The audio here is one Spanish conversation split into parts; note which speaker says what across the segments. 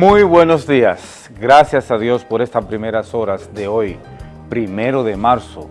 Speaker 1: Muy buenos días. Gracias a Dios por estas primeras horas de hoy, primero de marzo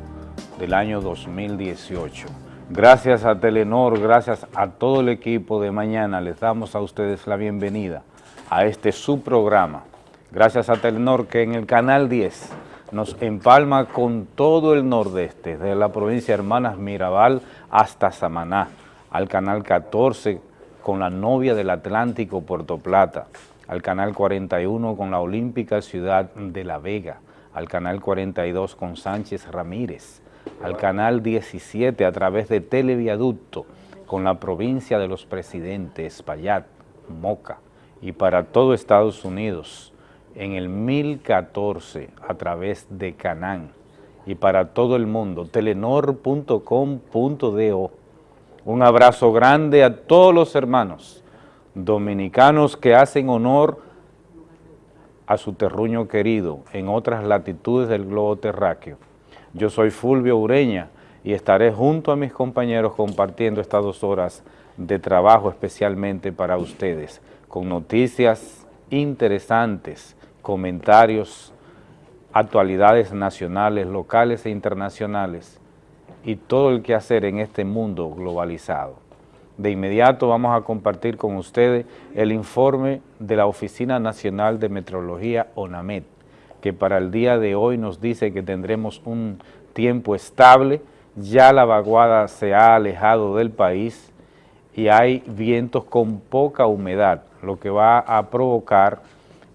Speaker 1: del año 2018. Gracias a Telenor, gracias a todo el equipo de mañana, les damos a ustedes la bienvenida a este subprograma. Gracias a Telenor que en el canal 10 nos empalma con todo el nordeste, desde la provincia de Hermanas Mirabal hasta Samaná, al canal 14 con la novia del Atlántico Puerto Plata, al canal 41 con la olímpica ciudad de La Vega, al canal 42 con Sánchez Ramírez, al canal 17 a través de Televiaducto con la provincia de los presidentes, Payat, Moca, y para todo Estados Unidos, en el 1014 a través de Canán, y para todo el mundo, telenor.com.do. Un abrazo grande a todos los hermanos dominicanos que hacen honor a su terruño querido en otras latitudes del globo terráqueo. Yo soy Fulvio Ureña y estaré junto a mis compañeros compartiendo estas dos horas de trabajo especialmente para ustedes, con noticias interesantes, comentarios, actualidades nacionales, locales e internacionales y todo el que hacer en este mundo globalizado. De inmediato vamos a compartir con ustedes el informe de la Oficina Nacional de Meteorología, ONAMET, que para el día de hoy nos dice que tendremos un tiempo estable, ya la vaguada se ha alejado del país y hay vientos con poca humedad, lo que va a provocar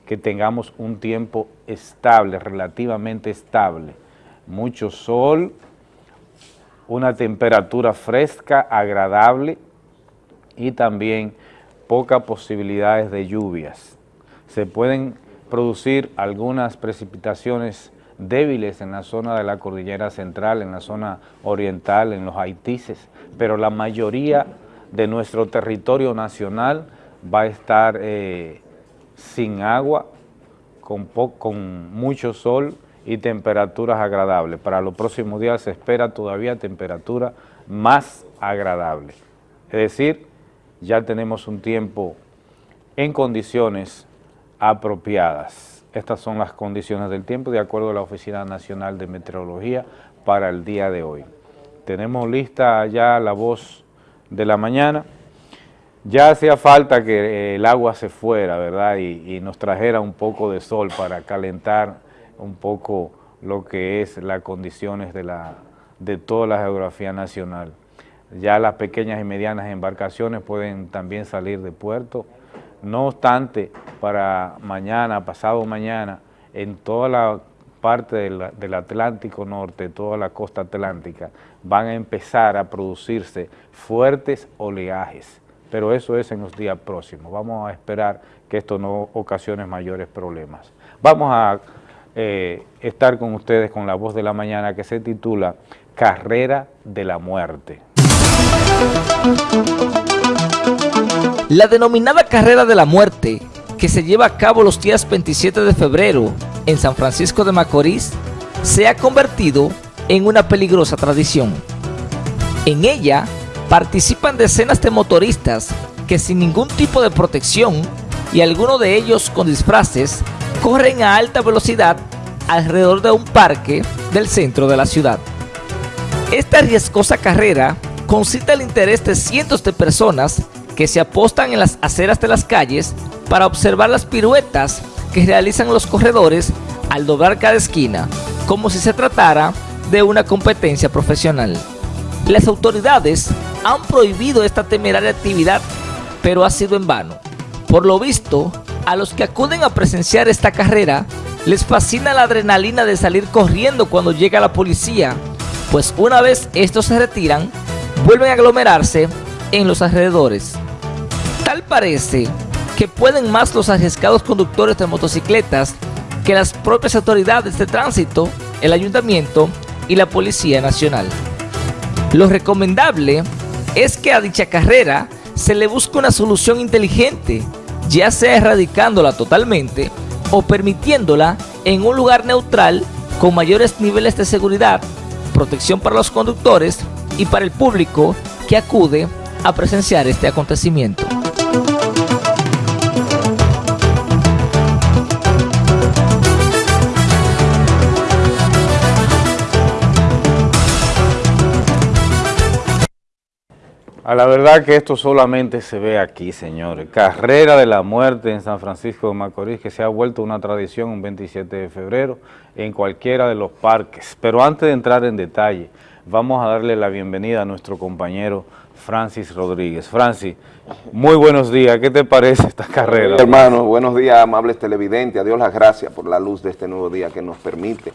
Speaker 1: que tengamos un tiempo estable, relativamente estable, mucho sol, una temperatura fresca, agradable y también pocas posibilidades de lluvias. Se pueden producir algunas precipitaciones débiles en la zona de la cordillera central, en la zona oriental, en los Haitises, pero la mayoría de nuestro territorio nacional va a estar eh, sin agua, con, con mucho sol y temperaturas agradables. Para los próximos días se espera todavía temperatura más agradable. Es decir, ya tenemos un tiempo en condiciones apropiadas. Estas son las condiciones del tiempo de acuerdo a la Oficina Nacional de Meteorología para el día de hoy. Tenemos lista ya la voz de la mañana. Ya hacía falta que el agua se fuera, ¿verdad? Y, y nos trajera un poco de sol para calentar un poco lo que es las condiciones de, la, de toda la geografía nacional. Ya las pequeñas y medianas embarcaciones pueden también salir de puerto. No obstante, para mañana, pasado mañana, en toda la parte del, Atlántico Norte, toda la costa atlántica, van a empezar a producirse fuertes oleajes, pero eso es en los días próximos. Vamos a esperar que esto no ocasione mayores problemas. Vamos a eh, estar con ustedes con la voz de la mañana que se titula Carrera de la Muerte.
Speaker 2: La denominada Carrera de la Muerte, que se lleva a cabo los días 27 de febrero en San Francisco de Macorís, se ha convertido en una peligrosa tradición. En ella participan decenas de motoristas que sin ningún tipo de protección y algunos de ellos con disfraces corren a alta velocidad alrededor de un parque del centro de la ciudad. Esta riesgosa carrera concita el interés de cientos de personas que se apostan en las aceras de las calles para observar las piruetas que realizan los corredores al doblar cada esquina, como si se tratara de una competencia profesional. Las autoridades han prohibido esta temeraria actividad, pero ha sido en vano. Por lo visto, a los que acuden a presenciar esta carrera les fascina la adrenalina de salir corriendo cuando llega la policía, pues una vez estos se retiran, vuelven a aglomerarse en los alrededores. Tal parece que pueden más los arriesgados conductores de motocicletas que las propias autoridades de tránsito, el ayuntamiento y la Policía Nacional. Lo recomendable es que a dicha carrera se le busque una solución inteligente ya sea erradicándola totalmente o permitiéndola en un lugar neutral con mayores niveles de seguridad, protección para los conductores y para el público que acude a presenciar este acontecimiento.
Speaker 1: A la verdad que esto solamente se ve aquí, señores. Carrera de la muerte en San Francisco de Macorís, que se ha vuelto una tradición un 27 de febrero en cualquiera de los parques. Pero antes de entrar en detalle vamos a darle la bienvenida a nuestro compañero Francis Rodríguez. Francis, muy buenos días. ¿Qué te parece esta carrera?
Speaker 3: Hermano, buenos días, amables televidentes. A Dios las gracias por la luz de este nuevo día que nos permite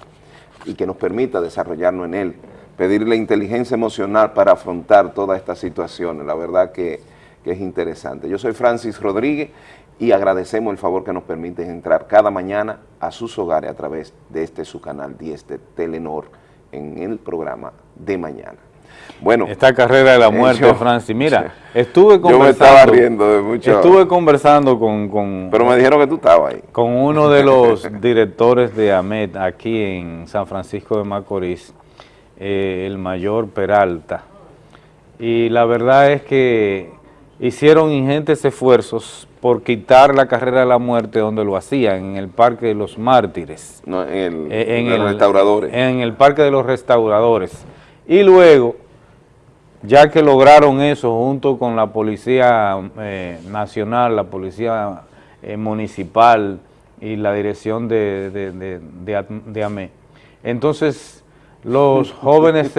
Speaker 3: y que nos permita desarrollarnos en él pedirle inteligencia emocional para afrontar todas estas situaciones. La verdad que, es interesante. Yo soy Francis Rodríguez y agradecemos el favor que nos permiten entrar cada mañana a sus hogares a través de este su canal 10 de Telenor en el programa de mañana.
Speaker 1: Bueno, esta carrera de la muerte, Francis, mira, estuve conversando.
Speaker 3: Yo me estaba riendo de mucho.
Speaker 1: Estuve conversando con, con,
Speaker 3: Pero me dijeron que tú estabas ahí.
Speaker 1: Con uno de los directores de AMET aquí en San Francisco de Macorís, eh, el mayor Peralta. Y la verdad es que hicieron ingentes esfuerzos por quitar la carrera de la muerte donde lo hacían, en el Parque de los Mártires.
Speaker 3: No, en el, eh, restauradores.
Speaker 1: En el Parque de los Restauradores. Y luego, ya que lograron eso junto con la Policía eh, Nacional, la Policía Municipal y la Dirección de, de, de AME, entonces los jóvenes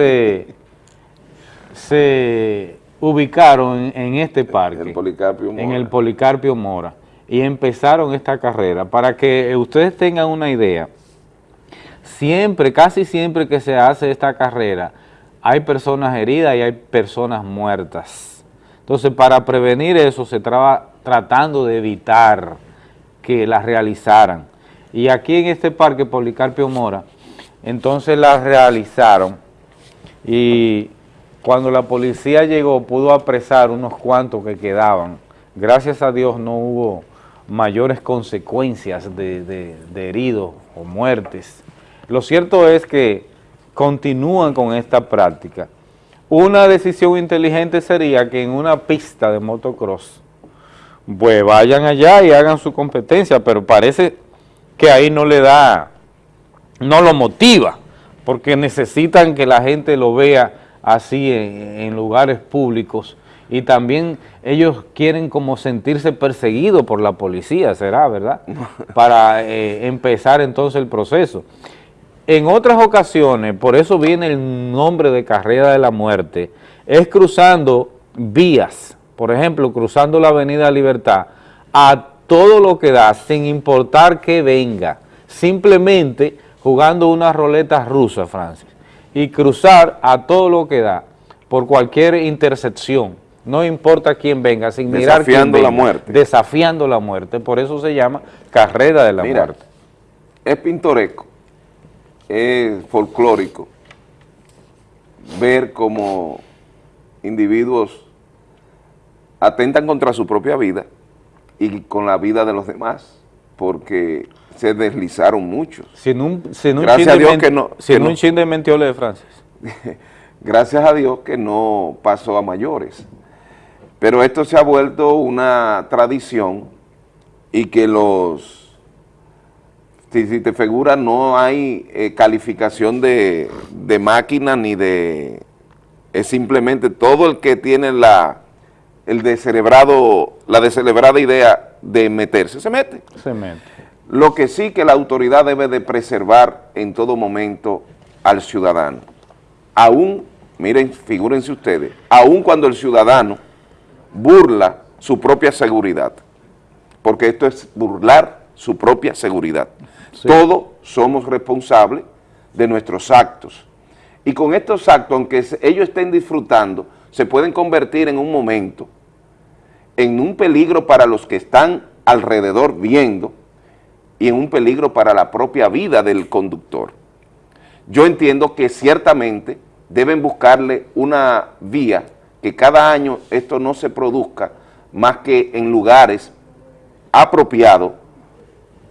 Speaker 1: se, ubicaron en, este parque, en el Policarpio Mora, y empezaron esta carrera. Para que ustedes tengan una idea, siempre, casi siempre que se hace esta carrera, hay personas heridas y hay personas muertas. Entonces, para prevenir eso, se estaba tratando de evitar que la realizaran. Y aquí en este parque Policarpio Mora, entonces la realizaron y cuando la policía llegó pudo apresar unos cuantos que quedaban. Gracias a Dios no hubo mayores consecuencias de, heridos o muertes. Lo cierto es que continúan con esta práctica. Una decisión inteligente sería que en una pista de motocross, pues vayan allá y hagan su competencia, pero parece que ahí no le da no lo motiva, porque necesitan que la gente lo vea así en, lugares públicos y también ellos quieren como sentirse perseguidos por la policía, será, ¿verdad? Para eh, empezar entonces el proceso. En otras ocasiones, por eso viene el nombre de carrera de la muerte, es cruzando vías, por ejemplo, cruzando la avenida Libertad, a todo lo que da, sin importar que venga, simplemente jugando una roleta rusa, Francis, y cruzar a todo lo que da por cualquier intersección, no importa quién venga, sin mirar
Speaker 3: Desafiando la muerte.
Speaker 1: Desafiando la muerte, por eso se llama carrera de la muerte.
Speaker 3: Es pintoresco, es folclórico ver cómo individuos atentan contra su propia vida y con la vida de los demás, porque se deslizaron mucho.
Speaker 1: Sin un, Gracias a Dios que no... Sin un chin de mentiole de Francis.
Speaker 3: Gracias a Dios que no pasó a mayores. Pero esto se ha vuelto una tradición y que los... Si, te figura, no hay eh, calificación de, de máquina ni de... Es simplemente todo el que tiene la el descerebrado, la descerebrada idea de meterse, se mete.
Speaker 1: Se mete.
Speaker 3: Lo que sí que la autoridad debe de preservar en todo momento al ciudadano. Aún, miren, figúrense ustedes, aún cuando el ciudadano burla su propia seguridad, porque esto es burlar su propia seguridad. Todos somos responsables de nuestros actos. Y con estos actos, aunque ellos estén disfrutando, se pueden convertir en un momento en un peligro para los que están alrededor viendo, y en un peligro para la propia vida del conductor. Yo entiendo que ciertamente deben buscarle una vía que cada año esto no se produzca más que en lugares apropiados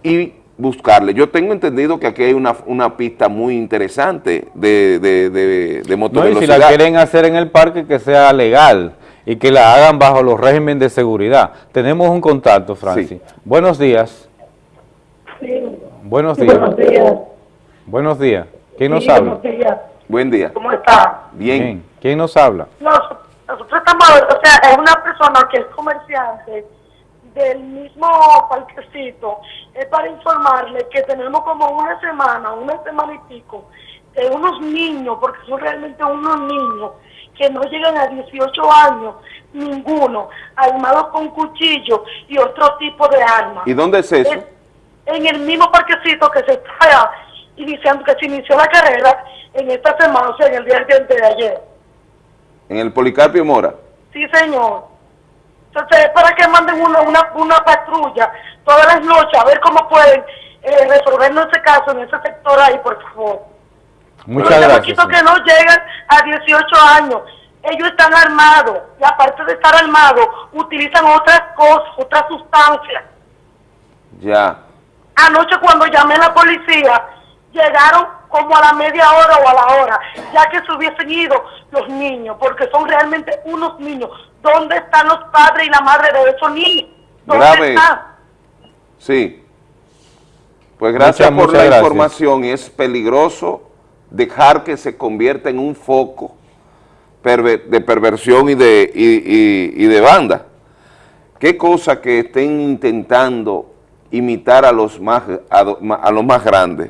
Speaker 3: y buscarle. Yo tengo entendido que aquí hay una, pista muy interesante de, de, de, de no,
Speaker 1: y si la quieren hacer en el parque, que sea legal y que la hagan bajo los regímenes de seguridad. Tenemos un contacto, Francis. Buenos días. Buenos días. Buenos días. Buenos días. ¿Quién nos habla?
Speaker 3: Buen día.
Speaker 4: ¿Cómo está?
Speaker 3: Bien.
Speaker 1: ¿Quién nos habla?
Speaker 4: No, Nosotros estamos, o sea, es una persona que es comerciante del mismo parquecito, es para informarle que tenemos como una semana, una semana y pico, de unos niños, porque son realmente unos niños, que no llegan a 18 años, ninguno, armados con cuchillos y otro tipo de armas.
Speaker 3: ¿Y dónde es eso?
Speaker 4: Es en el mismo parquecito que se está iniciando, que se inició la carrera en esta semana, o sea, en el día de ayer.
Speaker 3: ¿En el Policarpio Mora?
Speaker 4: Sí, señor. Entonces, es para que manden una, una, una patrulla todas las noches a ver cómo pueden eh, resolvernos ese caso en ese sector ahí, por favor.
Speaker 1: Muchas
Speaker 4: Los
Speaker 1: gracias.
Speaker 4: chamaquitos que no llegan a 18 años, ellos están armados y aparte de estar armados, utilizan otras cosas, otras sustancias.
Speaker 3: Ya.
Speaker 4: Anoche cuando llamé a la policía, llegaron como a la media hora o a la hora, ya que se hubiesen ido los niños, porque son realmente unos niños. ¿Dónde están los padres y la madre de esos niños? ¿Dónde
Speaker 3: Grave.
Speaker 4: están?
Speaker 3: Sí. Pues gracias
Speaker 1: Muchas,
Speaker 3: por
Speaker 1: muchas
Speaker 3: la
Speaker 1: gracias.
Speaker 3: información es peligroso dejar que se convierta en un foco perver- de perversión y de, y, y- y de banda. Qué cosa que estén intentando imitar a los más, a los más grandes,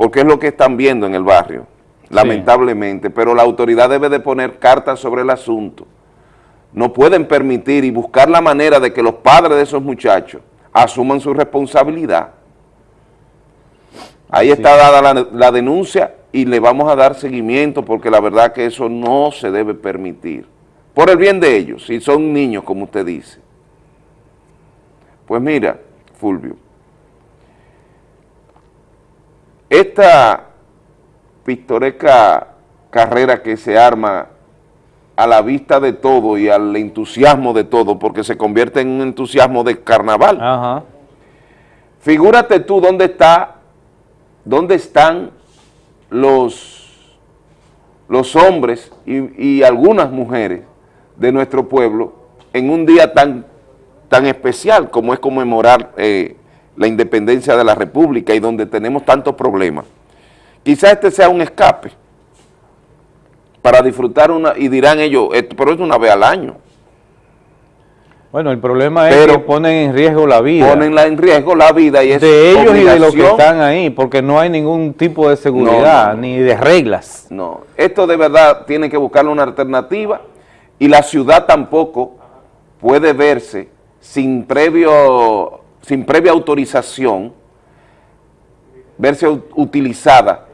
Speaker 3: porque es lo que están viendo en el barrio, lamentablemente, pero la autoridad debe de poner cartas sobre el asunto. No pueden permitir y buscar la manera de que los padres de esos muchachos asuman su responsabilidad. Ahí está dada la, la denuncia y le vamos a dar seguimiento porque la verdad que eso no se debe permitir. Por el bien de ellos, si son niños, como usted dice. Pues mira, Fulvio, esta pintoresca carrera que se arma a la vista de todo y al entusiasmo de todo, porque se convierte en un entusiasmo de carnaval.
Speaker 1: Ajá.
Speaker 3: Figúrate tú dónde está, dónde están los, los hombres y, y algunas mujeres de nuestro pueblo en un día tan, tan especial como es conmemorar eh, la independencia de la República y donde tenemos tantos problemas. Quizás este sea un escape para disfrutar una, y dirán ellos, esto, pero es una vez al año.
Speaker 1: Bueno, el problema es
Speaker 3: Pero
Speaker 1: que ponen en riesgo la vida
Speaker 3: Ponen la- en riesgo la vida y es
Speaker 1: de ellos y de los que están ahí, porque no hay ningún tipo de seguridad
Speaker 3: No, no, no.
Speaker 1: ni de reglas.
Speaker 3: No, esto de verdad tiene que buscarle una alternativa y la ciudad tampoco puede verse sin previo, sin previa autorización, verse utilizada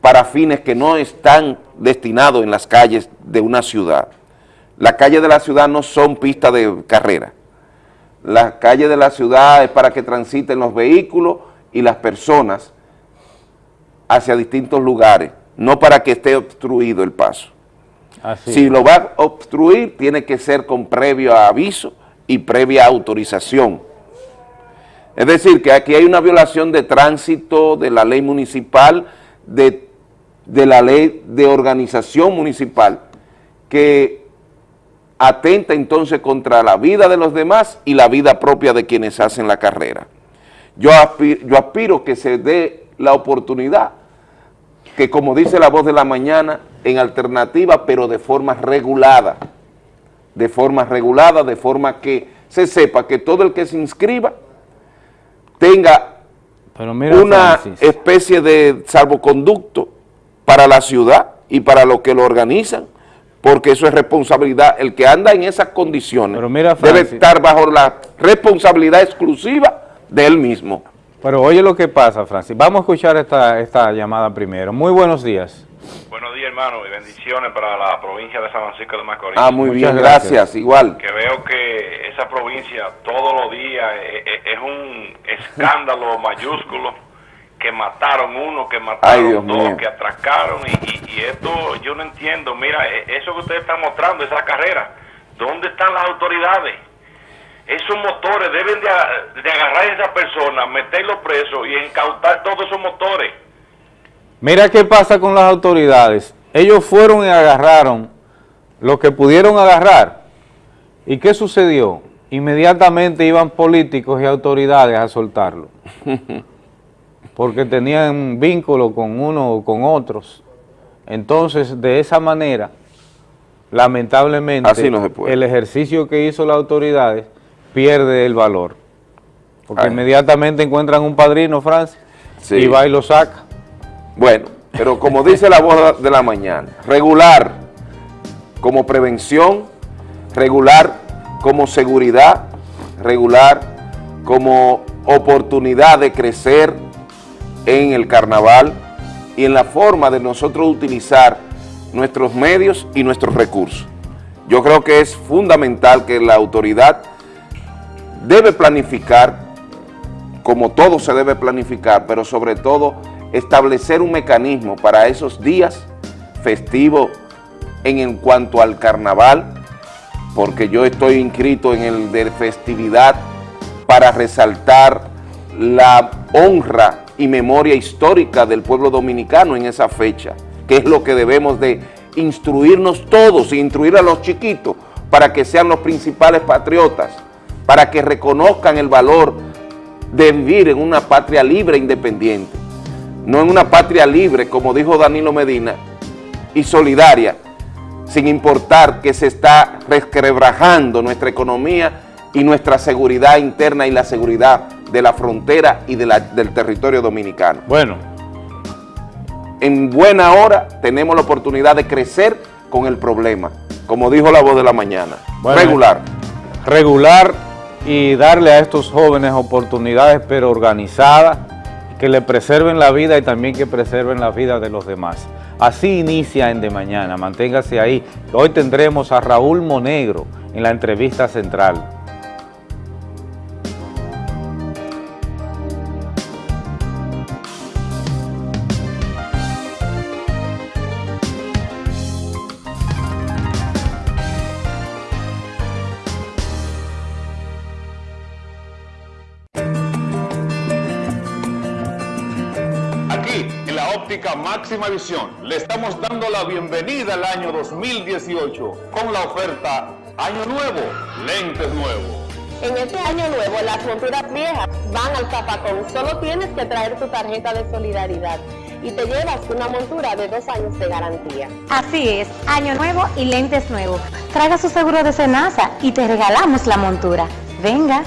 Speaker 3: para fines que no están destinados en las calles de una ciudad. Las calles de la ciudad no son pistas de carrera. Las calles de la ciudad es para que transiten los vehículos y las personas hacia distintos lugares, no para que esté obstruido el paso.
Speaker 1: Así.
Speaker 3: Si lo va a obstruir, tiene que ser con previo aviso y previa autorización. Es decir, que aquí hay una violación de tránsito, de la ley municipal, de, de la ley de organización municipal, que atenta entonces contra la vida de los demás y la vida propia de quienes hacen la carrera. Yo yo aspiro que se dé la oportunidad que como dice la voz de la mañana, en alternativa, pero de forma regulada, de forma regulada, de forma que se sepa que todo el que se inscriba tenga
Speaker 1: Pero mira,
Speaker 3: una
Speaker 1: Francis,
Speaker 3: especie de salvoconducto para la ciudad y para los que lo organizan, porque eso es responsabilidad, el que anda en esas condiciones
Speaker 1: Pero mira,
Speaker 3: debe estar bajo la responsabilidad exclusiva de él mismo.
Speaker 1: pero oye lo que pasa, Francis. Vamos a escuchar esta, esta llamada primero. Muy buenos días.
Speaker 5: Buenos días, hermano, y bendiciones para la provincia de San Francisco de Macorís.
Speaker 3: Ah, muy
Speaker 1: Muchas
Speaker 3: bien,
Speaker 1: gracias.
Speaker 3: gracias, igual.
Speaker 5: Que veo que esa provincia todos los días eh, eh, es un escándalo mayúsculo, que mataron uno, que
Speaker 3: Ay,
Speaker 5: mataron
Speaker 3: Dios
Speaker 5: dos,
Speaker 3: mío.
Speaker 5: que atracaron, y, y- y esto yo no entiendo. Mira, eh, eso que ustedes están mostrando, esa carrera, ¿dónde están las autoridades? Esos motores deben de agarrar a esa persona, meterlo preso y incautar todos esos motores.
Speaker 1: Mira qué pasa con las autoridades. Ellos fueron y agarraron lo que pudieron agarrar. ¿Y qué sucedió? Inmediatamente iban políticos y autoridades a soltarlo. Porque tenían vínculo con uno o con otros. Entonces, de esa manera, lamentablemente
Speaker 3: Así no
Speaker 1: el ejercicio que hizo las autoridades pierde el valor. Porque
Speaker 3: Ay.
Speaker 1: inmediatamente encuentran un padrino, Francis,
Speaker 3: Sí.
Speaker 1: y va y lo saca.
Speaker 3: Bueno, pero como dice la voz de la mañana, regular como prevención, regular como seguridad, regular como oportunidad de crecer en el carnaval y en la forma de nosotros utilizar nuestros medios y nuestros recursos. Yo creo que es fundamental que la autoridad debe planificar como todo se debe planificar, pero sobre todo establecer un mecanismo para esos días festivos en, cuanto al carnaval, porque yo estoy inscrito en el de festividad para resaltar la honra y memoria histórica del pueblo dominicano en esa fecha, que es lo que debemos de instruirnos todos, e instruir a los chiquitos para que sean los principales patriotas, para que reconozcan el valor de vivir en una patria libre e independiente, no en una patria libre, como dijo Danilo Medina, y solidaria, sin importar que se está resquebrajando nuestra economía y nuestra seguridad interna y la seguridad de la frontera y de la- del territorio dominicano.
Speaker 1: Bueno,
Speaker 3: En buena hora tenemos la oportunidad de crecer con el problema, como dijo la voz de la mañana,
Speaker 1: Bueno,
Speaker 3: regular.
Speaker 1: regular y darle a estos jóvenes oportunidades, pero organizadas, que le preserven la vida y también que preserven la vida de los demás. Así inicia en De Mañana, manténgase ahí. Hoy tendremos a Raúl Monegro en la entrevista central.
Speaker 6: Máxima visión, le estamos dando la bienvenida al año 2018 con la oferta Año Nuevo, lentes nuevos.
Speaker 7: En este año nuevo, las monturas viejas van al zapacón. Solo tienes que traer tu tarjeta de solidaridad y te llevas una montura de dos años de garantía.
Speaker 8: Así es, año nuevo y lentes nuevos. Traiga su seguro de cenaza y te regalamos la montura. Venga.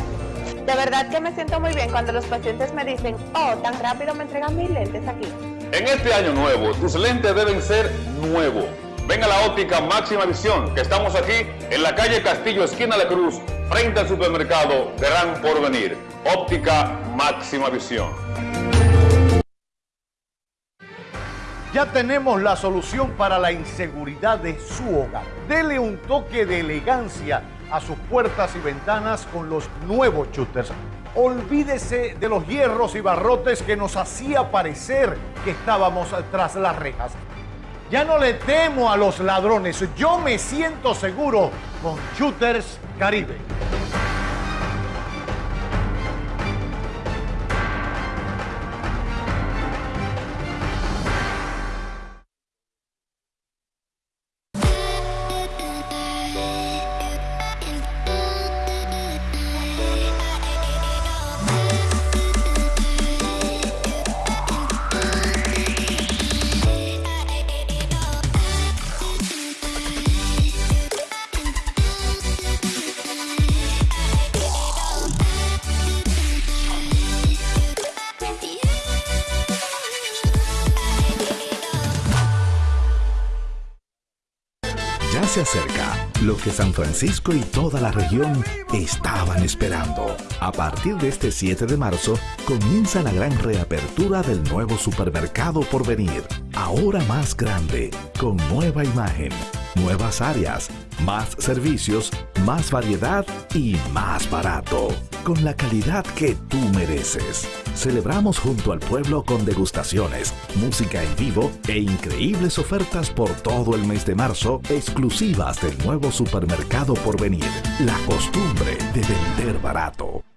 Speaker 7: De verdad que me siento muy bien cuando los pacientes me dicen, oh, tan rápido me entregan mis lentes aquí.
Speaker 6: En este año nuevo, tus lentes deben ser nuevos. Ven a la óptica máxima visión, que estamos aquí en la calle Castillo, esquina de Cruz, frente al supermercado Gran Porvenir. Óptica máxima visión.
Speaker 9: Ya tenemos la solución para la inseguridad de su hogar. Dele un toque de elegancia a sus puertas y ventanas con los nuevos shooters. Olvídese de los hierros y barrotes que nos hacía parecer que estábamos tras las rejas. Ya no le temo a los ladrones, yo me siento seguro con Shooters Caribe.
Speaker 10: Se acerca lo que San Francisco y toda la región estaban esperando. A partir de este 7 de marzo comienza la gran reapertura del nuevo supermercado por venir. Ahora más grande, con nueva imagen, nuevas áreas, más servicios, más variedad y más barato. Con la calidad que tú mereces. Celebramos junto al pueblo con degustaciones, música en vivo e increíbles ofertas por todo el mes de marzo exclusivas del nuevo supermercado por venir. La costumbre de vender barato.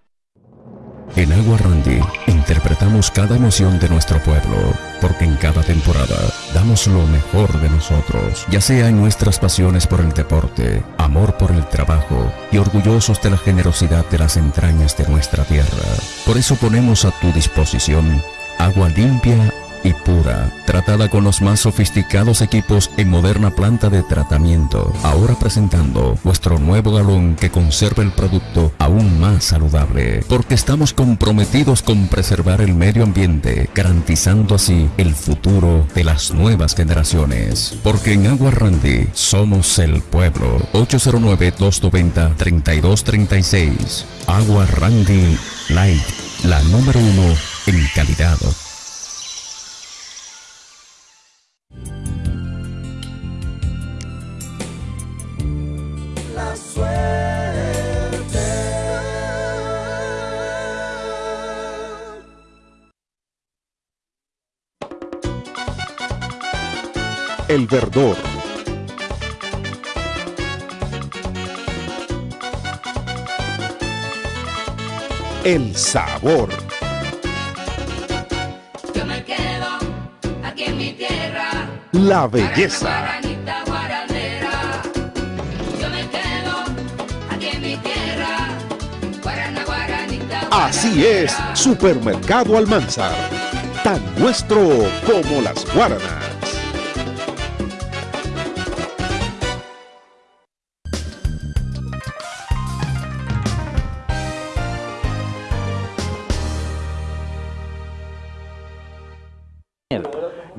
Speaker 11: En Agua Randy interpretamos cada emoción de nuestro pueblo, porque en cada temporada damos lo mejor de nosotros, ya sea en nuestras pasiones por el deporte, amor por el trabajo y orgullosos de la generosidad de las entrañas de nuestra tierra. Por eso ponemos a tu disposición agua limpia y pura, tratada con los más sofisticados equipos en moderna planta de tratamiento. Ahora presentando vuestro nuevo galón que conserva el producto aún más saludable, porque estamos comprometidos con preservar el medio ambiente, garantizando así el futuro de las nuevas generaciones. Porque en Agua Randy somos el pueblo. 809-290-3236. Agua Randy Light, la número uno en calidad.
Speaker 12: Verdor. El sabor.
Speaker 13: Yo me quedo aquí en mi tierra.
Speaker 12: La belleza. Así es, Supermercado Almanzar. Tan nuestro como las guaranas.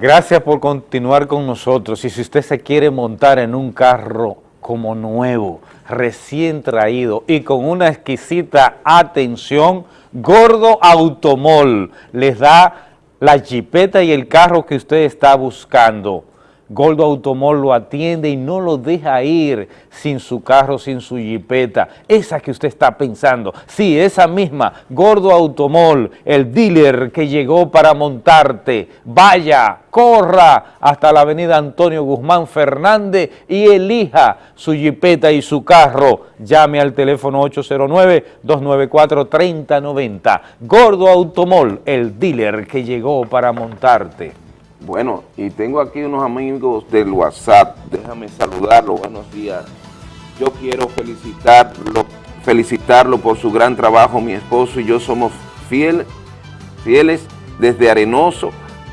Speaker 1: Gracias por continuar con nosotros. Y si usted se quiere montar en un carro como nuevo, recién traído y con una exquisita atención, Gordo Automol les da la jipeta y el carro que usted está buscando. Gordo Automol lo atiende y no lo deja ir sin su carro, sin su jipeta. Esa que usted está pensando. Sí, esa misma. Gordo Automol, el dealer que llegó para montarte. Vaya, corra hasta la avenida Antonio Guzmán Fernández y elija su jipeta y su carro. Llame al teléfono 809-294-3090. Gordo Automol, el dealer que llegó para montarte.
Speaker 3: Bueno, y tengo aquí unos amigos del WhatsApp, déjame saludarlo, buenos días. Yo quiero felicitarlo, felicitarlo por su gran trabajo, mi esposo y yo somos fiel, fieles desde Arenoso,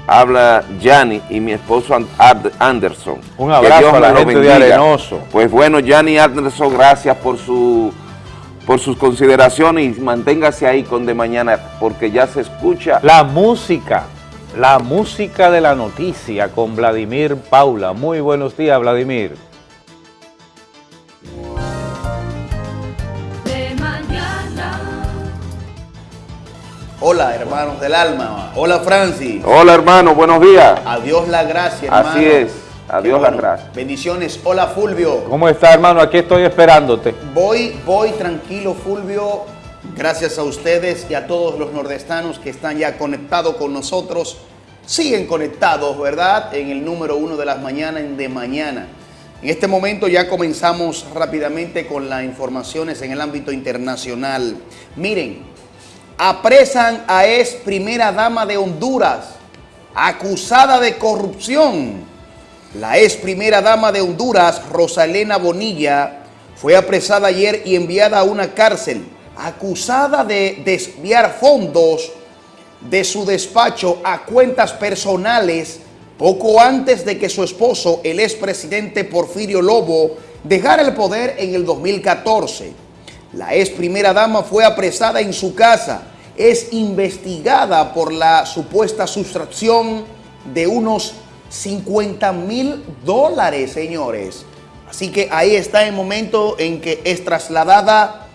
Speaker 3: habla Yanni y mi esposo And- Anderson.
Speaker 1: Un
Speaker 3: Que
Speaker 1: abrazo
Speaker 3: Dios
Speaker 1: a la gente de. Arenoso.
Speaker 3: Pues bueno, Yanni Anderson, gracias por su por sus consideraciones y manténgase ahí con de mañana porque ya se escucha
Speaker 1: La música, la música de la noticia con Vladimir Paula. Muy buenos días, Vladimir.
Speaker 13: De mañana.
Speaker 14: Hola, hermanos del alma. Hola, Francis.
Speaker 3: Hola hermano, buenos días.
Speaker 14: Adiós la gracia, hermano.
Speaker 3: Así es, adiós
Speaker 14: bueno.
Speaker 3: gracias.
Speaker 14: Bendiciones. Hola, Fulvio.
Speaker 1: ¿Cómo está, hermano? Aquí estoy esperándote.
Speaker 14: Voy, voy tranquilo, Fulvio. Gracias a ustedes y a todos los nordestanos que están ya conectados con nosotros. Siguen conectados, ¿verdad? En el número uno de las mañanas, en de mañana. En este momento ya comenzamos rápidamente con las informaciones en el ámbito internacional. Miren, apresan a ex primera dama de Honduras, acusada de corrupción. La ex primera dama de Honduras, Rosalena Bonilla, fue apresada ayer y enviada a una cárcel, acusada de desviar fondos de su despacho a cuentas personales poco antes de que su esposo, el expresidente Porfirio Lobo, dejara el poder en el 2014. La ex primera dama fue apresada en su casa. Es investigada por la supuesta sustracción de unos 50 mil dólares, señores. Así que ahí está el momento en que es trasladada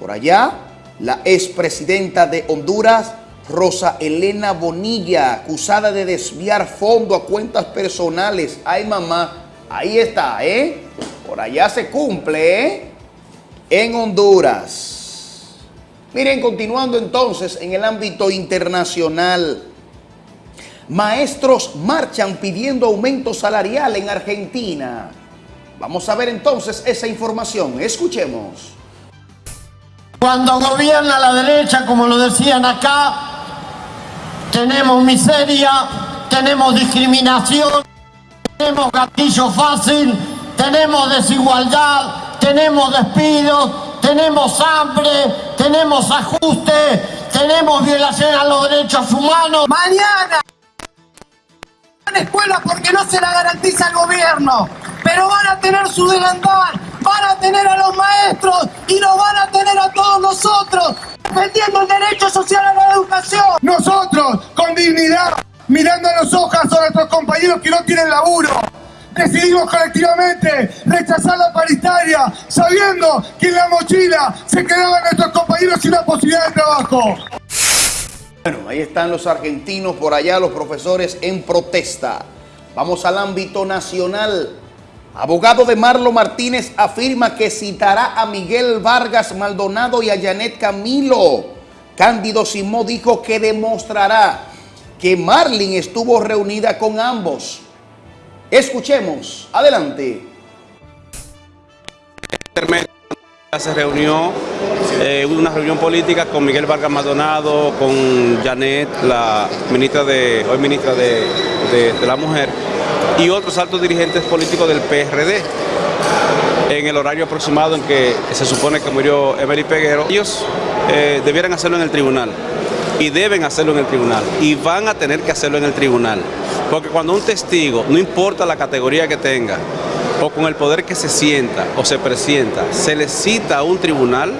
Speaker 14: por allá la expresidenta de Honduras, Rosa Elena Bonilla, acusada de desviar fondos a cuentas personales. Ay, mamá, ahí está, ¿eh? Por allá se cumple, ¿eh? En Honduras. Miren, continuando entonces en el ámbito internacional. Maestros marchan pidiendo aumento salarial en Argentina. Vamos a ver entonces esa información. Escuchemos.
Speaker 15: Cuando gobierna la derecha, como lo decían acá, tenemos miseria, tenemos discriminación, tenemos gatillo fácil, tenemos desigualdad, tenemos despidos, tenemos hambre, tenemos ajuste, tenemos violación a los derechos humanos. Mañana escuela porque no se la garantiza el gobierno, pero van a tener su delantal, van a tener a los maestros y nos van a tener a todos nosotros defendiendo el derecho social a la educación.
Speaker 16: Nosotros, con dignidad, mirando a los ojos a nuestros compañeros que no tienen laburo, decidimos colectivamente rechazar la paritaria, sabiendo que en la mochila se quedaban nuestros compañeros sin la posibilidad de trabajo.
Speaker 14: Bueno, ahí están los argentinos, por allá los profesores en protesta. Vamos al ámbito nacional. Abogado de Marlo Martínez afirma que citará a Miguel Vargas Maldonado y a Janet Camilo. Cándido Simó dijo que demostrará que Marlin estuvo reunida con ambos. Escuchemos, adelante.
Speaker 17: Se reunió, eh, una reunión política con Miguel Vargas Maldonado, con Janet, la ministra de, hoy ministra de la Mujer, y otros altos dirigentes políticos del PRD en el horario aproximado en que se supone que murió Emily Peguero. Ellos eh, debieran hacerlo en el tribunal y deben hacerlo en el tribunal y van a tener que hacerlo en el tribunal. Porque cuando un testigo, no importa la categoría que tenga, o con el poder que se sienta o se presienta, se le cita a un tribunal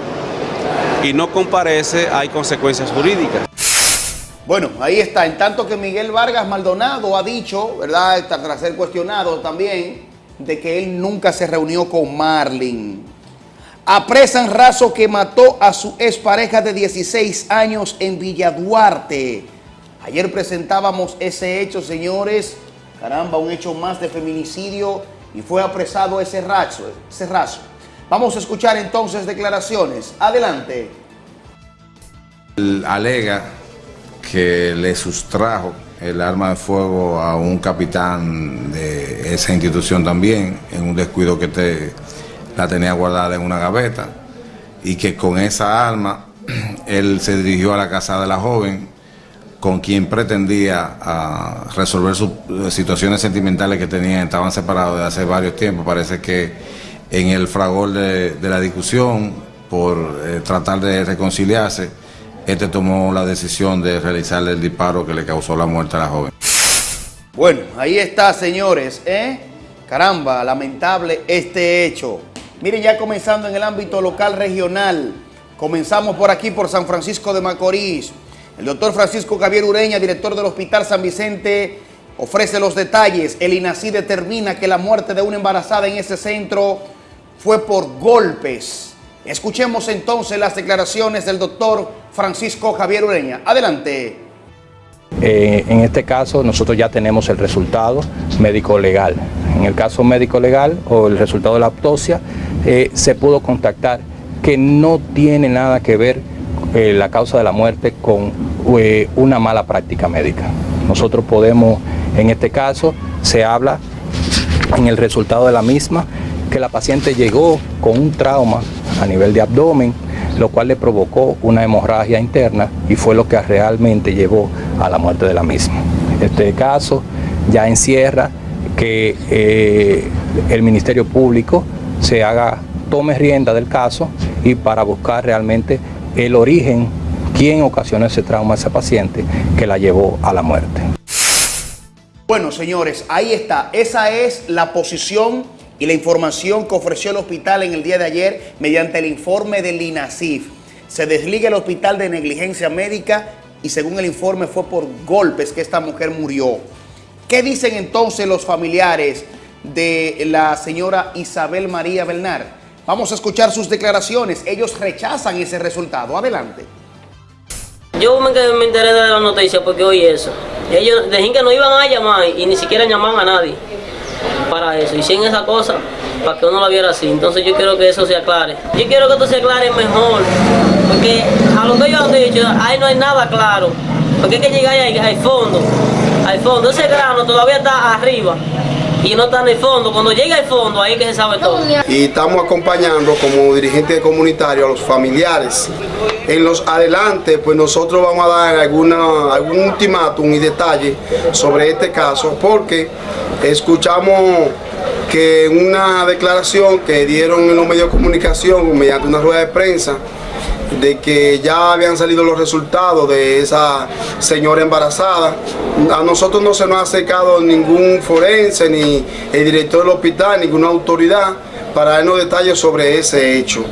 Speaker 17: y no comparece, hay consecuencias jurídicas.
Speaker 14: Bueno, ahí está. En tanto que Miguel Vargas Maldonado ha dicho, ¿verdad? Tras ser cuestionado también, de que él nunca se reunió con Marlin. Apresan raso que mató a su expareja de 16 años en Villa Duarte. Ayer presentábamos ese hecho, señores. Caramba, un hecho más de feminicidio y fue apresado ese raso. Ese raso. Vamos a escuchar entonces declaraciones. Adelante.
Speaker 18: Alega que le sustrajo el arma de fuego a un capitán de esa institución también, en un descuido que te, la tenía guardada en una gaveta, y que con esa arma él se dirigió a la casa de la joven, con quien pretendía ah, resolver sus eh, situaciones sentimentales que tenían, estaban separados de hace varios tiempos. Parece que en el fragor de, la discusión, por eh, tratar de reconciliarse, este tomó la decisión de realizarle el disparo que le causó la muerte a la joven.
Speaker 14: Bueno, ahí está, señores, ¿eh? Caramba, lamentable este hecho. Miren, ya comenzando en el ámbito local regional, comenzamos por aquí, por San Francisco de Macorís. El doctor Francisco Javier Ureña, director del Hospital San Vicente, ofrece los detalles. El INACI determina que la muerte de una embarazada en ese centro fue por golpes. Escuchemos entonces las declaraciones del doctor Francisco Javier Ureña. Adelante.
Speaker 19: Eh, en este caso nosotros ya tenemos el resultado médico legal. En el caso médico legal o el resultado de la autopsia eh, se pudo contactar que no tiene nada que ver eh, la causa de la muerte con una mala práctica médica. Nosotros podemos, en este caso, se habla en el resultado de la misma que la paciente llegó con un trauma a nivel de abdomen, lo cual le provocó una hemorragia interna y fue lo que realmente llevó a la muerte de la misma. Este caso ya encierra que eh, el Ministerio Público se haga, tome rienda del caso y para buscar realmente el origen, quién ocasionó ese trauma a esa paciente que la llevó a la muerte.
Speaker 14: Bueno, señores, ahí está. Esa es la posición y la información que ofreció el hospital en el día de ayer mediante el informe del INASIF. Se desliga el hospital de negligencia médica y según el informe fue por golpes que esta mujer murió. ¿Qué dicen entonces los familiares de la señora Isabel María Belnar? Vamos a escuchar sus declaraciones. Ellos rechazan ese resultado. Adelante.
Speaker 20: Yo me, me enteré de la noticia porque oí eso. Ellos dijeron que no iban a llamar y ni siquiera llamaban a nadie para eso. Hicieron esa cosa para que uno la viera así. Entonces yo quiero que eso se aclare. Yo quiero que esto se aclare mejor. Porque a lo que yo han dicho, ahí no hay nada claro. Porque hay que llegar ahí al fondo. Al fondo. Ese grano todavía está arriba y no está en el fondo. Cuando llega al fondo, ahí que se sabe todo.
Speaker 21: y estamos acompañando como dirigente comunitario a los familiares. En los adelante, pues nosotros vamos a dar alguna, algún ultimátum y detalle sobre este caso, porque escuchamos que una declaración que dieron en los medios de comunicación mediante una rueda de prensa, de que ya habían salido los resultados de esa señora embarazada. A nosotros no se nos ha acercado ningún forense, ni el director del hospital, ninguna autoridad para darnos detalles sobre ese hecho.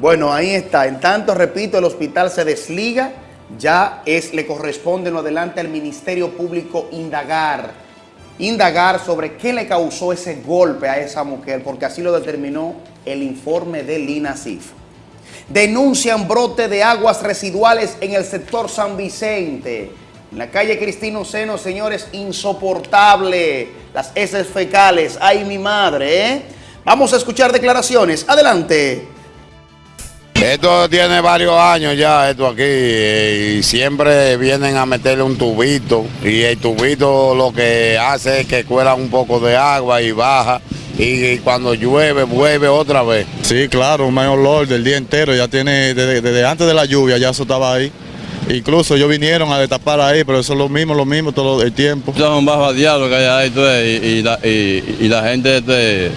Speaker 14: Bueno, ahí está. En tanto, repito, el hospital se desliga. Ya es, le corresponde en adelante al Ministerio Público indagar. Indagar sobre qué le causó ese golpe a esa mujer, porque así lo determinó el informe del INASIF. Denuncian brote de aguas residuales en el sector San Vicente. En la calle Cristino Seno, señores, insoportable. Las heces fecales. Ay, mi madre, ¿eh? Vamos a escuchar declaraciones. Adelante.
Speaker 22: Esto tiene varios años ya, esto aquí, eh, y siempre vienen a meterle un tubito, y el tubito lo que hace es que cuela un poco de agua y baja, y, cuando llueve, vuelve otra vez.
Speaker 23: Sí, claro, un mayor olor del día entero, ya tiene, desde, desde antes de la lluvia ya eso estaba ahí. Incluso ellos vinieron a destapar ahí, pero eso es lo mismo, lo mismo todo el tiempo.
Speaker 24: Son un bajo diablo que hay ahí, tú ves, y, y la, y, y la gente, eh,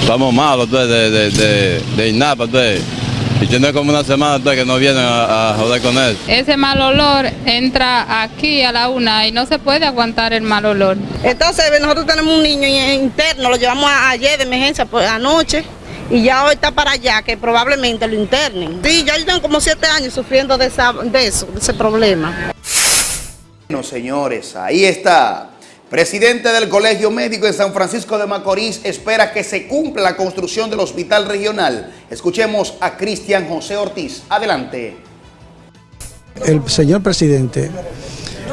Speaker 24: estamos malos, tú de, de, de, de INAPA, tú. Y tiene como una semana que no vienen a, a joder con él.
Speaker 25: Ese mal olor entra aquí a la una y no se puede aguantar el mal olor.
Speaker 26: Entonces nosotros tenemos un niño interno, lo llevamos a- ayer de emergencia por anoche y ya hoy está para allá, que probablemente lo internen. Sí, ya tengo como siete años sufriendo de, esa- de eso, de ese problema.
Speaker 14: Bueno, señores, ahí está. Presidente del Colegio Médico de San Francisco de Macorís espera que se cumpla la construcción del hospital regional. Escuchemos a Cristian José Ortiz. Adelante.
Speaker 27: El señor presidente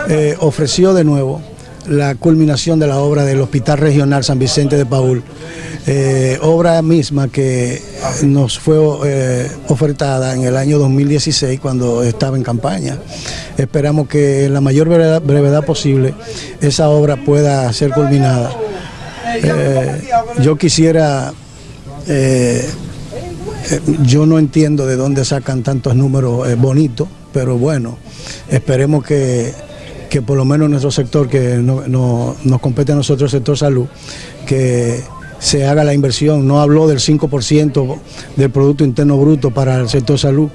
Speaker 27: eh, ofreció de nuevo la culminación de la obra del Hospital Regional San Vicente de Paul, eh, obra misma que nos fue eh, ofertada en el año 2016 cuando estaba en campaña. Esperamos que en la mayor brevedad, posible esa obra pueda ser culminada. Eh, yo quisiera, yo no entiendo de dónde sacan tantos números eh, bonitos, pero bueno, esperemos que, que por lo menos nuestro sector, que no, no- nos compete a nosotros, el sector salud, que se haga la inversión. No habló del 5% del Producto Interno Bruto para el sector salud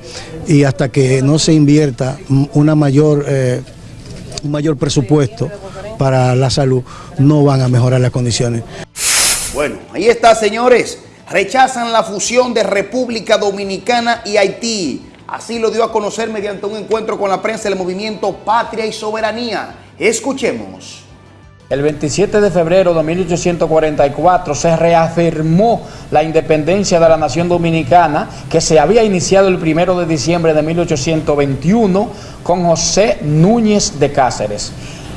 Speaker 27: y hasta que no se invierta una mayor, eh, un mayor presupuesto para la salud, no van a mejorar las condiciones.
Speaker 14: Bueno, ahí está, señores. Rechazan la fusión de República Dominicana y Haití. Así lo dio a conocer mediante un encuentro con la prensa del movimiento Patria y Soberanía. Escuchemos.
Speaker 28: El 27 de febrero de 1844 se reafirmó la independencia de la nación dominicana que se había iniciado el 1 de diciembre de 1821 con José Núñez de Cáceres.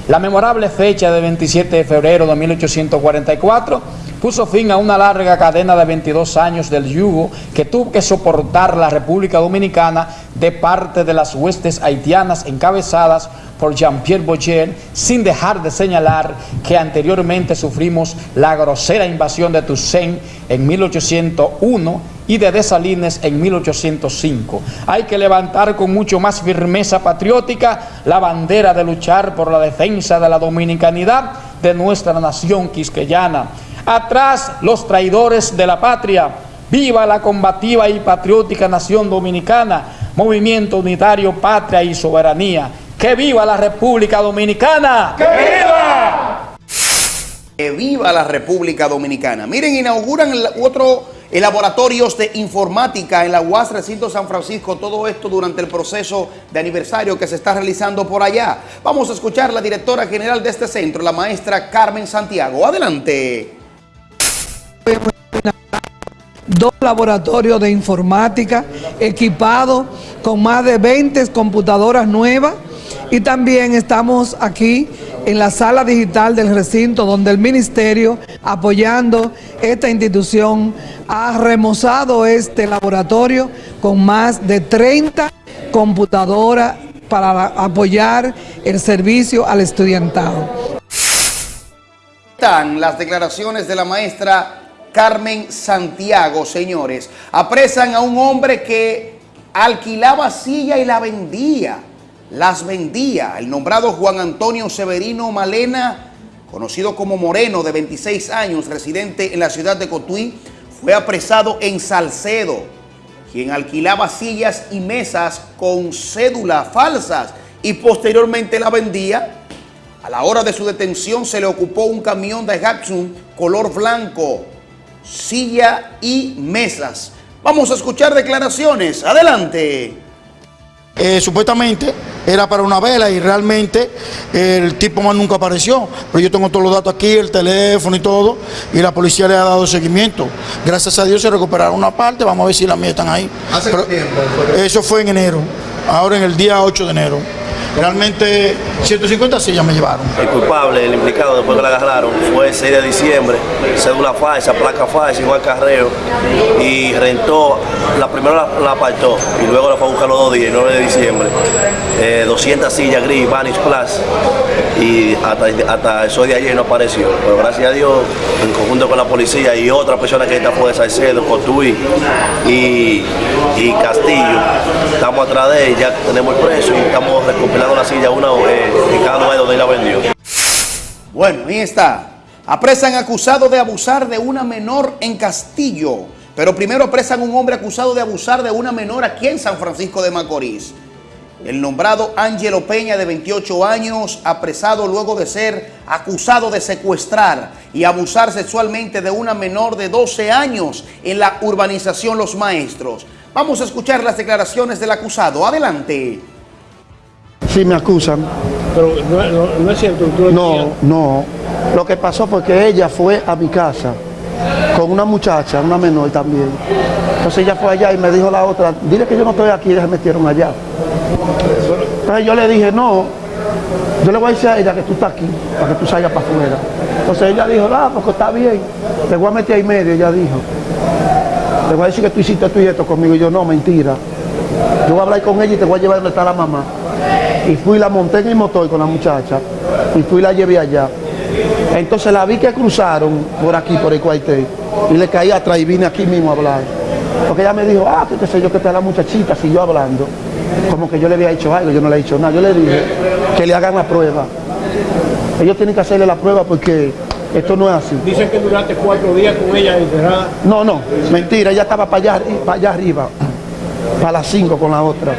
Speaker 28: La memorable fecha de 27 de febrero de 1844 puso fin a una larga cadena de 22 años del yugo que tuvo que soportar la República Dominicana de parte de las huestes haitianas encabezadas por Jean-Pierre Bocher, sin dejar de señalar que anteriormente sufrimos la grosera invasión de Toussaint en 1801 y de Dessalines en 1805. Hay que levantar con mucho más firmeza patriótica la bandera de luchar por la defensa de la dominicanidad de nuestra nación quisqueyana. Atrás los traidores de la patria. Viva la combativa y patriótica nación dominicana, movimiento unitario, patria y soberanía. ¡Que viva la República Dominicana! ¡Que viva!
Speaker 14: Que viva la República Dominicana. Miren, inauguran el otro eh, laboratorios de informática en la UAS Recinto San Francisco. Todo esto durante el proceso de aniversario que se está realizando por allá. Vamos a escuchar la directora general de este centro, la maestra Carmen Santiago. Adelante.
Speaker 29: Dos laboratorios de informática equipados con más de 20 computadoras nuevas y también estamos aquí en la sala digital del recinto donde el ministerio apoyando esta institución ha remozado este laboratorio con más de 30 computadoras para apoyar el servicio al estudiantado.
Speaker 14: Están las declaraciones de la maestra Carmen Santiago, señores. Apresan a un hombre que alquilaba silla y la vendía. Las vendía. El nombrado Juan Antonio Severino Malena, conocido como Moreno, de 26 años, residente en la ciudad de Cotuí, fue apresado en Salcedo. quien alquilaba sillas y mesas con cédulas falsas y posteriormente la vendía. A la hora de su detención se le ocupó un camión de Hatsun color blanco, silla y mesas. Vamos a escuchar declaraciones. Adelante.
Speaker 30: Eh, supuestamente era para una vela y realmente el tipo más nunca apareció. Pero yo tengo todos los datos aquí, el teléfono y todo, y la policía le ha dado seguimiento. Gracias a Dios se recuperaron una parte, vamos a ver si las mías están ahí.
Speaker 14: ¿Hace
Speaker 30: Pero
Speaker 14: tiempo?
Speaker 30: Eso fue en enero, ahora en el día 8 de enero. Realmente 150 sillas me llevaron.
Speaker 31: El culpable, el implicado después que la agarraron, fue el 6 de diciembre, cédula falsa, placa falsa, igual carreo, y rentó, la primera la, la apartó y luego la fue a buscar los dos días, el 9 de diciembre, eh, 200 sillas gris, Vanish Plus, y hasta, hasta de ayer no apareció. Pero gracias a Dios, en conjunto con la policía y otra persona que está fue de Salcedo, Cotuí y, y Castillo, estamos atrás de ya tenemos el precio y estamos recopilando la silla una eh, cada lugar donde la vendió.
Speaker 14: Bueno, ahí está. Apresan acusado de abusar de una menor en Castillo. Pero primero apresan un hombre acusado de abusar de una menor aquí en San Francisco de Macorís. El nombrado Ángelo Peña, de 28 años, apresado luego de ser acusado de secuestrar y abusar sexualmente de una menor de 12 años en la urbanización Los Maestros. Vamos a escuchar las declaraciones del acusado. Adelante.
Speaker 30: Sí, me acusan.
Speaker 32: Pero no, no- no es cierto. tú
Speaker 30: No, no. Lo que pasó fue que ella fue a mi casa con una muchacha, una menor también. Entonces ella fue allá y me dijo la otra, dile que yo no estoy aquí, ellas me metieron allá. Entonces yo le dije, no, yo le voy a decir a ella que tú estás aquí, para que tú salgas para afuera. Entonces ella dijo, ah, porque está bien, te voy a meter ahí medio, ella dijo. Le voy a decir que tú hiciste esto y esto conmigo. Y yo, no, mentira. Yo voy a hablar con ella y te voy a llevar donde está la mamá. Y fui, la monté en el motor con la muchacha y fui la llevé allá. Entonces la vi que cruzaron por aquí, por el cuartel, y le caí atrás y vine aquí mismo a hablar. Porque ella me dijo, ah, que qué sé yo, que está la muchachita, siguió hablando. Como que yo le había hecho algo, yo no le he hecho nada. Yo le dije que le hagan la prueba. Ellos tienen que hacerle la prueba porque esto no es así.
Speaker 32: Dicen que duraste cuatro días con ella encerrada.
Speaker 30: No, no, mentira, ella estaba para allá, para allá arriba, para las 5 con la otra.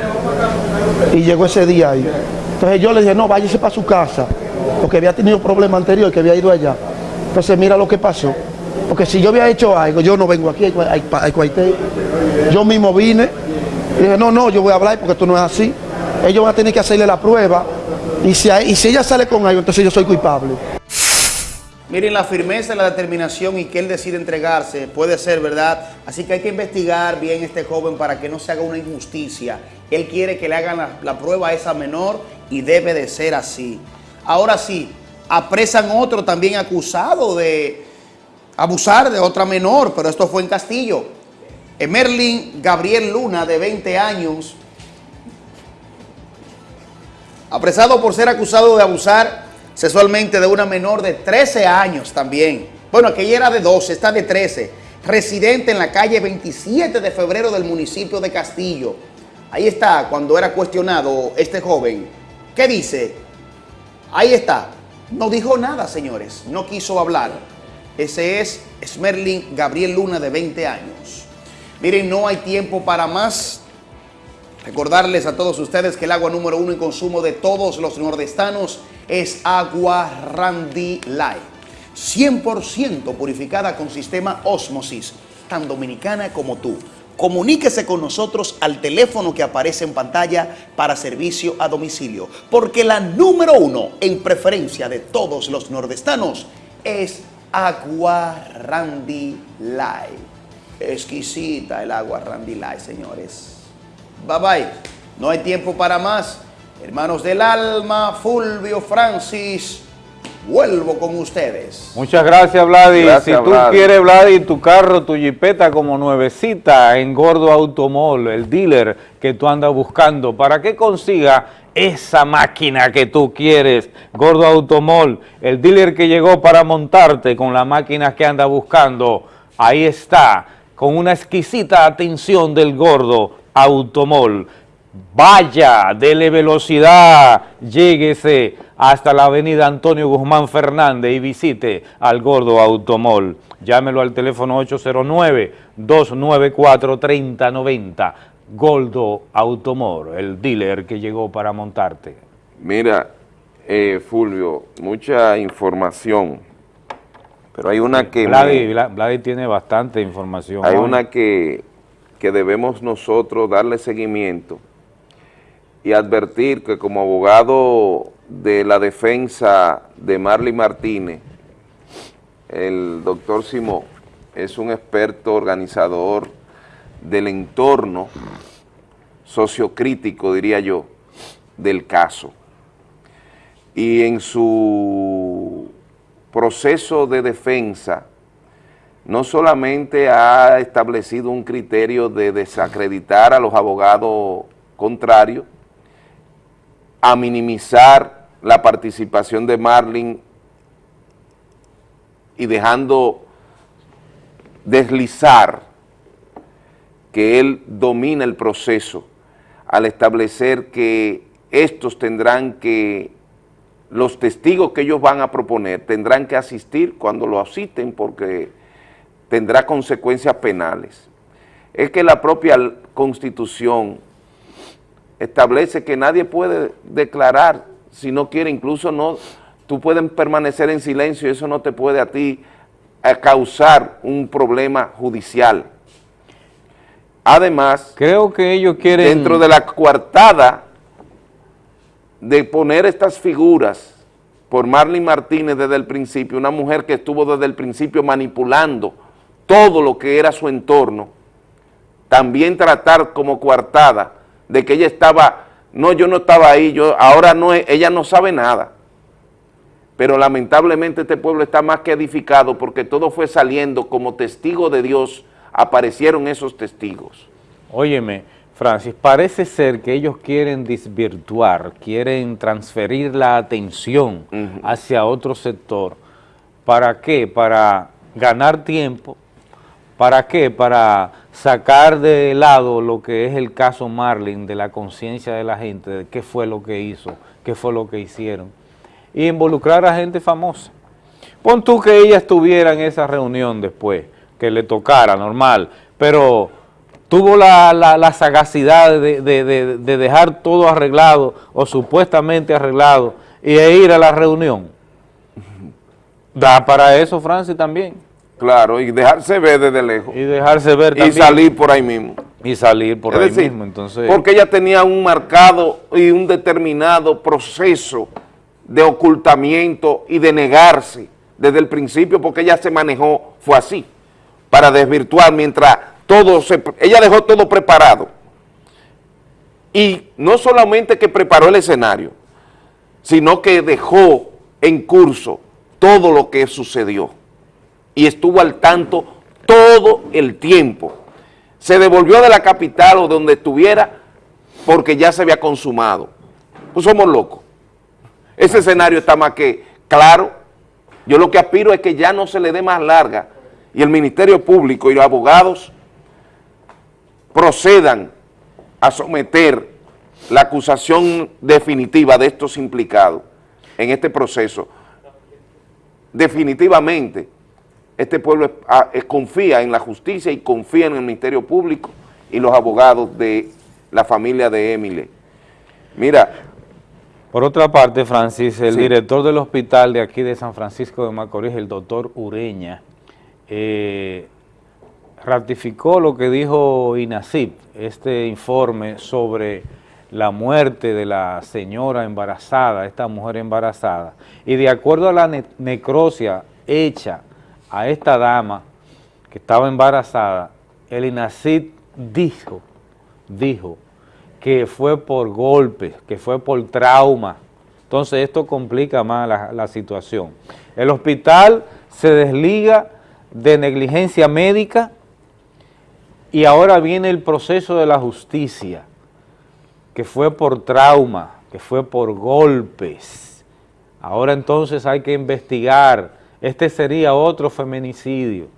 Speaker 30: Y llegó ese día ahí. Entonces yo le dije, no, váyase para su casa, porque había tenido problemas anterior que había ido allá. Entonces mira lo que pasó. Porque si yo había hecho algo, yo no vengo aquí al cuartel. Yo mismo vine y dije, no, no, yo voy a hablar porque esto no es así. Ellos van a tener que hacerle la prueba. Y si, y si ella sale con algo, entonces yo soy culpable.
Speaker 14: Miren la firmeza, la determinación y que él decide entregarse, puede ser verdad. Así que hay que investigar bien este joven para que no se haga una injusticia. Él quiere que le hagan la, la prueba a esa menor y debe de ser así. Ahora sí, apresan otro también acusado de abusar de otra menor, pero esto fue en Castillo. Emerlin Gabriel Luna, de 20 años, apresado por ser acusado de abusar sexualmente de una menor de 13 años también. Bueno, aquella era de 12, está de 13. Residente en la calle 27 de febrero del municipio de Castillo. Ahí está, cuando era cuestionado este joven. ¿Qué dice? Ahí está. No dijo nada, señores. No quiso hablar. Ese es Smerlin Gabriel Luna, de 20 años. Miren, no hay tiempo para más. Recordarles a todos ustedes que el agua número uno en consumo de todos los nordestanos es agua Randy Light. 100% purificada con sistema Osmosis, tan dominicana como tú. Comuníquese con nosotros al teléfono que aparece en pantalla para servicio a domicilio, porque la número uno en preferencia de todos los nordestanos es agua Randy Light. Exquisita el agua Randy Light, señores. Bye bye. No hay tiempo para más. Hermanos del alma, Fulvio Francis, vuelvo con ustedes.
Speaker 1: Muchas gracias, Vladi.
Speaker 3: Gracias,
Speaker 1: si tú quieres, Vladi, tu carro, tu jipeta como nuevecita en Gordo Automol, el dealer que tú andas buscando, para que consiga esa máquina que tú quieres. Gordo Automol, el dealer que llegó para montarte con la máquina que anda buscando. Ahí está, con una exquisita atención del Gordo Automol. Vaya, dele velocidad, lléguese hasta la avenida Antonio Guzmán Fernández y visite al Gordo Automol. Llámelo al teléfono 809-294-3090. Gordo Automol, el dealer que llegó para montarte.
Speaker 3: Mira, eh, Fulvio, mucha información, pero hay una que...
Speaker 1: Vladi, Vladi tiene bastante información.
Speaker 3: Hay una que, que debemos nosotros darle seguimiento y advertir que como abogado de la defensa de Marley Martínez, el doctor Simón es un experto organizador del entorno sociocrítico, diría yo, del caso. Y en su proceso de defensa, no solamente ha establecido un criterio de desacreditar a los abogados contrarios, a minimizar la participación de Marlin y dejando deslizar que él domina el proceso al establecer que estos tendrán que, los testigos que ellos van a proponer tendrán que asistir cuando lo asisten porque tendrá consecuencias penales. Es que la propia Constitución establece que nadie puede declarar si no quiere, incluso no, tú puedes permanecer en silencio y eso no te puede a ti eh, causar un problema judicial. Además,
Speaker 1: creo que ellos quieren...
Speaker 3: Dentro de la coartada de poner estas figuras por Marlene Martínez desde el principio, una mujer que estuvo desde el principio manipulando todo lo que era su entorno, también tratar como coartada de que ella estaba, no, yo no estaba ahí, yo ahora no, ella no sabe nada. Pero lamentablemente este pueblo está más que edificado porque todo fue saliendo como testigo de Dios, aparecieron esos testigos.
Speaker 1: Óyeme, Francis, parece ser que ellos quieren desvirtuar, quieren transferir la atención hacia otro sector. ¿Para qué? Para ganar tiempo. ¿Para qué? Para sacar de lado lo que es el caso Marlin, de la conciencia de la gente, de qué fue lo que hizo, qué fue lo que hicieron, y involucrar a gente famosa. Pon tú que ella estuviera en esa reunión después, que le tocara, normal, pero tuvo la, sagacidad de, de, dejar todo arreglado o supuestamente arreglado y ir a la reunión. Da para eso, Francis, también.
Speaker 3: Claro, y dejarse ver desde lejos.
Speaker 1: Y dejarse ver también.
Speaker 3: Y salir por ahí mismo.
Speaker 1: Y salir por ahí mismo, entonces.
Speaker 3: Porque ella tenía un marcado y un determinado proceso de ocultamiento y de negarse desde el principio, porque ella se manejó, fue así, para desvirtuar mientras todo se... Ella dejó todo preparado. Y no solamente que preparó el escenario, sino que dejó en curso todo lo que sucedió y estuvo al tanto todo el tiempo. Se devolvió de la capital o de donde estuviera porque ya se había consumado. Pues somos locos. Ese escenario está más que claro. Yo lo que aspiro es que ya no se le dé más larga y el Ministerio Público y los abogados procedan a someter la acusación definitiva de estos implicados en este proceso. Definitivamente, este pueblo ah, confía en la justicia y confía en el Ministerio Público y los abogados de la familia de Emile. Mira.
Speaker 1: Por otra parte, Francis, el director del hospital de aquí de San Francisco de Macorís, el doctor Ureña, eh, ratificó lo que dijo INACIP, este informe sobre la muerte de la señora embarazada, esta mujer embarazada, y de acuerdo a la necrosia hecha a esta dama que estaba embarazada, el INACID dijo, dijo que fue por golpes, que fue por trauma. Entonces esto complica más la, la situación. El hospital se desliga de negligencia médica y ahora viene el proceso de la justicia, que fue por trauma, que fue por golpes. Ahora entonces hay que investigar este sería otro feminicidio.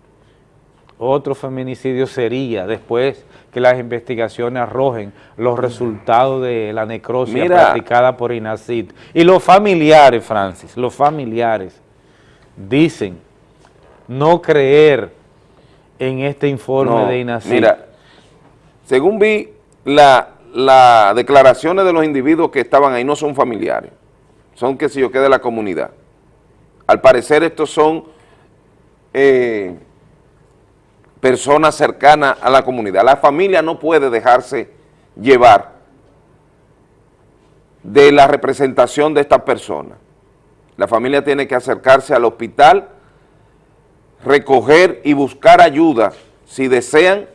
Speaker 1: Otro feminicidio sería después que las investigaciones arrojen los resultados de la necrosia
Speaker 3: Mira.
Speaker 1: practicada por INACID. Y los familiares, Francis, los familiares dicen no creer en este informe
Speaker 3: No,
Speaker 1: de INACID.
Speaker 3: Mira, según vi, la- las declaraciones de los individuos que estaban ahí no son familiares, son que si yo qué de la comunidad. Al parecer estos son eh, personas cercanas a la comunidad. La familia no puede dejarse llevar de la representación de estas personas. La familia tiene que acercarse al hospital, recoger y buscar ayuda si desean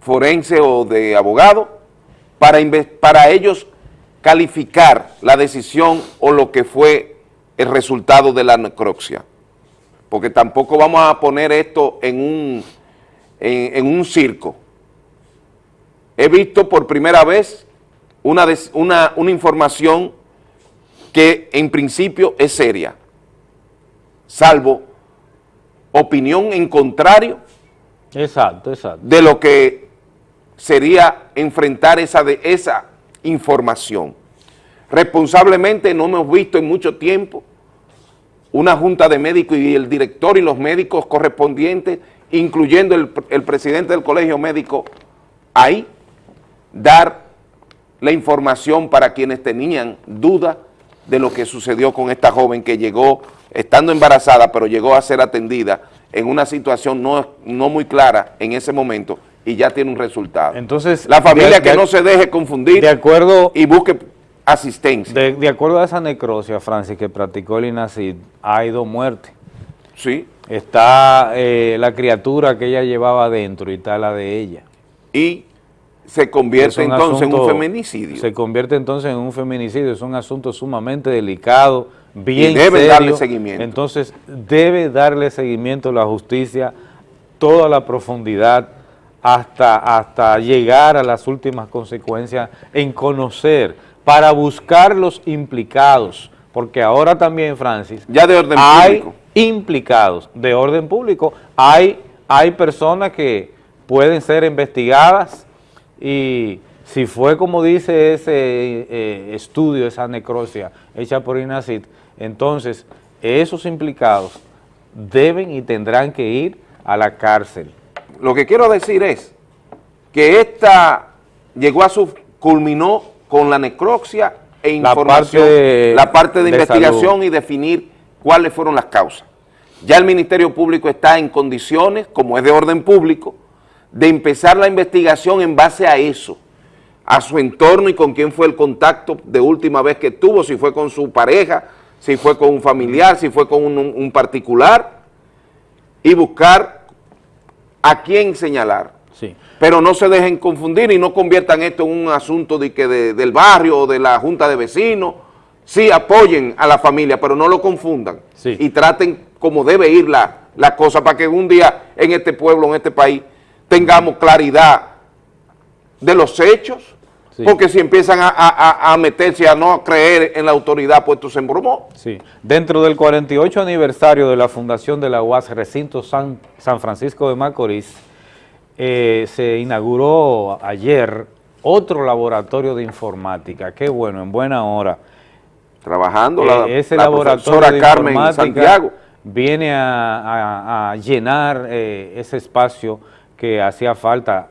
Speaker 3: forense o de abogado para, para ellos calificar la decisión o lo que fue el resultado de la necropsia. Porque tampoco vamos a poner esto en un, en, en un circo. He visto por primera vez una, des- una, una información que en principio es seria, salvo opinión en contrario
Speaker 1: Exacto, exacto.
Speaker 3: de lo que sería enfrentar esa, de, esa información. Responsablemente no hemos visto en mucho tiempo una junta de médicos y el director y los médicos correspondientes, incluyendo el, el presidente del colegio médico, ahí, dar la información para quienes tenían duda de lo que sucedió con esta joven que llegó, estando embarazada, pero llegó a ser atendida en una situación no, no muy clara en ese momento y ya tiene un resultado.
Speaker 1: Entonces,
Speaker 3: la familia
Speaker 1: de-
Speaker 3: que
Speaker 1: de-
Speaker 3: no se deje confundir
Speaker 1: de acuerdo,
Speaker 3: y busque asistencia.
Speaker 1: De, de acuerdo a esa necrosia, Francis, que practicó el INACID, hay dos muertes.
Speaker 3: Sí.
Speaker 1: Está eh, la criatura que ella llevaba adentro y está la de ella.
Speaker 3: Y se convierte entonces en un feminicidio.
Speaker 1: Se convierte entonces en un feminicidio, es un asunto sumamente delicado, bien
Speaker 3: debe
Speaker 1: serio.
Speaker 3: darle seguimiento.
Speaker 1: Entonces debe darle seguimiento la justicia, toda la profundidad, hasta, hasta llegar a las últimas consecuencias en conocer, para buscar los implicados, porque ahora también, Francis,
Speaker 3: Ya de orden
Speaker 1: hay
Speaker 3: público.
Speaker 1: implicados de orden público, hay, hay personas que pueden ser investigadas y si fue como dice ese eh, estudio, esa necrosia hecha por INACID, entonces esos implicados deben y tendrán que ir a la cárcel.
Speaker 3: Lo que quiero decir es que esta llegó a su, culminó con la necropsia e
Speaker 1: La
Speaker 3: información,
Speaker 1: parte de-
Speaker 3: la parte de,
Speaker 1: de
Speaker 3: investigación
Speaker 1: salud.
Speaker 3: y definir cuáles fueron las causas. Ya el Ministerio Público está en condiciones, como es de orden público, de empezar la investigación en base a eso, a su entorno y con quién fue el contacto de última vez que tuvo, si fue con su pareja, si fue con un familiar, si fue con un, un particular, y buscar a quién señalar.
Speaker 1: Sí.
Speaker 3: Pero no se dejen confundir y no conviertan esto en un asunto de que de- del barrio o de la junta de vecinos. Sí, apoyen a la familia, pero no lo confundan. Y traten como debe ir la, la cosa para que un día en este pueblo, en este país, tengamos claridad de los hechos.
Speaker 1: Sí.
Speaker 3: Porque si empiezan a, a- a- a meterse a no creer en la autoridad, pues esto se embromó.
Speaker 1: Sí. Dentro del 48 aniversario de la fundación de la UAS Recinto San, San Francisco de Macorís, eh, se inauguró ayer otro laboratorio de informática. Qué bueno, en buena hora.
Speaker 3: Trabajando
Speaker 1: Eh,
Speaker 3: la,
Speaker 1: ese
Speaker 3: la
Speaker 1: laboratorio
Speaker 3: profesora
Speaker 1: de
Speaker 3: Carmen
Speaker 1: informática
Speaker 3: Santiago.
Speaker 1: viene a, a- a llenar eh, ese espacio que hacía falta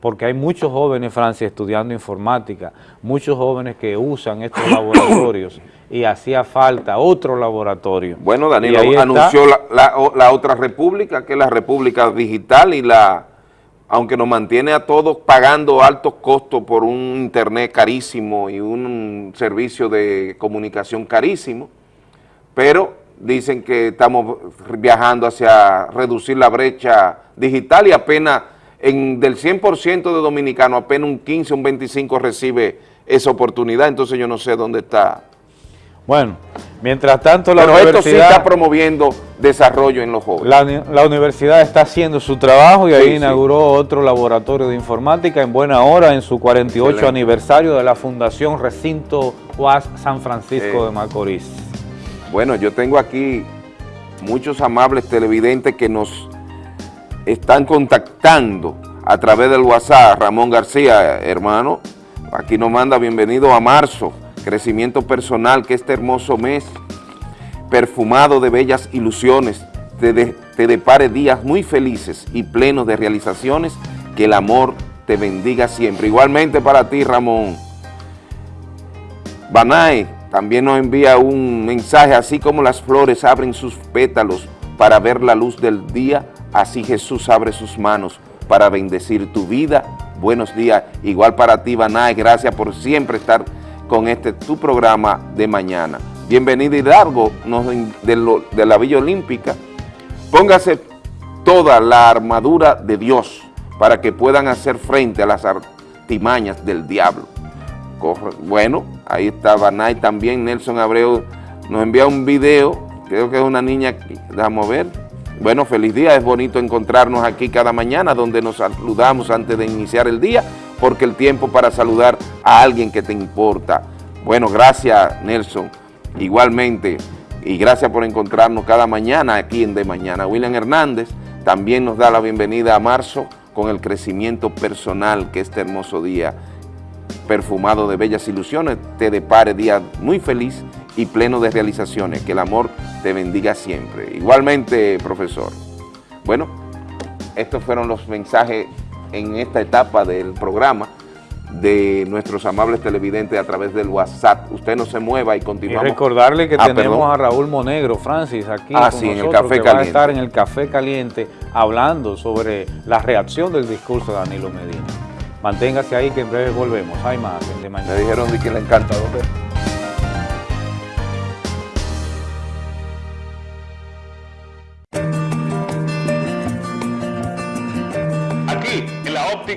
Speaker 1: porque hay muchos jóvenes, Francia, estudiando informática, muchos jóvenes que usan estos laboratorios y hacía falta otro laboratorio.
Speaker 3: Bueno, Danilo anunció la, la- la otra república, que es la república digital y la, aunque nos mantiene a todos pagando altos costos por un internet carísimo y un servicio de comunicación carísimo, pero dicen que estamos viajando hacia reducir la brecha digital y apenas en del 100% de dominicanos, apenas un 15, un 25 recibe esa oportunidad, entonces yo no sé dónde está.
Speaker 1: Bueno, mientras tanto la
Speaker 3: Pero esto sí
Speaker 1: universidad...
Speaker 3: está promoviendo desarrollo en los jóvenes.
Speaker 1: La, uni- la universidad está haciendo su trabajo y
Speaker 3: Sí,
Speaker 1: ahí
Speaker 3: sí.
Speaker 1: inauguró otro laboratorio de informática en buena hora en su 48
Speaker 3: Excelente.
Speaker 1: aniversario de la Fundación Recinto UAS San Francisco de Macorís.
Speaker 3: Bueno, yo tengo aquí muchos amables televidentes que nos están contactando a través del WhatsApp, Ramón García, hermano, aquí nos manda bienvenido a marzo, crecimiento personal, que este hermoso mes, perfumado de bellas ilusiones, te, te depare días muy felices y plenos de realizaciones, que el amor te bendiga siempre. Igualmente para ti, Ramón. Banae también nos envía un mensaje, así como las flores abren sus pétalos para ver la luz del día, así Jesús abre sus manos para bendecir tu vida. Buenos días, igual para ti, Banae, gracias por siempre estar con este tu programa de mañana. Bienvenido Hidalgo nos- de, de la Villa Olímpica. Póngase toda la armadura de Dios para que puedan hacer frente a las artimañas del diablo. Bueno, ahí está Banay también, Nelson Abreu nos envía un video, creo que es una niña, a ver. Bueno, feliz día, es bonito encontrarnos aquí cada mañana donde nos saludamos antes de iniciar el día, porque el tiempo para saludar a alguien que te importa. Bueno, gracias Nelson, igualmente, y gracias por encontrarnos cada mañana aquí en De Mañana. William Hernández también nos da la bienvenida a marzo con el crecimiento personal que este hermoso día perfumado de bellas ilusiones, te depare día muy feliz y pleno de realizaciones. Que el amor te bendiga siempre. Igualmente, profesor. Bueno, estos fueron los mensajes en esta etapa del programa de nuestros amables televidentes a través del WhatsApp. Usted no se mueva y
Speaker 1: Y
Speaker 3: continuamos.
Speaker 1: recordarle que
Speaker 3: Ah,
Speaker 1: tenemos
Speaker 3: perdón.
Speaker 1: a Raúl Monegro, Francis, aquí
Speaker 3: Ah,
Speaker 1: con
Speaker 3: sí, en el Café
Speaker 1: que va a
Speaker 3: Caliente.
Speaker 1: estar en el Café Caliente hablando sobre la reacción del discurso de Danilo Medina. Manténgase ahí que en breve volvemos. Hay más en de mañana.
Speaker 3: Me dijeron de que le encanta.
Speaker 6: Aquí,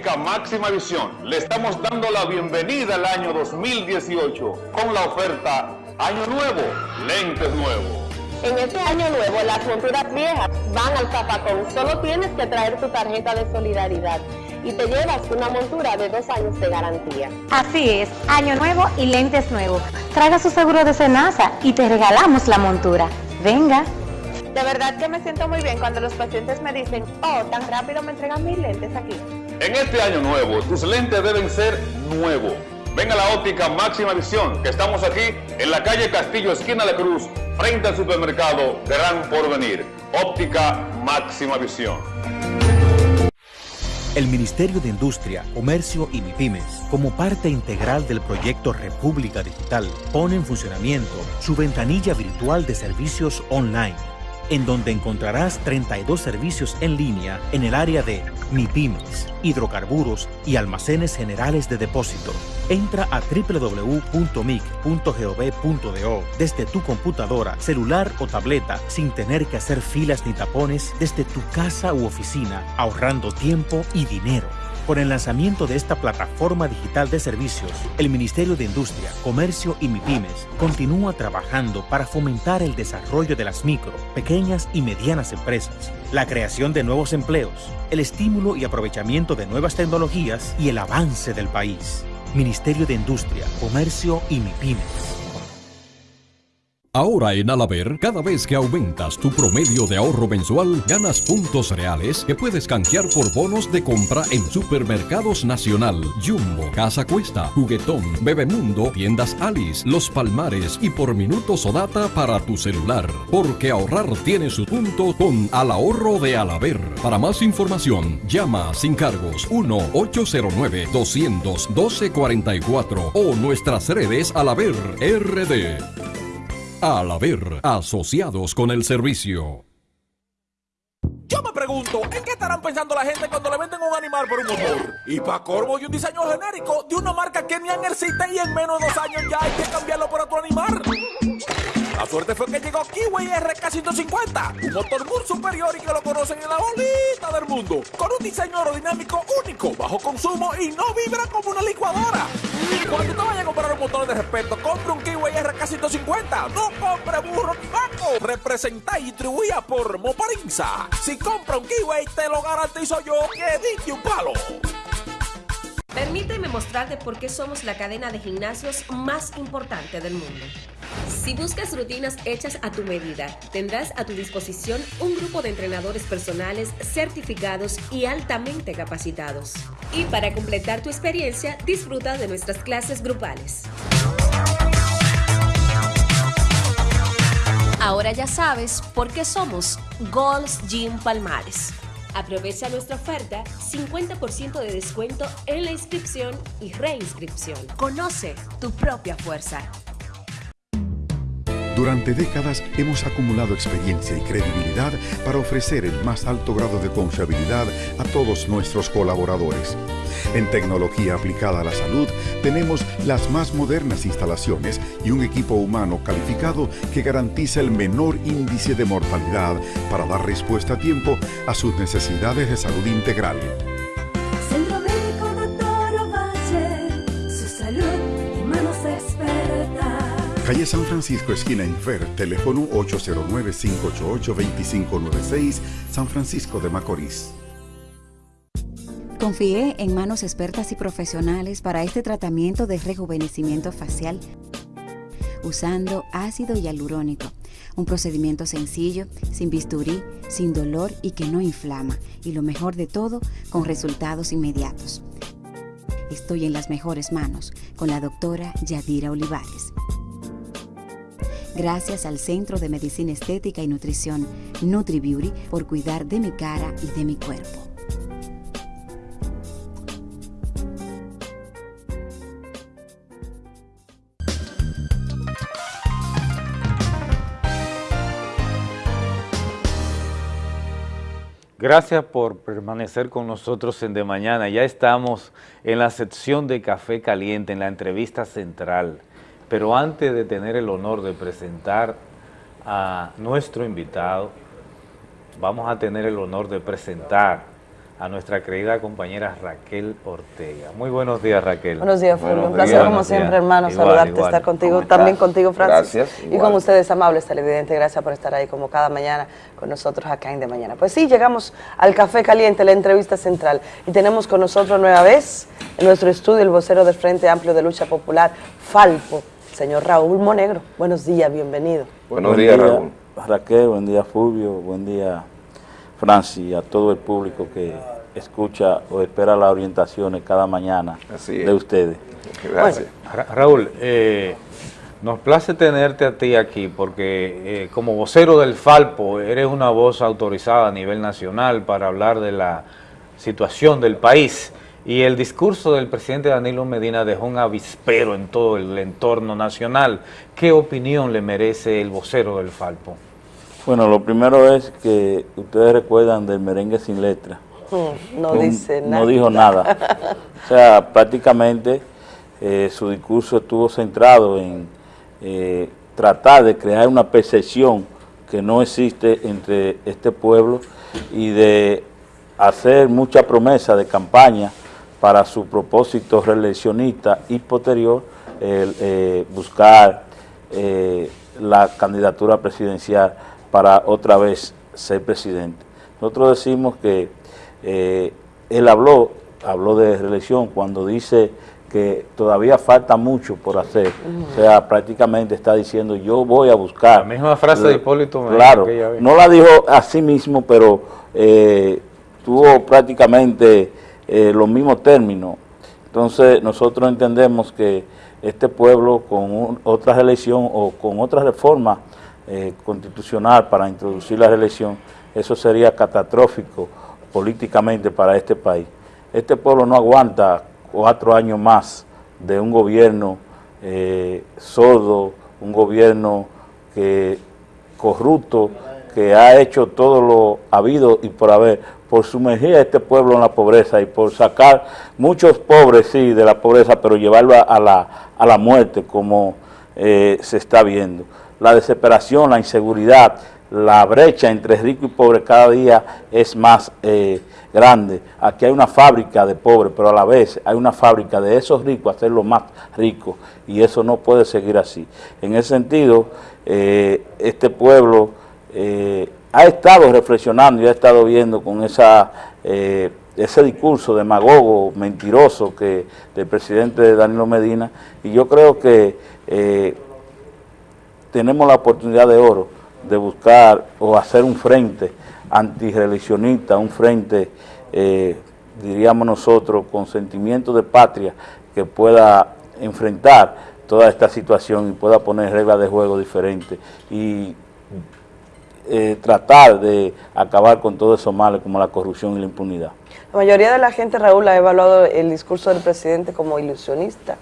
Speaker 6: óptica máxima visión, le estamos dando la bienvenida al año 2018 con la oferta Año Nuevo, lentes nuevos.
Speaker 7: En este año nuevo, las monturas viejas van al zapacón. Solo tienes que traer tu tarjeta de solidaridad y te llevas una montura de dos años de garantía.
Speaker 33: Así es, año nuevo y lentes nuevos. Traiga su seguro de Senasa y te regalamos la montura. Venga.
Speaker 7: De verdad que me siento muy bien cuando los pacientes me dicen, oh, tan rápido me entregan mis lentes aquí.
Speaker 6: En este año nuevo, tus lentes deben ser nuevos. Ven a la óptica máxima visión, que estamos aquí en la calle Castillo, esquina de Cruz, frente al supermercado Gran Porvenir. Óptica máxima visión.
Speaker 34: El Ministerio de Industria, Comercio y MIPIMES, como parte integral del proyecto República Digital, pone en funcionamiento su ventanilla virtual de servicios online, en donde encontrarás 32 servicios en línea en el área de MIPIMES, hidrocarburos y almacenes generales de depósito. Entra a www.mic.gov.do desde tu computadora, celular o tableta sin tener que hacer filas ni tapones desde tu casa u oficina, ahorrando tiempo y dinero. Con el lanzamiento de esta plataforma digital de servicios, el Ministerio de Industria, Comercio y MIPIMES continúa trabajando para fomentar el desarrollo de las micro, pequeñas y medianas empresas, la creación de nuevos empleos, el estímulo y aprovechamiento de nuevas tecnologías y el avance del país. Ministerio de Industria, Comercio y MIPIMES.
Speaker 35: Ahora en Alaber, cada vez que aumentas tu promedio de ahorro mensual, ganas puntos reales que puedes canjear por bonos de compra en Supermercados Nacional, Jumbo, Casa Cuesta, Juguetón, Bebemundo, Tiendas Alice, Los Palmares y por minutos o data para tu celular. Porque ahorrar tiene su punto con Al Ahorro de Alaber. Para más información, llama sin cargos 1-809-212-44 o nuestras redes Alaber RD. Al haber asociados con el servicio.
Speaker 36: Yo me pregunto, ¿en qué estarán pensando la gente cuando le venden un animal por un motor? Y para corvo y un diseño genérico de una marca que ni existe y en menos de dos años ya hay que cambiarlo por otro animal. La suerte fue que llegó Kiwi RK150, un motor muy superior y que lo conocen en la bolita del mundo, con un diseño aerodinámico único, bajo consumo y no vibra como una licuadora. Cuando usted vaya a comprar un motor de respeto, compre un Kiwi RK150, no compre burro ni vaco. Representa y distribuida por Moparinza. Si compra un Kiwi, te lo garantizo yo que diste un palo.
Speaker 37: Permíteme mostrarte por qué somos la cadena de gimnasios más importante del mundo. Si buscas rutinas hechas a tu medida, tendrás a tu disposición un grupo de entrenadores personales certificados y altamente capacitados. Y para completar tu experiencia, disfruta de nuestras clases grupales. Ahora ya sabes por qué somos Gold's Gym Palmares. Aprovecha nuestra oferta, 50% de descuento en la inscripción y reinscripción. Conoce tu propia fuerza.
Speaker 38: Durante décadas hemos acumulado experiencia y credibilidad para ofrecer el más alto grado de confiabilidad a todos nuestros colaboradores. En tecnología aplicada a la salud tenemos las más modernas instalaciones y un equipo humano calificado que garantiza el menor índice de mortalidad para dar respuesta a tiempo a sus necesidades de salud integral.
Speaker 39: Centro Médico Doctor Ovalle, su salud manos expertas.
Speaker 38: Calle San Francisco, esquina Infer, teléfono 809-588-2596, San Francisco de Macorís.
Speaker 40: Confié en manos expertas y profesionales para este tratamiento de rejuvenecimiento facial usando ácido hialurónico, un procedimiento sencillo, sin bisturí, sin dolor y que no inflama, y lo mejor de todo, con resultados inmediatos. Estoy en las mejores manos con la doctora Yadira Olivares. Gracias al Centro de Medicina Estética y Nutrición NutriBeauty por cuidar de mi cara y de mi cuerpo.
Speaker 1: Gracias por permanecer con nosotros en De Mañana. Ya estamos en la sección de Café Caliente, en la entrevista central. Pero antes de tener el honor de presentar a nuestro invitado, vamos a tener el honor de presentar a nuestra querida compañera Raquel Ortega. Muy buenos días, Raquel.
Speaker 41: Buenos días, Fulvio. Un placer,
Speaker 1: días.
Speaker 41: como siempre,
Speaker 1: días.
Speaker 41: hermano,
Speaker 1: Igual,
Speaker 41: saludarte,
Speaker 1: igual.
Speaker 41: estar contigo, también contigo, Francis.
Speaker 1: Gracias,
Speaker 41: Y con ustedes, amables televidentes, gracias por estar ahí como cada mañana con nosotros acá en De Mañana. Pues sí, llegamos al Café Caliente, la entrevista central, y tenemos con nosotros nueva vez en nuestro estudio el vocero del Frente Amplio de Lucha Popular, Falpo, señor Raúl Monegro. Buenos días, bienvenido.
Speaker 3: Buenos
Speaker 42: Buen
Speaker 3: días,
Speaker 42: día,
Speaker 3: Raúl.
Speaker 42: Raquel, buen día Fulvio, buen día Francis, a todo el público que escucha o espera las orientaciones cada mañana
Speaker 3: Así es.
Speaker 42: de ustedes.
Speaker 3: Gracias.
Speaker 1: Ra- Raúl, eh, nos place tenerte a ti aquí porque eh, como vocero del Falpo eres una voz autorizada a nivel nacional para hablar de la situación del país y el discurso del presidente Danilo Medina dejó un avispero en todo el entorno nacional. ¿Qué opinión le merece el vocero del Falpo?
Speaker 42: Bueno, lo primero es que ustedes recuerdan del merengue sin letra.
Speaker 41: Mm, No
Speaker 42: un-
Speaker 41: dice nada.
Speaker 42: No dijo nada. O sea, prácticamente eh, su discurso estuvo centrado en eh, tratar de crear una percepción que no existe entre este pueblo y de hacer mucha promesa de campaña para su propósito reeleccionista y posterior el, eh, buscar la candidatura presidencial para otra vez ser presidente. Nosotros decimos que eh, él habló, habló de reelección cuando dice que todavía falta mucho por hacer. O sea, prácticamente está diciendo yo voy a buscar.
Speaker 1: La misma frase de Hipólito
Speaker 42: Claro, no la dijo a sí mismo, pero eh, tuvo prácticamente eh, los mismos términos. Entonces nosotros entendemos que este pueblo con un- otra reelección o con otra reforma eh, constitucional para introducir la reelección, eso sería catastrófico políticamente para este país. Este pueblo no aguanta cuatro años más de un gobierno eh, sordo, un gobierno que corrupto, que ha hecho todo lo habido y por haber, por sumergir a este pueblo en la pobreza y por sacar muchos pobres, sí, de la pobreza, pero llevarlo a, la, a la muerte, como eh, se está viendo. La desesperación, la inseguridad, la brecha entre rico y pobre cada día es más eh, grande. Aquí hay una fábrica de pobres, pero a la vez hay una fábrica de esos ricos hacerlos más ricos y eso no puede seguir así. En ese sentido, eh, este pueblo eh, ha estado reflexionando y ha estado viendo con esa, eh, ese discurso demagogo, mentiroso que del presidente Danilo Medina y yo creo que tenemos la oportunidad de oro de buscar o hacer un frente antirreeleccionista, un frente, eh, diríamos nosotros, con sentimiento de patria que pueda enfrentar toda esta situación y pueda poner reglas de juego diferentes y eh, tratar de acabar con todos esos males como la corrupción y la impunidad.
Speaker 41: La mayoría de la gente, Raúl, ha evaluado el discurso del presidente como ilusionista,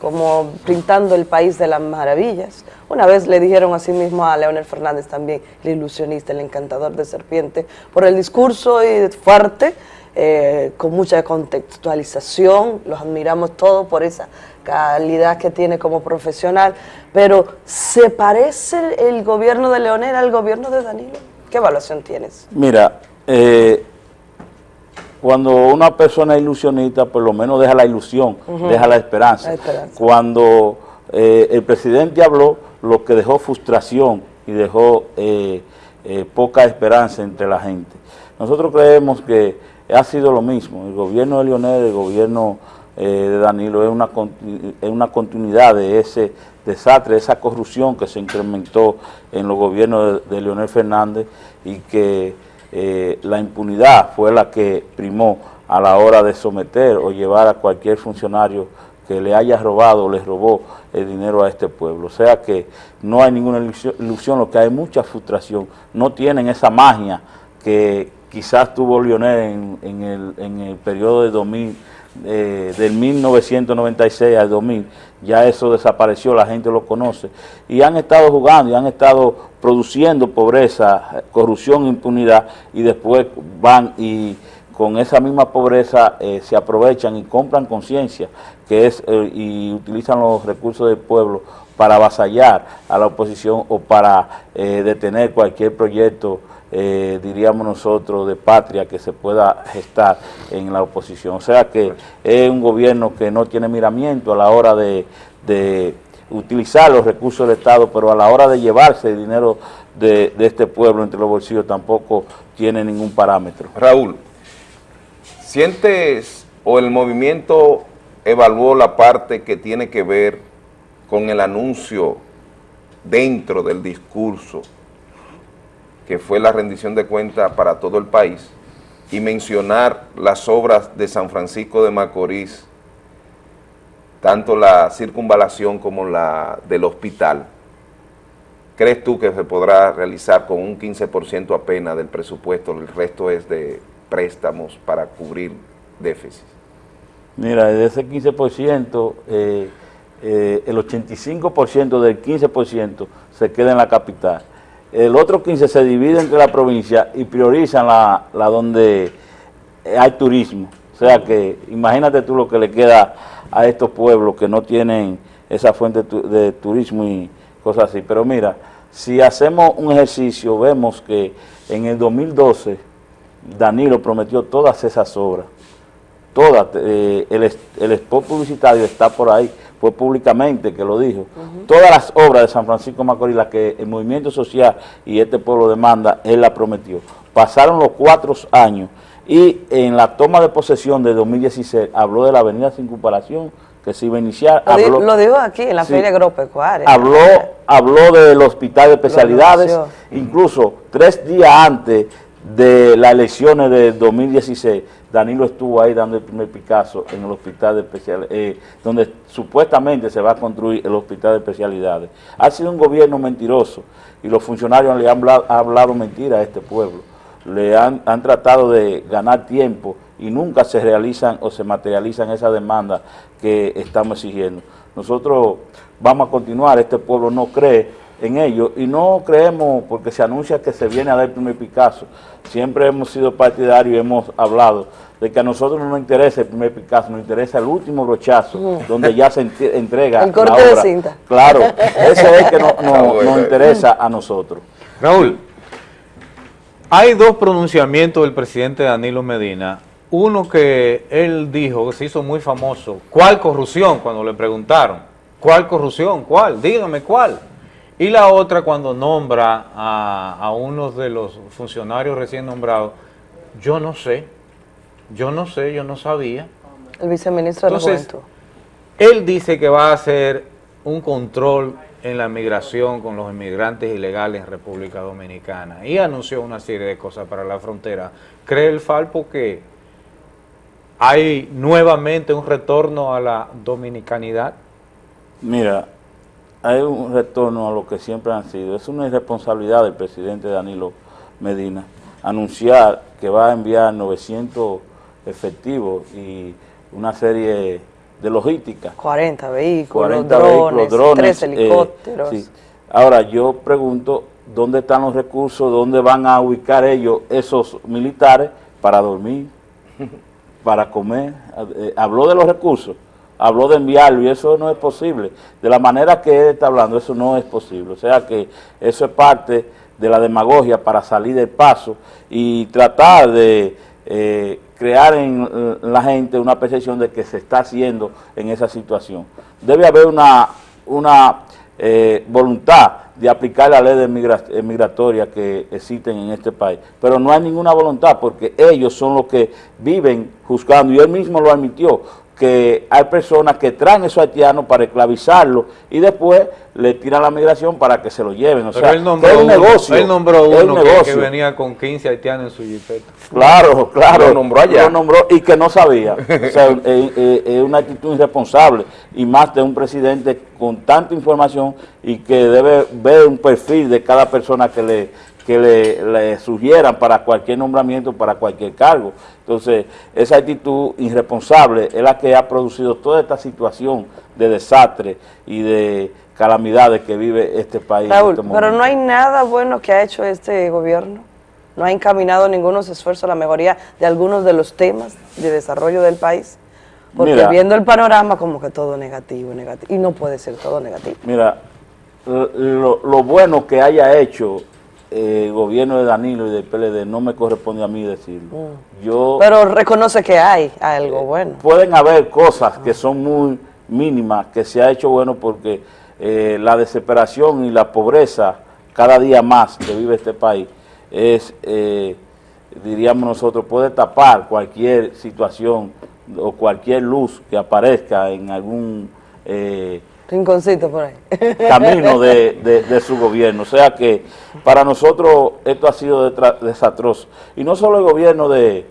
Speaker 41: como pintando el país de las maravillas. Una vez le dijeron así mismo a Leonel Fernández también, el ilusionista, el encantador de serpiente, por el discurso y fuerte, eh, con mucha contextualización, los admiramos todos por esa calidad que tiene como profesional, pero ¿se parece el gobierno de Leonel al gobierno de Danilo? ¿Qué evaluación tienes?
Speaker 42: Mira, eh, cuando una persona es ilusionista, por lo menos deja la ilusión, deja la esperanza.
Speaker 41: La esperanza.
Speaker 42: Cuando eh, el presidente habló, lo que dejó frustración y dejó eh, eh, poca esperanza entre la gente. Nosotros creemos que ha sido lo mismo. El gobierno de Leonel, el gobierno de Danilo es una, es una continuidad de ese desastre, de esa corrupción que se incrementó en los gobiernos de, de Leonel Fernández y que eh, la impunidad fue la que primó a la hora de someter o llevar a cualquier funcionario que le haya robado o le robó el dinero a este pueblo. O sea que no hay ninguna ilusión, lo que hay mucha frustración. No tienen esa magia que quizás tuvo Lionel en, en el, en el periodo de 2000, eh, del 1996 al 2000, ya eso desapareció, la gente lo conoce, y han estado jugando y han estado produciendo pobreza, corrupción, impunidad, y después van y con esa misma pobreza eh, se aprovechan y compran conciencia, que es eh, y utilizan los recursos del pueblo para avasallar a la oposición o para eh, detener cualquier proyecto, eh, diríamos nosotros, de patria que se pueda gestar en la oposición. O sea que es un gobierno que no tiene miramiento a la hora de, utilizar los recursos del Estado, pero a la hora de llevarse el dinero de este pueblo entre los bolsillos tampoco tiene ningún parámetro.
Speaker 3: Raúl, ¿sientes o el movimiento evaluó la parte que tiene que ver con el anuncio dentro del discurso, que fue la rendición de cuentas para todo el país, y mencionar las obras de San Francisco de Macorís, tanto la circunvalación como la del hospital? ¿Crees tú que se podrá realizar con un 15% apenas del presupuesto? El resto es de préstamos para cubrir déficit.
Speaker 42: Mira, de ese 15%, eh, eh, el 85% del 15% se queda en la capital. El otro 15% se divide entre la provincia y priorizan la, la donde hay turismo. O sea que imagínate tú lo que le queda a estos pueblos que no tienen esa fuente de turismo y cosas así. Pero mira, si hacemos un ejercicio, vemos que en el 2012 Danilo prometió todas esas obras todas, eh, el, el spot publicitario está por ahí, fue públicamente que lo dijo. Todas las obras de San Francisco Macorís, las que el movimiento social y este pueblo demanda, él la prometió. Pasaron los cuatro años y en la toma de posesión de 2016 habló de la avenida sin comparación que se iba a iniciar.
Speaker 41: Lo,
Speaker 42: habló-
Speaker 41: lo dijo aquí en la
Speaker 42: Sí.
Speaker 41: Feria Agropecuaria.
Speaker 42: habló, habló del hospital de especialidades, incluso tres días antes de las elecciones de 2016, Danilo estuvo ahí dando el primer Picasso en el hospital de especialidades, donde supuestamente se va a construir el hospital de especialidades. Ha sido un gobierno mentiroso y los funcionarios le han hablado, han hablado mentira a este pueblo. Le han, han tratado de ganar tiempo y nunca se realizan o se materializan esas demandas que estamos exigiendo. Nosotros vamos a continuar, este pueblo no cree en ello y no creemos porque se anuncia que se viene a dar el primer Picasso. Siempre hemos sido partidarios y hemos hablado de que a nosotros no nos interesa el primer Picasso, nos interesa el último brochazo,
Speaker 41: Ujú.
Speaker 42: donde ya se entrega
Speaker 41: El corte
Speaker 42: la
Speaker 41: de cinta.
Speaker 42: Claro, eso es que no- no-
Speaker 1: Ah, bueno.
Speaker 42: nos interesa a nosotros.
Speaker 1: Raúl, hay dos pronunciamientos del presidente Danilo Medina. Uno que él dijo, que se hizo muy famoso, ¿cuál corrupción? Cuando le preguntaron, ¿cuál corrupción? ¿Cuál? Dígame cuál. Y la otra cuando nombra a, a uno de los funcionarios recién nombrados, yo no sé, yo no sé, yo no sabía.
Speaker 41: El viceministro de la
Speaker 1: Entonces,
Speaker 41: Juventud.
Speaker 1: Él dice que va a hacer un control en la migración con los inmigrantes ilegales en República Dominicana y anunció una serie de cosas para la frontera. ¿Cree el Falpo que hay nuevamente un retorno a la dominicanidad?
Speaker 42: Mira, hay un retorno a lo que siempre han sido. Es una irresponsabilidad del presidente Danilo Medina anunciar que va a enviar 900 efectivos y una serie de logística.
Speaker 41: 40 vehículos,
Speaker 42: 40
Speaker 41: drones,
Speaker 42: drones,
Speaker 41: tres
Speaker 42: eh,
Speaker 41: helicópteros.
Speaker 42: sí. Ahora, yo pregunto, ¿dónde están los recursos? ¿Dónde van a ubicar ellos, esos militares, para dormir, para comer? Eh, habló de los recursos, habló de enviarlo y eso no es posible. De la manera que él está hablando, eso no es posible. O sea que eso es parte de la demagogia para salir del paso y tratar de eh, crear en la gente una percepción de que se está haciendo en esa situación. Debe haber una, una eh, voluntad de aplicar la ley de eh, migratoria que existen en este país, pero no hay ninguna voluntad porque ellos son los que viven juzgando y él mismo lo admitió, que hay personas que traen esos haitianos para esclavizarlos y después le tiran la migración para que se lo lleven. O
Speaker 1: Pero
Speaker 42: sea,
Speaker 1: él nombró
Speaker 42: que es un negocio.
Speaker 1: él nombró uno que- que,
Speaker 42: negocio.
Speaker 1: venía con 15 haitianos en su jipeta.
Speaker 42: Claro, claro.
Speaker 1: Lo nombró allá.
Speaker 42: Lo nombró y que no sabía. O sea, es es- es una actitud irresponsable y más de un presidente con tanta información y que debe ver un perfil de cada persona que le que le, le sugieran para cualquier nombramiento, para cualquier cargo. Entonces, esa actitud irresponsable es la que ha producido toda esta situación de desastre y de calamidades que vive este país. en
Speaker 41: Raúl,
Speaker 42: este
Speaker 41: pero no hay nada bueno que ha hecho este gobierno. No ha encaminado ningunos esfuerzos a la mejoría de algunos de los temas de desarrollo del país. Porque
Speaker 42: Mira.
Speaker 41: viendo el panorama, como que todo negativo, negativo. Y no puede ser todo negativo.
Speaker 42: Mira, lo, lo bueno que haya hecho eh, el gobierno de Danilo y del PLD no me corresponde a mí decirlo. Yo,
Speaker 41: Pero reconoce que hay algo bueno.
Speaker 42: pueden haber cosas que son muy mínimas, que se ha hecho bueno porque eh, la desesperación y la pobreza cada día más que vive este país es, eh, diríamos nosotros, puede tapar cualquier situación o cualquier luz que aparezca en algún... eh,
Speaker 41: Rinconcito por ahí.
Speaker 42: camino de, de- de su gobierno. O sea que para nosotros esto ha sido desastroso. Y no solo el gobierno de,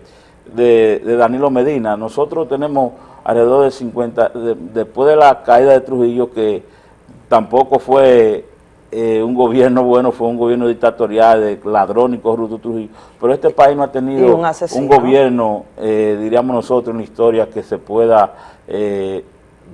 Speaker 42: de- Danilo Medina, nosotros tenemos alrededor de 50, de- después de la caída de Trujillo, que tampoco fue eh, un gobierno bueno, fue un gobierno dictatorial de ladrón y corrupto Trujillo, pero este país no ha tenido
Speaker 41: un
Speaker 42: gobierno, eh, diríamos nosotros, en la historia que se pueda eh,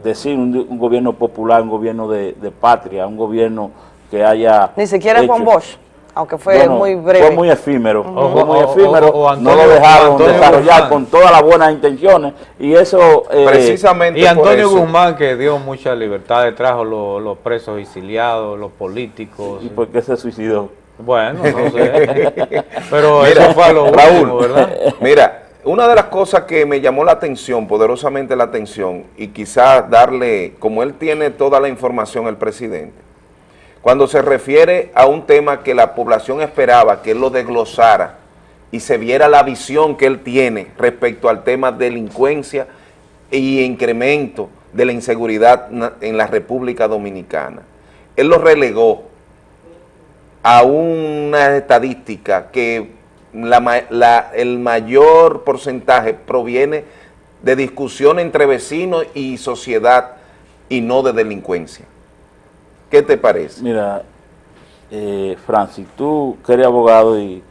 Speaker 42: decir un, un gobierno popular, un gobierno de, de patria, un gobierno que haya...
Speaker 41: Ni siquiera
Speaker 42: hecho-
Speaker 41: Juan Bosch, aunque fue
Speaker 42: Bueno,
Speaker 41: muy breve.
Speaker 42: Fue muy efímero, fue muy
Speaker 1: o-
Speaker 42: efímero,
Speaker 1: o- o Antonio-
Speaker 42: no lo dejaron desarrollar
Speaker 1: Guzmán.
Speaker 42: con todas las buenas intenciones y eso... eh,
Speaker 1: Y Antonio Guzmán, que dio mucha libertad, trajo los, los presos exiliados, los políticos.
Speaker 42: ¿Y por qué se suicidó?
Speaker 1: Bueno, no sé. Pero
Speaker 3: Mira,
Speaker 1: eso fue lo último, ¿verdad?
Speaker 3: Mira, una de las cosas que me llamó la atención, poderosamente la atención, y quizás darle, como él tiene toda la información, el presidente, cuando se refiere a un tema que la población esperaba que él lo desglosara y se viera la visión que él tiene respecto al tema delincuencia y incremento de la inseguridad en la República Dominicana. Él lo relegó a una estadística que la la- el mayor porcentaje proviene de discusión entre vecinos y sociedad y no de delincuencia. ¿Qué te parece?
Speaker 42: Mira, eh, Francis, tú que eres abogado y,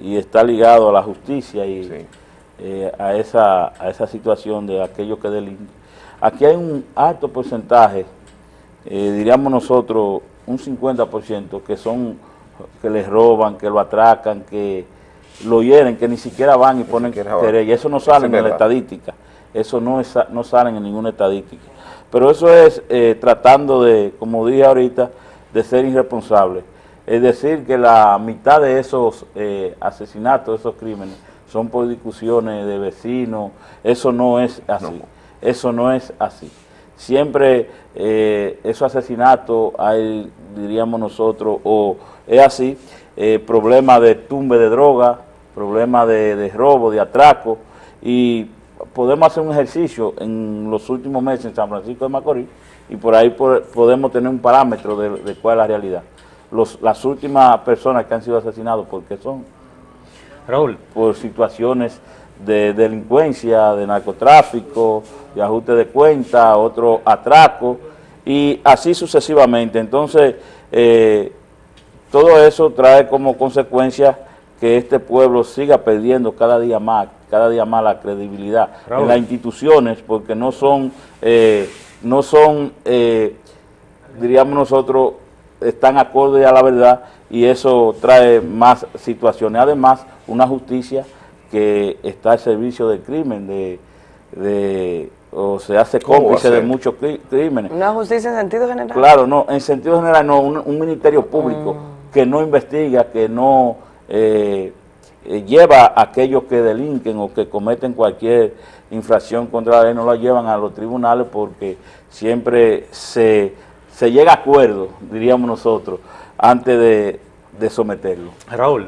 Speaker 42: y está ligado a la justicia y eh, a, esa, a esa situación de aquellos que delinquen. Aquí hay un alto porcentaje, eh, diríamos nosotros, un 50% que son que les roban, que lo atracan, que lo hieren, que ni siquiera van y ponen querella. Eso no sale en la estadística. Eso no, es, no sale en ninguna estadística. Pero eso es eh, tratando de, como dije ahorita, de ser irresponsable. Es decir, que la mitad de esos eh, asesinatos, esos crímenes, son por discusiones de vecinos. Eso no es así. Eso no es así. Siempre eh, esos asesinatos hay, diríamos nosotros, o es así, eh, problema de tumbe de droga, problema de, de robo, de atraco, y podemos hacer un ejercicio en los últimos meses en San Francisco de Macorís y por ahí por- podemos tener un parámetro de, de cuál es la realidad. Los, las últimas personas que han sido asesinadas, ¿por qué son?
Speaker 1: Raúl.
Speaker 42: Por situaciones de delincuencia, de narcotráfico, de ajuste de cuenta, otro atraco, y así sucesivamente. Entonces, eh, todo eso trae como consecuencia que este pueblo siga perdiendo cada día más, cada día más la credibilidad
Speaker 1: Raúl.
Speaker 42: en las instituciones, porque no son, eh, no son, eh, diríamos nosotros, están acordes a la verdad y eso trae más situaciones. Además, una justicia que está al servicio del crimen, de, de- o se hace
Speaker 3: ¿Cómo va a
Speaker 42: cómplice de muchos crímenes.
Speaker 41: Una justicia en sentido general.
Speaker 42: Claro, no, en sentido general no, un, un ministerio público
Speaker 41: Mm.
Speaker 42: que no investiga, que no eh, eh, lleva a aquellos que delinquen o que cometen cualquier infracción contra la ley, no lo llevan a los tribunales porque siempre se, se llega a acuerdo, diríamos nosotros, antes de, de someterlo.
Speaker 1: Raúl,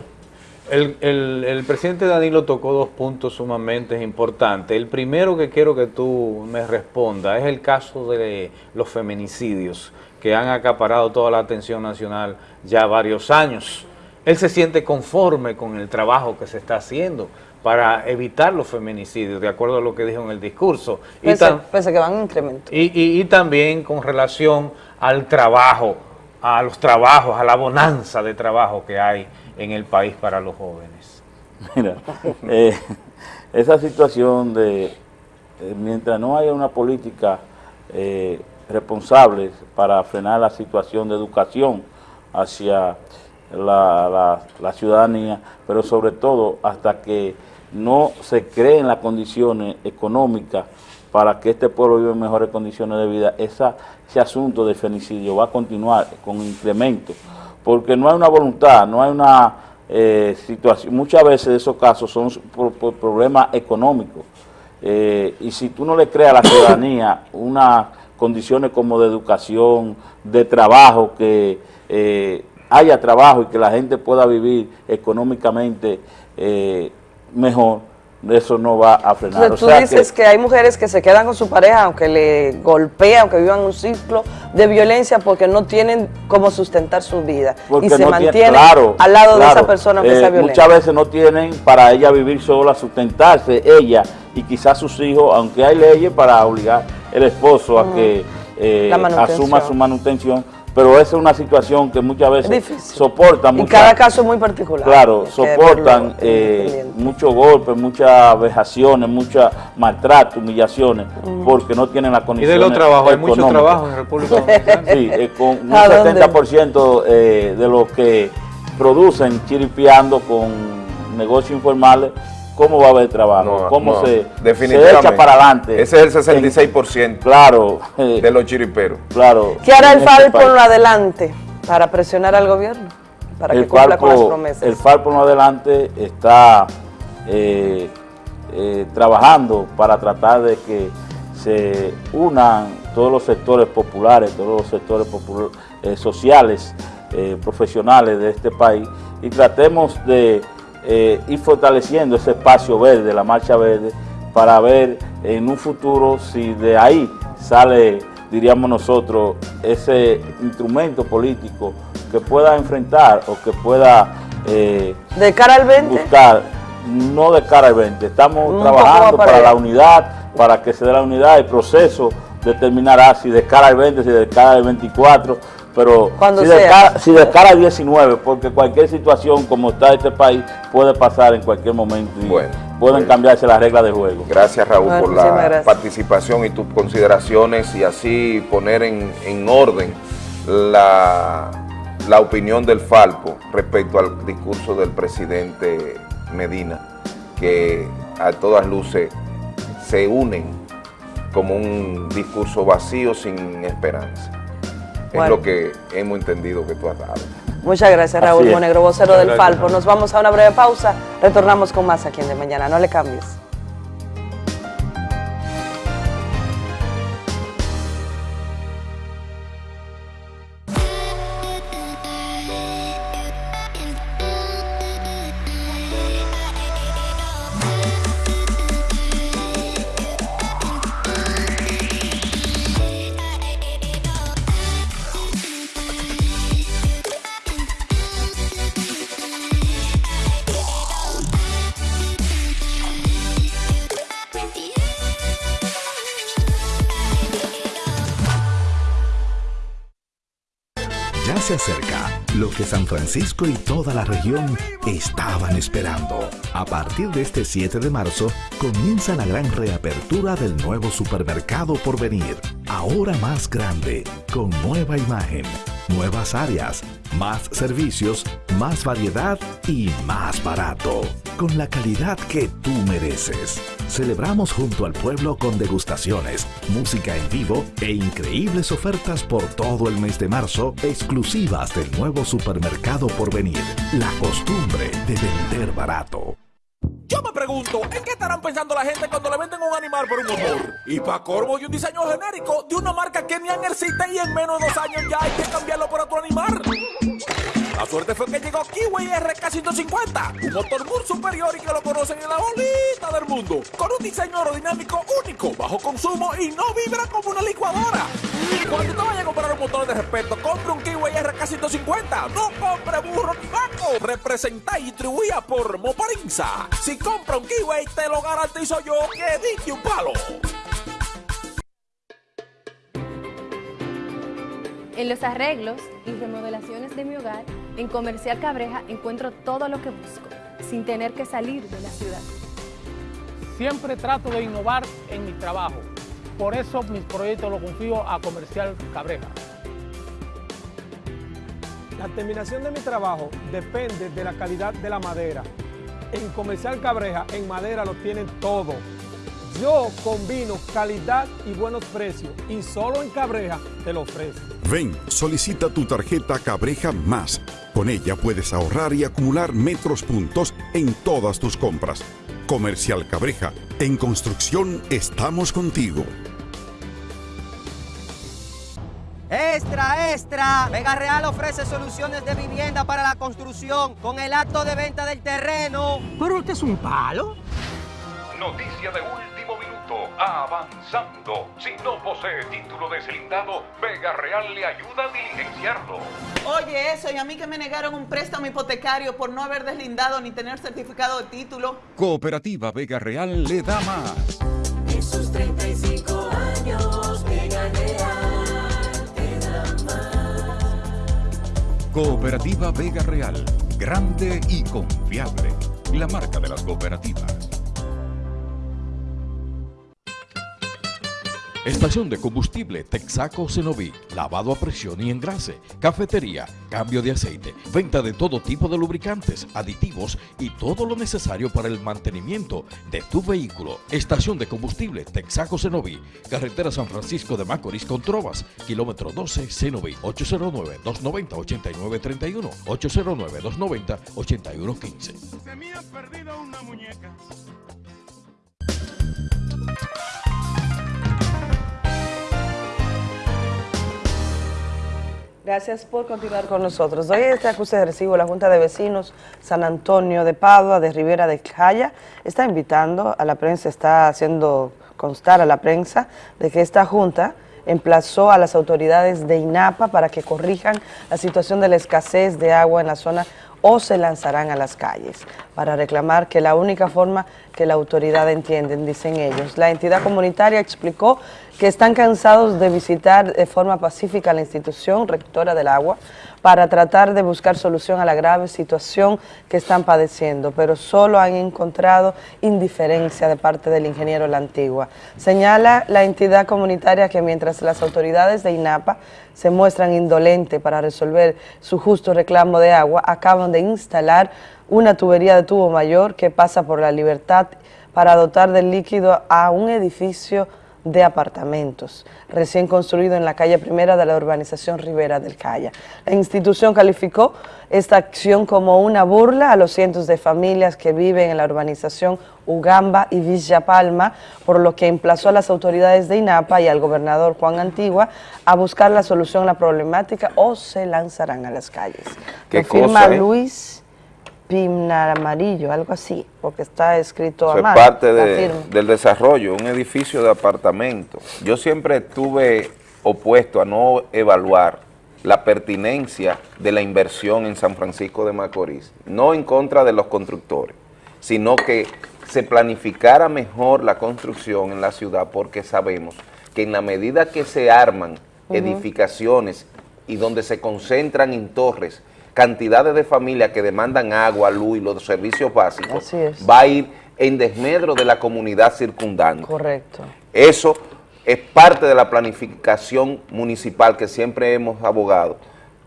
Speaker 1: el, el- el presidente Danilo tocó dos puntos sumamente importantes. El primero que quiero que tú me respondas es el caso de los feminicidios que han acaparado toda la atención nacional ya varios años. Él se siente conforme con el trabajo que se está haciendo para evitar los feminicidios, de acuerdo a lo que dijo en el discurso. Y
Speaker 41: Pese,
Speaker 1: tan-
Speaker 41: pese que van en incremento.
Speaker 1: y, y- y también con relación al trabajo, a los trabajos, a la bonanza de trabajo que hay en el país para los jóvenes.
Speaker 42: Mira, eh, esa situación de, eh, mientras no haya una política eh, responsable para frenar la situación de educación hacia la, la- ciudadanía, pero sobre todo hasta que no se creen las condiciones económicas para que este pueblo viva en mejores condiciones de vida, esa, ese asunto del femicidio va a continuar con incremento, porque no hay una voluntad, no hay una eh, situación, muchas veces esos casos son por, por problemas económicos, eh, y si tú no le creas a la ciudadanía unas condiciones como de educación, de trabajo, que eh, haya trabajo y que la gente pueda vivir económicamente eh, mejor, eso no va a frenar.
Speaker 41: Entonces,
Speaker 42: O
Speaker 41: tú dices que... hay mujeres que se quedan con su pareja aunque le golpea, aunque vivan un ciclo de violencia porque no tienen cómo sustentar su vida y se
Speaker 42: no tiene-
Speaker 41: mantienen
Speaker 42: claro,
Speaker 41: al lado de esa persona aunque
Speaker 42: eh,
Speaker 41: sea violenta.
Speaker 42: Muchas veces no tienen para ella vivir sola, sustentarse ella y quizás sus hijos, aunque hay leyes para obligar el esposo a que eh, asuma su manutención, pero esa es una situación que muchas veces
Speaker 41: Difícil.
Speaker 42: soportan
Speaker 41: y cada caso es muy particular.
Speaker 42: Claro, soportan eh, muchos golpes, muchas vejaciones, muchos maltratos, humillaciones,
Speaker 41: Mm.
Speaker 42: porque no tienen la
Speaker 1: Y
Speaker 42: condición
Speaker 1: de los trabajos, hay mucho trabajo en República Dominicana.
Speaker 42: Sí, eh, con un
Speaker 1: ¿A dónde?
Speaker 42: 70% eh, de lo que producen chiripeando con negocios informales, ¿cómo va a haber trabajo?
Speaker 3: No,
Speaker 42: ¿Cómo
Speaker 3: no,
Speaker 42: se,
Speaker 3: definitivamente.
Speaker 42: se echa para adelante?
Speaker 3: Ese es el 66%
Speaker 42: claro,
Speaker 3: de los chiriperos.
Speaker 42: Claro.
Speaker 41: ¿Qué hará el
Speaker 42: en este país.
Speaker 41: por adelante para presionar al gobierno? Para que
Speaker 42: el
Speaker 41: cumpla con las promesas.
Speaker 42: El Falpo no adelante está eh, eh, trabajando para tratar de que se unan todos los sectores populares, todos los sectores popul- eh, sociales, eh, profesionales de este país y tratemos de eh, ir fortaleciendo ese espacio verde, la marcha verde, para ver en un futuro si de ahí sale, diríamos nosotros, ese instrumento político que pueda enfrentar o que pueda eh,
Speaker 41: De cara al 20,
Speaker 42: buscar, no de cara al 20, estamos
Speaker 41: Un
Speaker 42: trabajando
Speaker 41: para
Speaker 42: la unidad, para que se dé la unidad, el proceso determinará si de cara al 20, si de cara al 24, pero
Speaker 41: Cuando
Speaker 42: si de,
Speaker 41: sea.
Speaker 42: cara, si de cara al 19, porque cualquier situación como está este país puede pasar en cualquier momento y pueden cambiarse las reglas de juego.
Speaker 3: Gracias Raúl
Speaker 42: Bueno,
Speaker 3: por la
Speaker 42: gracias.
Speaker 3: participación y tus consideraciones y así poner en, en orden la, la opinión del Falpo respecto al discurso del presidente Medina, que a todas luces se unen como un discurso vacío sin esperanza.
Speaker 41: Bueno.
Speaker 3: Es lo que hemos entendido que tú has dado.
Speaker 41: Muchas gracias, Raúl. Monegro, vocero
Speaker 3: Muchas
Speaker 41: del
Speaker 3: gracias,
Speaker 41: Falpo. Nos vamos a una breve pausa. Retornamos con más aquí en De Mañana. No le cambies.
Speaker 10: Francisco y toda la región estaban esperando. A partir de este 7 de marzo comienza la gran reapertura del nuevo supermercado por venir. Ahora más grande, con nueva imagen, nuevas áreas, más servicios, más variedad y más barato. Con la calidad que tú mereces. Celebramos junto al pueblo con degustaciones, música en vivo e increíbles ofertas por todo el mes de marzo exclusivas del nuevo supermercado por venir. La costumbre de vender barato.
Speaker 36: Yo me pregunto, ¿en qué estarán pensando la gente cuando le venden un animal por un motor? Y para corvo y un diseño genérico de una marca que ni existe y en menos de dos años ya hay que cambiarlo por otro animal. La suerte fue que llegó Kiwi RK150, un motor muy superior y que lo conocen en la bolita del mundo, con un diseño aerodinámico único, bajo consumo y no vibra como una licuadora. Cuando te vayas a comprar un motor de respeto, compre un Kiwi RK150, no compre burro ni vaco. Representa y distribuida por Moparinza. Si compra un Kiwi, te lo garantizo yo que diste un palo.
Speaker 43: En los arreglos y remodelaciones de mi hogar, en Comercial Cabreja encuentro todo lo que busco, sin tener que salir de la ciudad.
Speaker 32: Siempre trato de innovar en mi trabajo. Por eso mis proyectos los confío a Comercial Cabreja. La terminación de mi trabajo depende de la calidad de la madera. En Comercial Cabreja, en madera lo tienen todo. Yo combino calidad y buenos precios y solo en Cabreja te lo ofrezco.
Speaker 38: Ven, solicita tu tarjeta Cabreja Más. Con ella puedes ahorrar y acumular metros puntos en todas tus compras. Comercial Cabreja, en construcción estamos contigo.
Speaker 44: Extra, extra. Vega Real ofrece soluciones de vivienda para la construcción con el acto de venta del terreno.
Speaker 45: ¿Pero usted es un palo?
Speaker 6: Noticia de último minuto. Avanzando. Si no posee título deslindado, Vega Real le ayuda a diligenciarlo.
Speaker 46: Oye, eso, y a mí que me negaron un préstamo hipotecario por no haber deslindado ni tener certificado de título.
Speaker 38: Cooperativa Vega Real le da más.
Speaker 39: En sus
Speaker 38: Cooperativa Vega Real. Grande y confiable. La marca de las cooperativas.
Speaker 35: Estación de combustible Texaco Cenoví, lavado a presión y engrase, cafetería, cambio de aceite, venta de todo tipo de lubricantes, aditivos y todo lo necesario para el mantenimiento de tu vehículo. Estación de combustible Texaco Cenoví, carretera San Francisco de Macorís con Trovas, kilómetro 12 Cenoví, 809-290-8931, 809-290-8115.
Speaker 36: Se me ha perdido una muñeca.
Speaker 41: Gracias por continuar con nosotros. Hoy este acuse de recibo la Junta de Vecinos San Antonio de Padua, de Rivera de Jaya, está invitando a la prensa, está haciendo constar a la prensa de que esta Junta emplazó a las autoridades de INAPA para que corrijan la situación de la escasez de agua en la zona o se lanzarán a las calles para reclamar que la única forma que la autoridad entienden, dicen ellos. La entidad comunitaria explicó que están cansados de visitar de forma pacífica la institución rectora del agua para tratar de buscar solución a la grave situación que están padeciendo, pero solo han encontrado indiferencia de parte del ingeniero La Antigua. Señala la entidad comunitaria que mientras las autoridades de INAPA se muestran indolentes para resolver su justo reclamo de agua, acaban de instalar una tubería de tubo mayor que pasa por la libertad para dotar del líquido a un edificio de apartamentos, recién construido en la calle primera de la urbanización Rivera del Calla. La institución calificó esta acción como una burla a los cientos de familias que viven en la urbanización Ugamba y Villa Palma, por lo que emplazó a las autoridades de INAPA y al gobernador Juan Antigua a buscar la solución a la problemática o se lanzarán a las calles.
Speaker 3: ¿Qué
Speaker 41: firma
Speaker 3: cosa, eh?
Speaker 41: Luis Pimnar Amarillo, algo así, porque está escrito a
Speaker 3: Eso es
Speaker 41: mano.
Speaker 3: parte de- del desarrollo, un edificio de apartamentos. Yo siempre estuve opuesto a no evaluar la pertinencia de la inversión en San Francisco de Macorís, no en contra de los constructores, sino que se planificara mejor la construcción en la ciudad porque sabemos que en la medida que se arman edificaciones y donde se concentran en torres cantidades de familias que demandan agua, luz y los servicios básicos, va a ir en desmedro de la comunidad circundante.
Speaker 41: Correcto.
Speaker 3: Eso es parte de la planificación municipal que siempre hemos abogado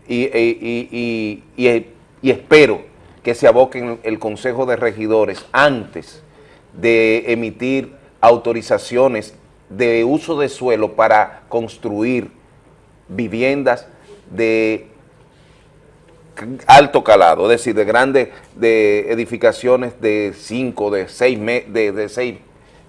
Speaker 3: y, y- y- y- y- y espero que se aboquen el Consejo de Regidores antes de emitir autorizaciones de uso de suelo para construir viviendas de alto calado, es decir, de grandes de edificaciones de cinco, de seis, me- de, de seis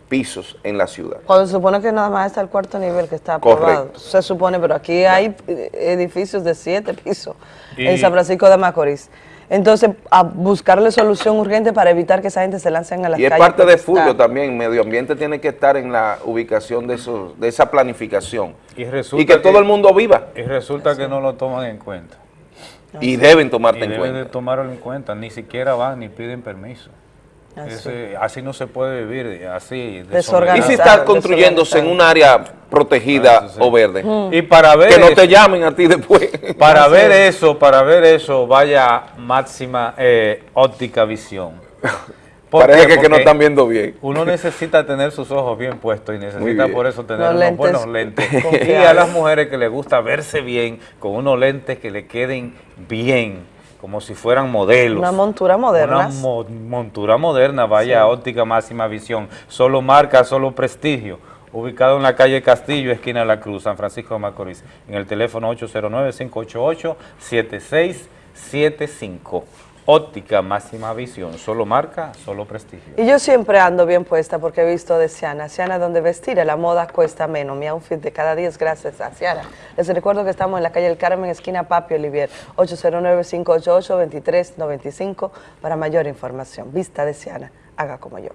Speaker 3: pisos en la ciudad.
Speaker 41: Cuando se supone que nada más está el cuarto nivel que está aprobado.
Speaker 3: Correcto.
Speaker 41: Se supone, pero aquí hay edificios de siete pisos
Speaker 3: Y-
Speaker 41: en San Francisco de Macorís. Entonces, a buscarle solución urgente para evitar que esa gente se lancen a las
Speaker 3: Y es
Speaker 41: calles.
Speaker 3: parte de. Fulvio también, medio ambiente tiene que estar en la ubicación de, esos, de esa planificación.
Speaker 1: Y, resulta
Speaker 3: Y que todo el mundo viva.
Speaker 1: Y resulta que no lo toman en cuenta.
Speaker 3: Y deben tomarte
Speaker 1: Y
Speaker 3: en
Speaker 1: deben
Speaker 3: cuenta.
Speaker 1: de tomarlo en cuenta, ni siquiera van ni piden permiso.
Speaker 41: Así.
Speaker 1: Ese- así no se puede vivir, así.
Speaker 3: Y si está construyéndose en un área protegida o verde.
Speaker 1: Y para ver
Speaker 3: Que no
Speaker 1: eso-
Speaker 3: te llamen a ti después.
Speaker 1: Para ver eso, para ver eso, vaya máxima eh, óptica visión. ¿Por
Speaker 3: Parece
Speaker 1: qué?
Speaker 3: que, que no están viendo bien.
Speaker 1: Uno necesita tener sus ojos bien puestos y necesita por eso tener
Speaker 41: Los
Speaker 1: unos
Speaker 41: lentes
Speaker 1: buenos lentes. y a las mujeres que les gusta verse bien con unos lentes que le queden bien, como si fueran modelos.
Speaker 41: Una montura moderna.
Speaker 1: Una mo- montura moderna, vaya óptica máxima visión. Solo marca, solo prestigio. Ubicado en la calle Castillo, esquina de la Cruz, San Francisco de Macorís. En el teléfono 809-588-7675. Óptica máxima visión. Solo marca, solo prestigio.
Speaker 41: Y yo siempre ando bien puesta porque he visto de Siana. Siana, donde vestir, la moda cuesta menos. Mi outfit de cada día es gracias a Siana. Les recuerdo que estamos en la calle El Carmen, esquina Papi Olivier, 809-588-2395 para mayor información. Vista de Siana, haga como yo.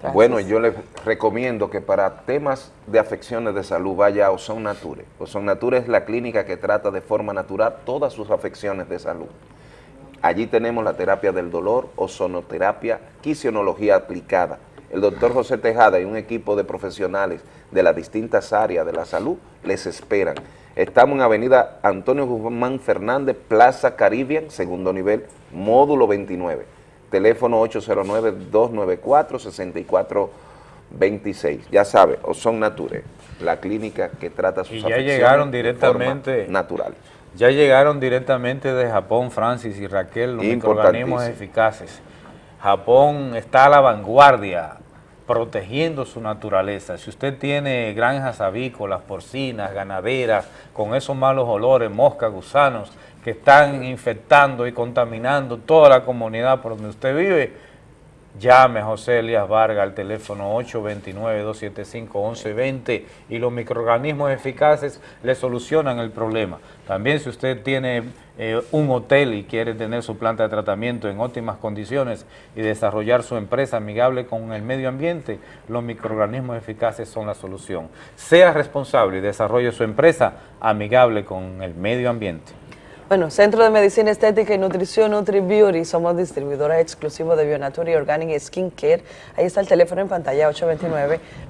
Speaker 41: Gracias.
Speaker 3: Bueno, yo les recomiendo que para temas de afecciones de salud vaya a Ozon Nature. Ozon Nature es la clínica que trata de forma natural todas sus afecciones de salud. Allí tenemos la terapia del dolor, ozonoterapia, quisionología aplicada. El doctor José Tejada y un equipo de profesionales de las distintas áreas de la salud les esperan. Estamos en Avenida Antonio Guzmán Fernández, Plaza Caribbean, segundo nivel, módulo 29. Teléfono 809-294-6426. Ya sabe, Ozon Nature, la clínica que trata sus
Speaker 1: Y ya llegaron directamente
Speaker 3: natural.
Speaker 1: Ya llegaron directamente de Japón, Francis y Raquel, los microorganismos eficaces. Japón está a la vanguardia, protegiendo su naturaleza. Si usted tiene granjas avícolas, porcinas, ganaderas, con esos malos olores, moscas, gusanos, que están infectando y contaminando toda la comunidad por donde usted vive, Llame a José Elías Vargas al teléfono 829-275-1120 y los microorganismos eficaces le solucionan el problema. También si usted tiene eh, un hotel y quiere tener su planta de tratamiento en óptimas condiciones y desarrollar su empresa amigable con el medio ambiente, los microorganismos eficaces son la solución. Sea responsable y desarrolle su empresa amigable con el medio ambiente.
Speaker 41: Bueno, Centro de Medicina Estética y Nutrición Nutri Beauty, somos distribuidora exclusiva de Bionature y Organic Skin Care. Ahí está el teléfono en pantalla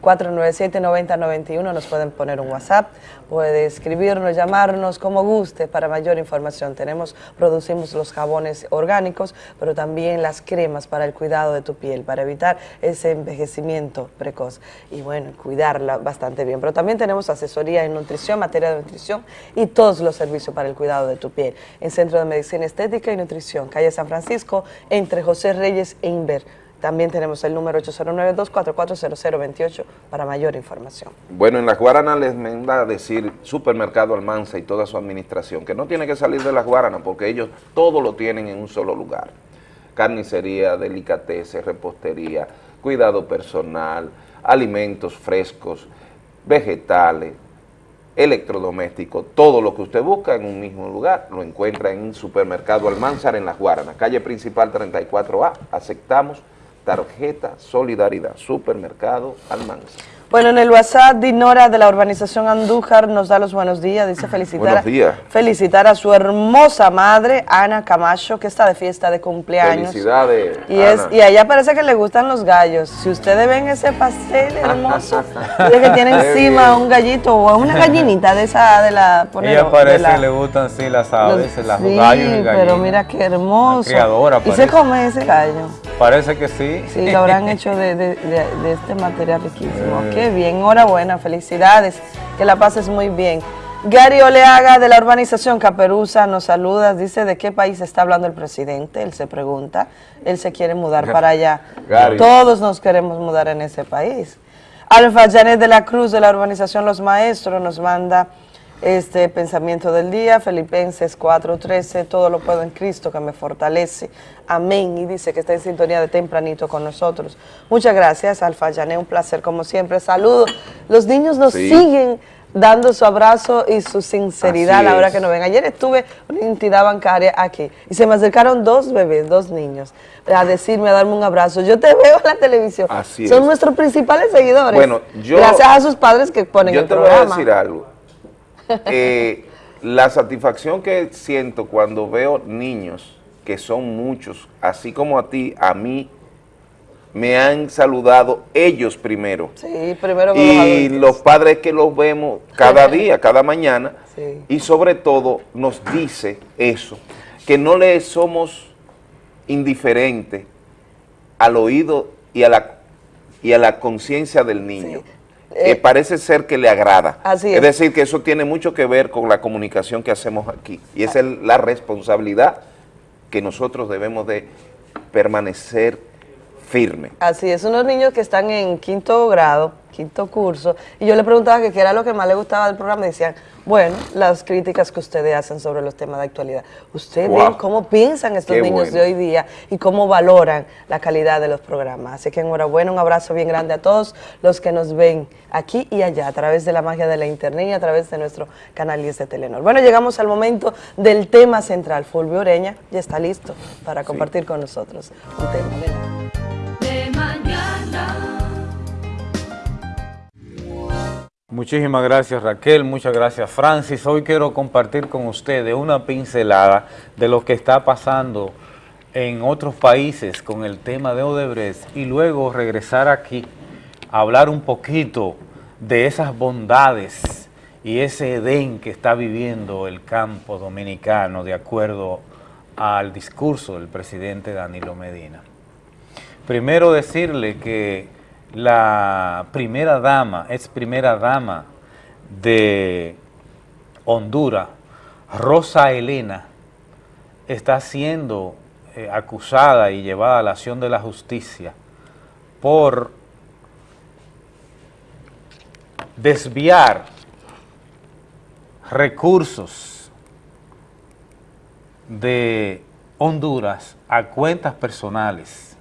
Speaker 41: 829-497-9091. Nos pueden poner un WhatsApp, puede escribirnos, llamarnos, como guste, para mayor información. Tenemos, producimos los jabones orgánicos, pero también las cremas para el cuidado de tu piel, para evitar ese envejecimiento precoz y bueno, cuidarla bastante bien. Pero también tenemos asesoría en nutrición, materia de nutrición y todos los servicios para el cuidado de tu piel. En Centro de Medicina Estética y Nutrición, calle San Francisco, entre José Reyes e Inver. También tenemos el número 809-244-0028 para mayor información.
Speaker 3: Bueno, en las Guaranas les manda decir Supermercado Almanza y toda su administración, que no tiene que salir de las Guaranas porque ellos todo lo tienen en un solo lugar. Carnicería, delicateces, repostería, cuidado personal, alimentos frescos, vegetales, electrodomésticos, todo lo que usted busca en un mismo lugar, lo encuentra en Supermercado Almanzar en Las Guaranas, calle principal 34A, aceptamos tarjeta Solidaridad, Supermercado Almanzar.
Speaker 41: Bueno, en el WhatsApp, Dinora de la urbanización Andújar nos da los buenos días, dice felicitar,
Speaker 3: Buenos días.
Speaker 41: felicitar a su hermosa madre, Ana Camacho, que está de fiesta de cumpleaños.
Speaker 3: Felicidades,
Speaker 41: Y, es, y allá parece que le gustan los gallos. Si ustedes ven ese pastel hermoso, dice que tiene encima un gallito o una gallinita de esa de la ponero,
Speaker 1: Ella parece
Speaker 41: de la-
Speaker 1: que le gustan sí las
Speaker 41: los-
Speaker 1: aves, las
Speaker 41: sí,
Speaker 1: gallos y gallinas.
Speaker 41: pero mira qué hermoso.
Speaker 1: criadora
Speaker 41: y se come ese gallo.
Speaker 1: Parece que sí.
Speaker 41: Sí, lo habrán hecho de, de- de- de este material riquísimo.
Speaker 1: Eh.
Speaker 41: Qué bien, enhorabuena, felicidades, que la pases muy bien. Gary Oleaga de la urbanización Caperuza nos saluda, dice de qué país está hablando el presidente, él se pregunta, él se quiere mudar para allá.
Speaker 3: Gary.
Speaker 41: Todos nos queremos mudar en ese país. Alfa Janet de la Cruz de la urbanización Los Maestros nos manda este pensamiento del día, Filipenses 4:13, todo lo puedo en Cristo que me fortalece. Amén. Y dice que está en sintonía de tempranito con nosotros. Muchas gracias, Alfa Janet, un placer como siempre. Saludos. Los niños nos
Speaker 3: Sí.
Speaker 41: siguen dando su abrazo y su sinceridad
Speaker 3: Así
Speaker 41: a la hora
Speaker 3: es.
Speaker 41: que nos ven. Ayer estuve en una entidad bancaria aquí y se me acercaron dos bebés, dos niños, a decirme, a darme un abrazo. Yo te veo en la televisión.
Speaker 3: Así
Speaker 41: Son
Speaker 3: es.
Speaker 41: nuestros principales seguidores.
Speaker 3: Bueno, yo-
Speaker 41: Gracias a sus padres que ponen
Speaker 3: Yo
Speaker 41: el
Speaker 3: te voy a
Speaker 41: programa.
Speaker 3: decir algo. Eh, la satisfacción que siento cuando veo niños, que son muchos, así como a ti, a mí, me han saludado ellos primero.
Speaker 41: Sí, primero con
Speaker 3: Y los padres que los vemos cada día, cada mañana,
Speaker 41: Sí.
Speaker 3: y sobre todo nos dice eso, que no le somos indiferentes al oído y a la, y a la conciencia del niño. Eh, parece ser que le agrada.
Speaker 41: Así
Speaker 3: es
Speaker 41: es.
Speaker 3: decir, que eso tiene mucho que ver con la comunicación que hacemos aquí. Y esa es la responsabilidad que nosotros debemos de permanecer firme.
Speaker 41: Así es, unos niños que están en quinto grado, quinto curso, y yo le preguntaba que qué era lo que más le gustaba del programa, y decían, bueno, las críticas que ustedes hacen sobre los temas de actualidad. Ustedes
Speaker 3: Wow.
Speaker 41: ven cómo piensan estos
Speaker 3: Qué
Speaker 41: niños
Speaker 3: bueno.
Speaker 41: de hoy día y cómo valoran la calidad de los programas. Así que enhorabuena, un abrazo bien grande a todos los que nos ven aquí y allá, a través de la magia de la internet y a través de nuestro canal 10 de Telenor. Bueno, llegamos al momento del tema central. Fulvio Oreña ya está listo para compartir con nosotros un tema.
Speaker 1: Muchísimas gracias Raquel, muchas gracias Francis. Hoy quiero compartir con ustedes una pincelada de lo que está pasando en otros países con el tema de Odebrecht y luego regresar aquí a hablar un poquito de esas bondades y ese Edén que está viviendo el campo dominicano de acuerdo al discurso del presidente Danilo Medina. Primero decirle que la primera dama, ex primera dama de Honduras, Rosa Elena, está siendo eh, acusada y llevada a la acción de la justicia por desviar recursos de Honduras a cuentas personales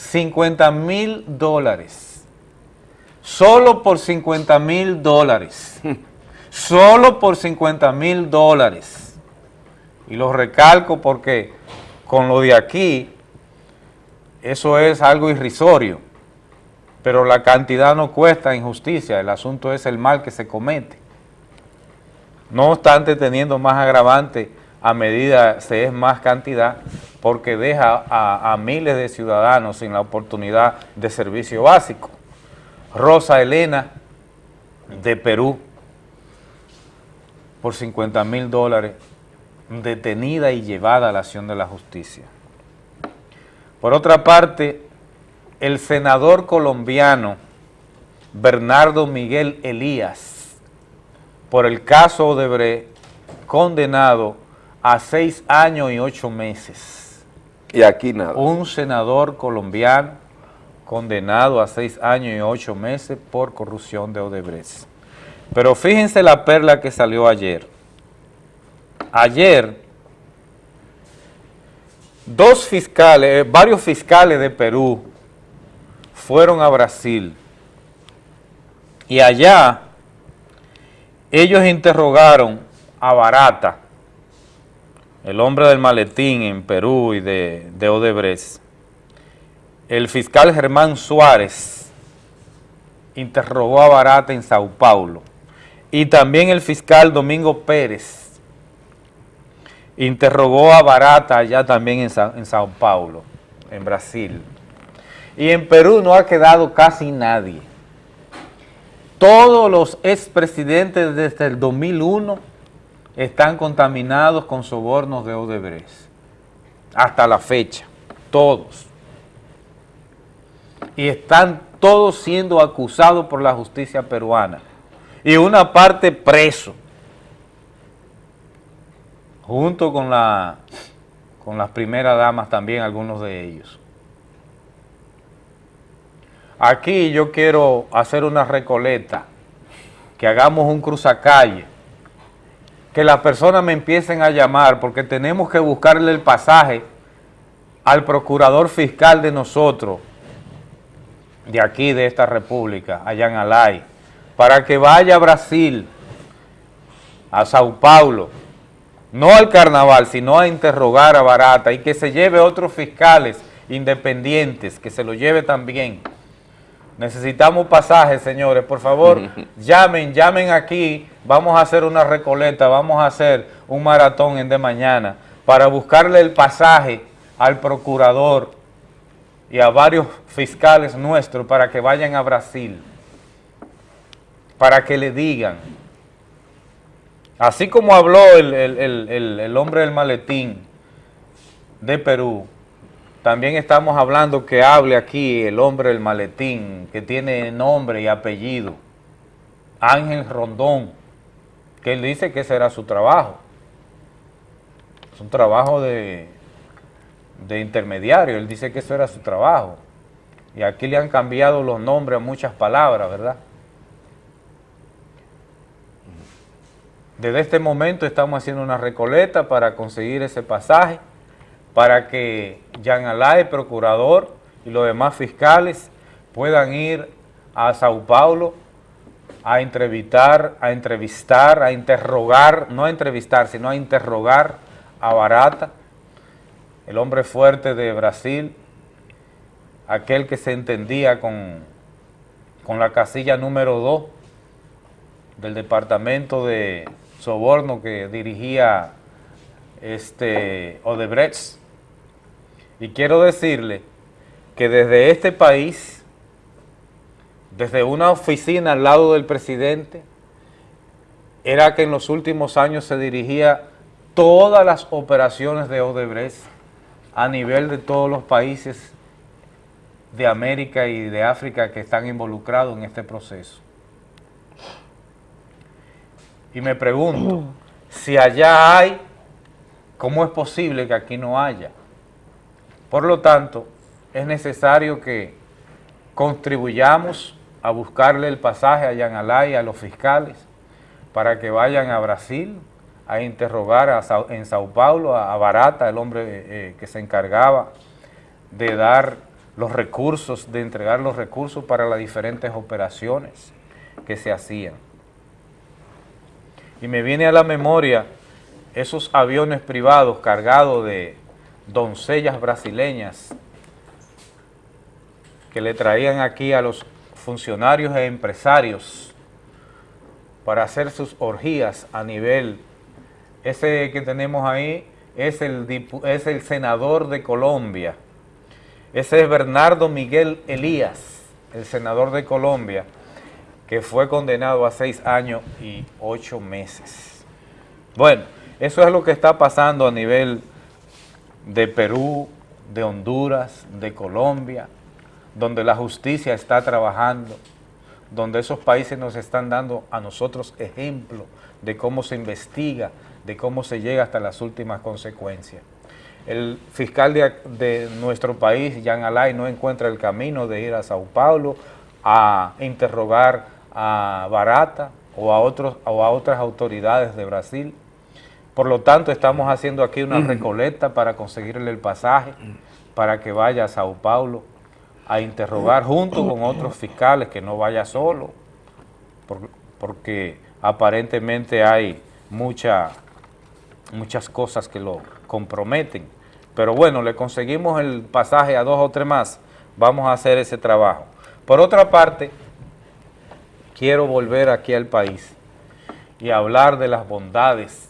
Speaker 1: 50 mil dólares. Solo por 50 mil dólares. Solo por 50 mil dólares. Y lo recalco porque con lo de aquí, eso es algo irrisorio. Pero la cantidad no cuesta injusticia, el asunto es el mal que se comete. No obstante, teniendo más agravante a medida se es más cantidad, porque deja a, miles de ciudadanos sin la oportunidad de servicio básico. Rosa Elena, de Perú, por 50 mil dólares, detenida y llevada a la acción de la justicia. Por otra parte, el senador colombiano Bernardo Miguel Elías, por el caso Odebrecht, condenado a seis años y ocho meses.
Speaker 3: Y aquí nada.
Speaker 1: Un senador colombiano condenado a seis años y ocho meses por corrupción de Odebrecht. Pero fíjense la perla que salió ayer. Ayer, dos fiscales, eh, varios fiscales de Perú fueron a Brasil y allá ellos interrogaron a Barata, el hombre del maletín en Perú y de, de Odebrecht, el fiscal Germán Suárez interrogó a Barata en Sao Paulo. Y también el fiscal Domingo Pérez interrogó a Barata allá también en, en Sao Paulo, en Brasil. Y en Perú no ha quedado casi nadie. Todos los expresidentes desde el 2001 están contaminados con sobornos de Odebrecht. Hasta la fecha. Todos. Y están todos siendo acusados por la justicia peruana. Y una parte preso. Junto con, la, con las primeras damas también, algunos de ellos. Aquí yo quiero hacer una recoleta, que hagamos un cruzacalle, que las personas me empiecen a llamar, porque tenemos que buscarle el pasaje al procurador fiscal de nosotros, de aquí, de esta república, allá en Alay, para que vaya a Brasil, a Sao Paulo, no al carnaval, sino a interrogar a Barata y que se lleve otros fiscales independientes, que se lo lleve también. Necesitamos pasajes, señores, por favor, llamen, llamen aquí, vamos a hacer una recoleta, vamos a hacer un maratón en de mañana para buscarle el pasaje al procurador y a varios fiscales nuestros para que vayan a Brasil, para que le digan, así como habló el, el- el- el- el hombre del maletín de Perú, también estamos hablando que hable aquí el hombre del maletín, que tiene nombre y apellido, Ángel Rondón, que él dice que ese era su trabajo. Es un trabajo de, de intermediario, él dice que eso era su trabajo. Y aquí le han cambiado los nombres a muchas palabras, ¿verdad? Desde este momento estamos haciendo una recoleta para conseguir ese pasaje, para que Jean Alain, procurador, y los demás fiscales puedan ir a Sao Paulo a entrevistar, a entrevistar, a interrogar, no a entrevistar, sino a interrogar a Barata, el hombre fuerte de Brasil, aquel que se entendía con, con la casilla número 2 del departamento de soborno que dirigía este Odebrecht. Y quiero decirle que desde este país, desde una oficina al lado del presidente, era que en los últimos años se dirigía todas las operaciones de Odebrecht a nivel de todos los países de América y de África que están involucrados en este proceso. Y me pregunto, si allá hay, ¿cómo es posible que aquí no haya? Por lo tanto, es necesario que contribuyamos a buscarle el pasaje a Yan Alay, a los fiscales, para que vayan a Brasil a interrogar en Sao Paulo a, Barata, el hombre eh, que se encargaba de dar los recursos, de entregar los recursos para las diferentes operaciones que se hacían. Y me viene a la memoria esos aviones privados cargados de doncellas brasileñas que le traían aquí a los funcionarios e empresarios para hacer sus orgías a nivel. Ese que tenemos ahí es el, es el senador de Colombia. Ese es Bernardo Miguel Elías, el senador de Colombia, que fue condenado a seis años y ocho meses. Bueno, eso es lo que está pasando a nivel de Perú, de Honduras, de Colombia, donde la justicia está trabajando, donde esos países nos están dando a nosotros ejemplo de cómo se investiga, de cómo se llega hasta las últimas consecuencias. El fiscal de, nuestro país, Jean Alay, no encuentra el camino de ir a Sao Paulo a interrogar a Barata o a, otros, o a otras autoridades de Brasil. Por lo tanto, estamos haciendo aquí una recoleta para conseguirle el pasaje para que vaya a Sao Paulo a interrogar junto con otros fiscales, que no vaya solo, por- porque aparentemente hay mucha, muchas cosas que lo comprometen. Pero bueno, le conseguimos el pasaje a dos o tres más, vamos a hacer ese trabajo. Por otra parte, quiero volver aquí al país y hablar de las bondades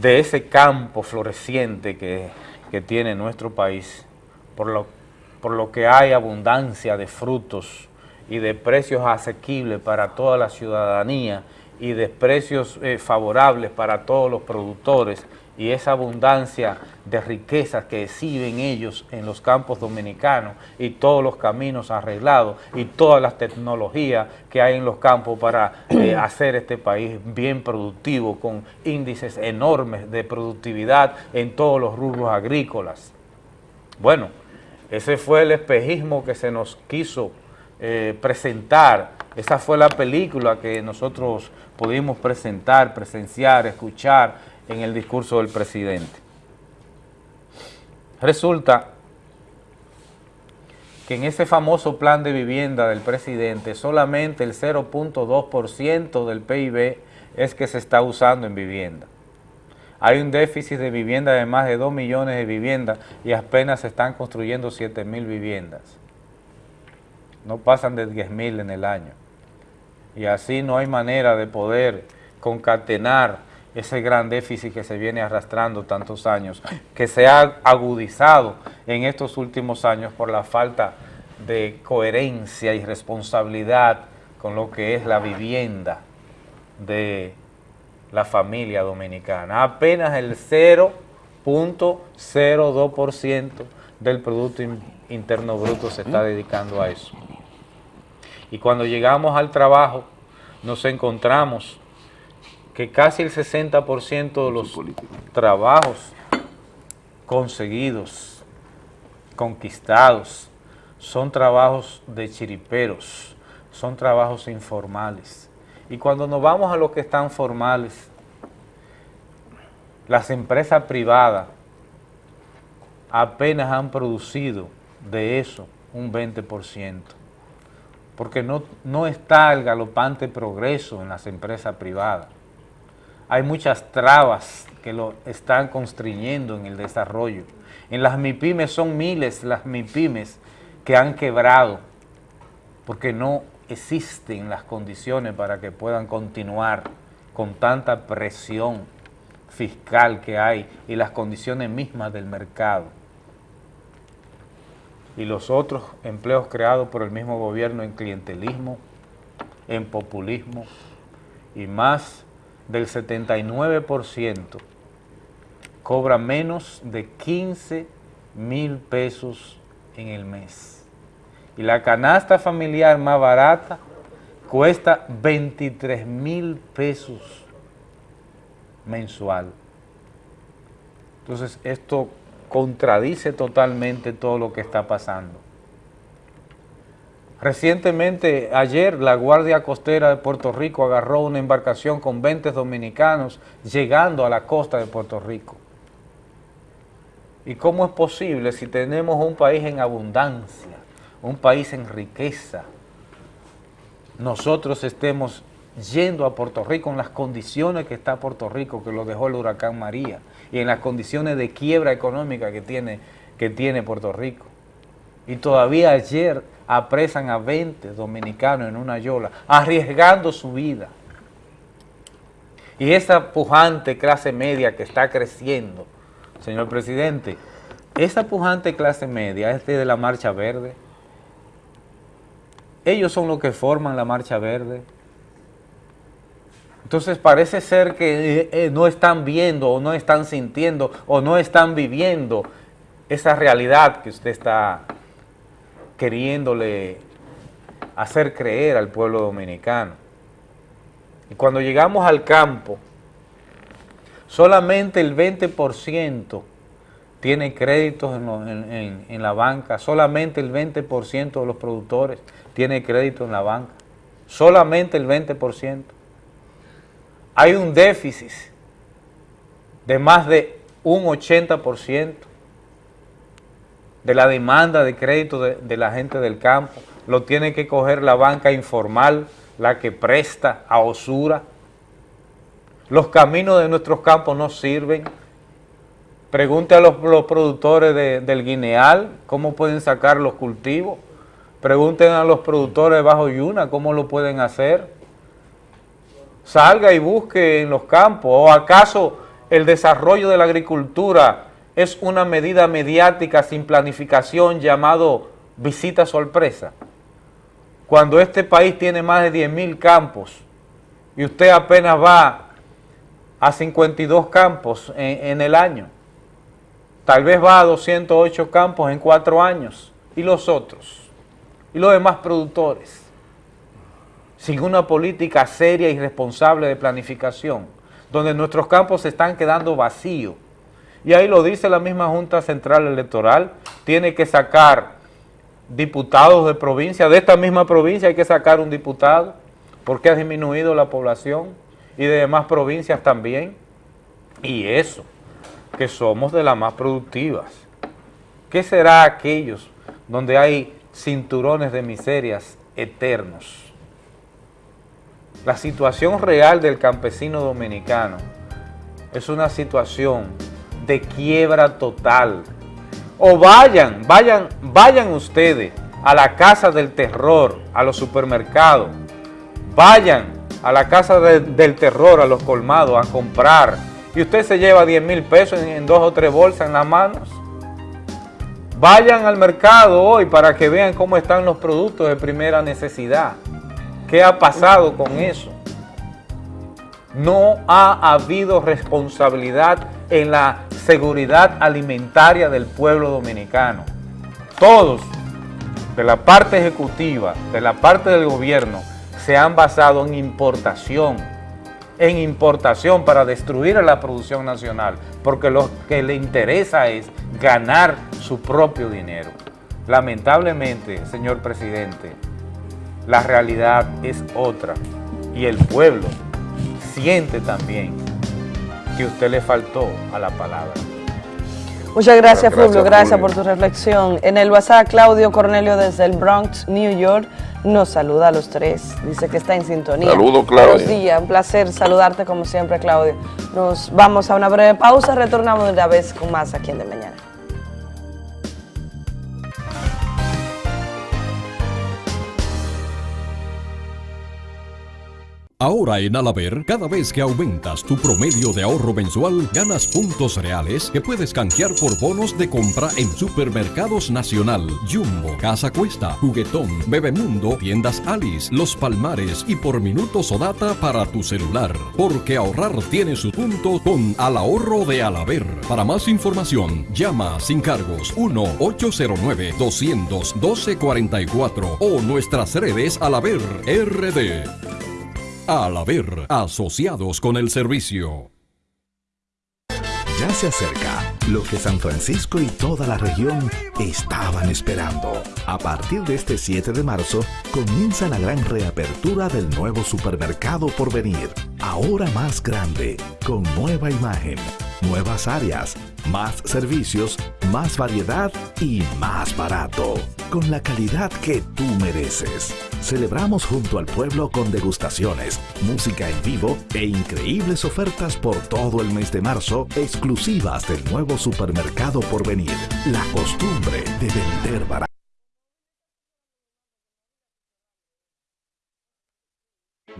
Speaker 1: de ese campo floreciente que, que tiene nuestro país, por lo, por lo que hay abundancia de frutos y de precios asequibles para toda la ciudadanía y de precios eh, favorables para todos los productores y esa abundancia de riquezas que exhiben ellos en los campos dominicanos y todos los caminos arreglados y todas las tecnologías que hay en los campos para eh, hacer este país bien productivo con índices enormes de productividad en todos los rubros agrícolas. Bueno, ese fue el espejismo que se nos quiso eh, presentar, esa fue la película que nosotros pudimos presentar, presenciar, escuchar en el discurso del presidente. Resulta que en ese famoso plan de vivienda del presidente solamente el 0.2% del PIB es que se está usando en vivienda. Hay un déficit de vivienda de más de 2 millones de viviendas y apenas se están construyendo 7 mil viviendas. No pasan de 10 mil en el año. Y así no hay manera de poder concatenar ese gran déficit que se viene arrastrando tantos años, que se ha agudizado en estos últimos años por la falta de coherencia y responsabilidad con lo que es la vivienda de la familia dominicana. Apenas el 0.02% del Producto Interno Bruto se está dedicando a eso. Y cuando llegamos al trabajo, nos encontramos que casi el 60% de los trabajos conseguidos, conquistados, son trabajos de chiriperos, son trabajos informales. Y cuando nos vamos a los que están formales, las empresas privadas apenas han producido de eso un 20%, porque no, no está el galopante progreso en las empresas privadas hay muchas trabas que lo están constriñendo en el desarrollo. En las MIPIMES son miles las MIPIMES que han quebrado porque no existen las condiciones para que puedan continuar con tanta presión fiscal que hay y las condiciones mismas del mercado. Y los otros empleos creados por el mismo gobierno en clientelismo, en populismo y más del 79% cobra menos de 15 mil pesos en el mes. Y la canasta familiar más barata cuesta 23 mil pesos mensual. Entonces esto contradice totalmente todo lo que está pasando. Recientemente, ayer, la Guardia Costera de Puerto Rico agarró una embarcación con 20 dominicanos llegando a la costa de Puerto Rico. ¿Y cómo es posible si tenemos un país en abundancia, un país en riqueza, nosotros estemos yendo a Puerto Rico en las condiciones que está Puerto Rico, que lo dejó el huracán María, y en las condiciones de quiebra económica que tiene, que tiene Puerto Rico? Y todavía ayer apresan a 20 dominicanos en una yola, arriesgando su vida. Y esa pujante clase media que está creciendo, señor presidente, esa pujante clase media es de la Marcha Verde. Ellos son los que forman la Marcha Verde. Entonces parece ser que eh, eh, no están viendo o no están sintiendo o no están viviendo esa realidad que usted está queriéndole hacer creer al pueblo dominicano. Y cuando llegamos al campo, solamente el 20% tiene créditos en, en, la banca, solamente el 20% de los productores tiene crédito en la banca, solamente el 20%. Hay un déficit de más de un 80% de la demanda de crédito de, la gente del campo, lo tiene que coger la banca informal, la que presta a osura. Los caminos de nuestros campos no sirven. Pregunte a los, productores del guineal cómo pueden sacar los cultivos. Pregunten a los productores de Bajo Yuna cómo lo pueden hacer. Salga y busque en los campos. ¿O acaso el desarrollo de la agricultura es una medida mediática sin planificación llamado visita sorpresa? Cuando este país tiene más de 10 mil campos y usted apenas va a 52 campos en, en el año, tal vez va a 208 campos en cuatro años, y los otros, y los demás productores, sin una política seria y responsable de planificación, donde nuestros campos se están quedando vacíos, y ahí lo dice la misma Junta Central Electoral, tiene que sacar diputados de provincia, de esta misma provincia hay que sacar un diputado, porque ha disminuido la población, y de demás provincias también, y eso, que somos de las más productivas. ¿Qué será aquellos donde hay cinturones de miserias eternos? La situación real del campesino dominicano es una situación de quiebra total. O vayan, vayan, vayan ustedes a la casa del terror, a los supermercados, vayan a la casa de- del terror, a los colmados, a comprar, y usted se lleva 10 mil pesos en, en dos o tres bolsas en las manos. Vayan al mercado hoy para que vean cómo están los productos de primera necesidad. ¿Qué ha pasado con eso? No ha habido responsabilidad en la seguridad alimentaria del pueblo dominicano. Todos, de la parte ejecutiva, de la parte del gobierno, se han basado en importación, en importación para destruir a la producción nacional, porque lo que le interesa es ganar su propio dinero. Lamentablemente, señor presidente, la realidad es otra y el pueblo siente también que usted le faltó a la palabra.
Speaker 41: Muchas gracias,
Speaker 1: Gracias,
Speaker 41: Fulvio. Gracias por tu reflexión. En el WhatsApp, Claudio Cornelio desde el Bronx, New York, nos saluda a los tres. Dice que está en sintonía.
Speaker 3: Saludos, Claudio.
Speaker 41: Buenos días, un placer saludarte como siempre, Claudio. Nos vamos a una breve pausa, retornamos de una vez con más aquí en De Mañana.
Speaker 35: Ahora en Alaber, cada vez que aumentas tu promedio de ahorro mensual, ganas puntos reales que puedes canjear por bonos de compra en Supermercados Nacional, Jumbo, Casa Cuesta, Juguetón, Bebemundo, Tiendas Alice, Los Palmares y por minutos o data para tu celular. Porque ahorrar tiene su punto con Al Ahorro de Alaber. Para más información, llama sin cargos 1-809-212-44 o nuestras redes Alaber RD. Al haber asociados con el servicio.
Speaker 10: Ya se acerca lo que San Francisco y toda la región estaban esperando. A partir de este 7 de marzo comienza la gran reapertura del nuevo supermercado por venir. Ahora más grande, con nueva imagen, nuevas áreas, más servicios, más variedad y más barato. Con la calidad que tú mereces. Celebramos junto al pueblo con degustaciones, música en vivo e increíbles ofertas por todo el mes de marzo exclusivas del nuevo supermercado por venir. La costumbre de vender barato.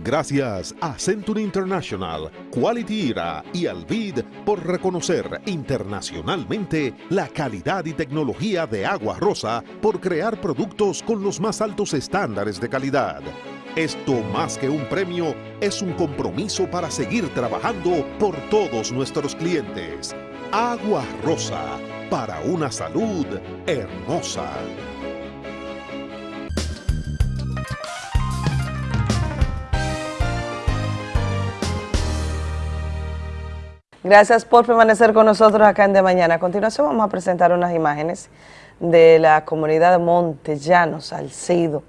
Speaker 47: Gracias a Century International, Quality Era y Alvid por reconocer internacionalmente la calidad y tecnología de Agua Rosa por crear productos con los más altos estándares de calidad. Esto más que un premio es un compromiso para seguir trabajando por todos nuestros clientes. Agua Rosa, para una salud hermosa.
Speaker 41: Gracias por permanecer con nosotros acá en De Mañana. A continuación vamos a presentar unas imágenes de la comunidad de Montellano, Salcedo.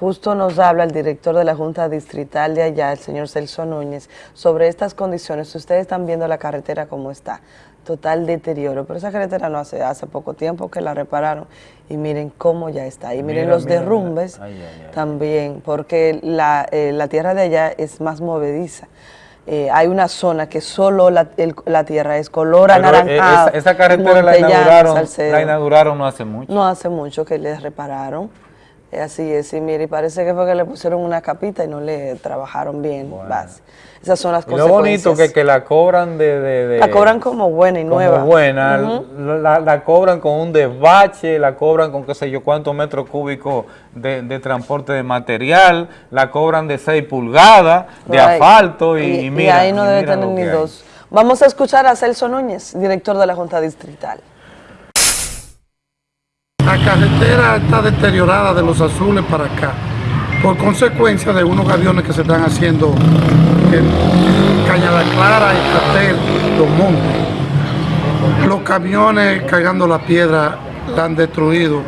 Speaker 41: Justo nos habla el director de la Junta Distrital de allá, el señor Celso Núñez, sobre estas condiciones. Ustedes están viendo la carretera como está, total deterioro. Pero esa carretera no hace, hace poco tiempo que la repararon y miren cómo ya está. Y miren
Speaker 1: Mira,
Speaker 41: los
Speaker 1: mira,
Speaker 41: derrumbes
Speaker 1: ay, ay, ay.
Speaker 41: también, porque la, eh, la tierra de allá es más movediza. Eh, hay una zona que solo la, el- la tierra es color
Speaker 1: eh,
Speaker 41: anaranjado.
Speaker 1: esa, esa carretera la inauguraron,
Speaker 41: Salcedo.
Speaker 1: la inauguraron no hace mucho.
Speaker 41: No hace mucho que les repararon. Así es, y mire, parece que fue que le pusieron una capita y no le trabajaron bien. base. Esas son las
Speaker 1: Y lo bonito
Speaker 41: consecuencias.
Speaker 1: que, que la cobran de, de- de-
Speaker 41: La cobran como buena y
Speaker 1: como
Speaker 41: nueva.
Speaker 1: buena, la, la cobran con un desbache, la cobran con qué sé yo cuántos metros cúbicos de, de transporte de material, la cobran de 6 pulgadas de
Speaker 41: Right.
Speaker 1: asfalto y,
Speaker 41: Y-
Speaker 1: y
Speaker 41: y
Speaker 1: mira,
Speaker 41: ahí no debe
Speaker 1: mira
Speaker 41: tener ni
Speaker 1: hay.
Speaker 41: dos. Vamos a escuchar a Celso Núñez, director de la Junta Distrital.
Speaker 48: La carretera está deteriorada de los azules para acá, por consecuencia de unos aviones que se están haciendo en Cañada Clara y Catel, Los Montes. Los camiones cargando la piedra la han destruido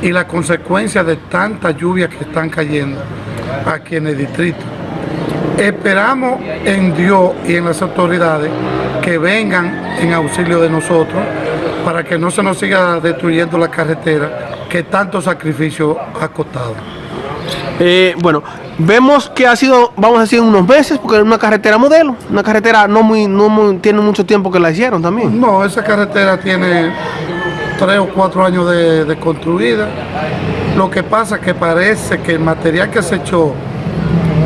Speaker 48: y la consecuencia de tanta lluvia que están cayendo aquí en el distrito. Esperamos en Dios y en las autoridades que vengan en auxilio de nosotros para que no se nos siga destruyendo la carretera que tanto sacrificio ha costado.
Speaker 49: Eh, bueno, vemos que ha sido, vamos a decir, unos meses, porque es una carretera modelo, una carretera no muy, no muy, tiene mucho tiempo que la hicieron también.
Speaker 48: No, esa carretera tiene tres o cuatro años de, de construida. Lo que pasa es que parece que el material que se echó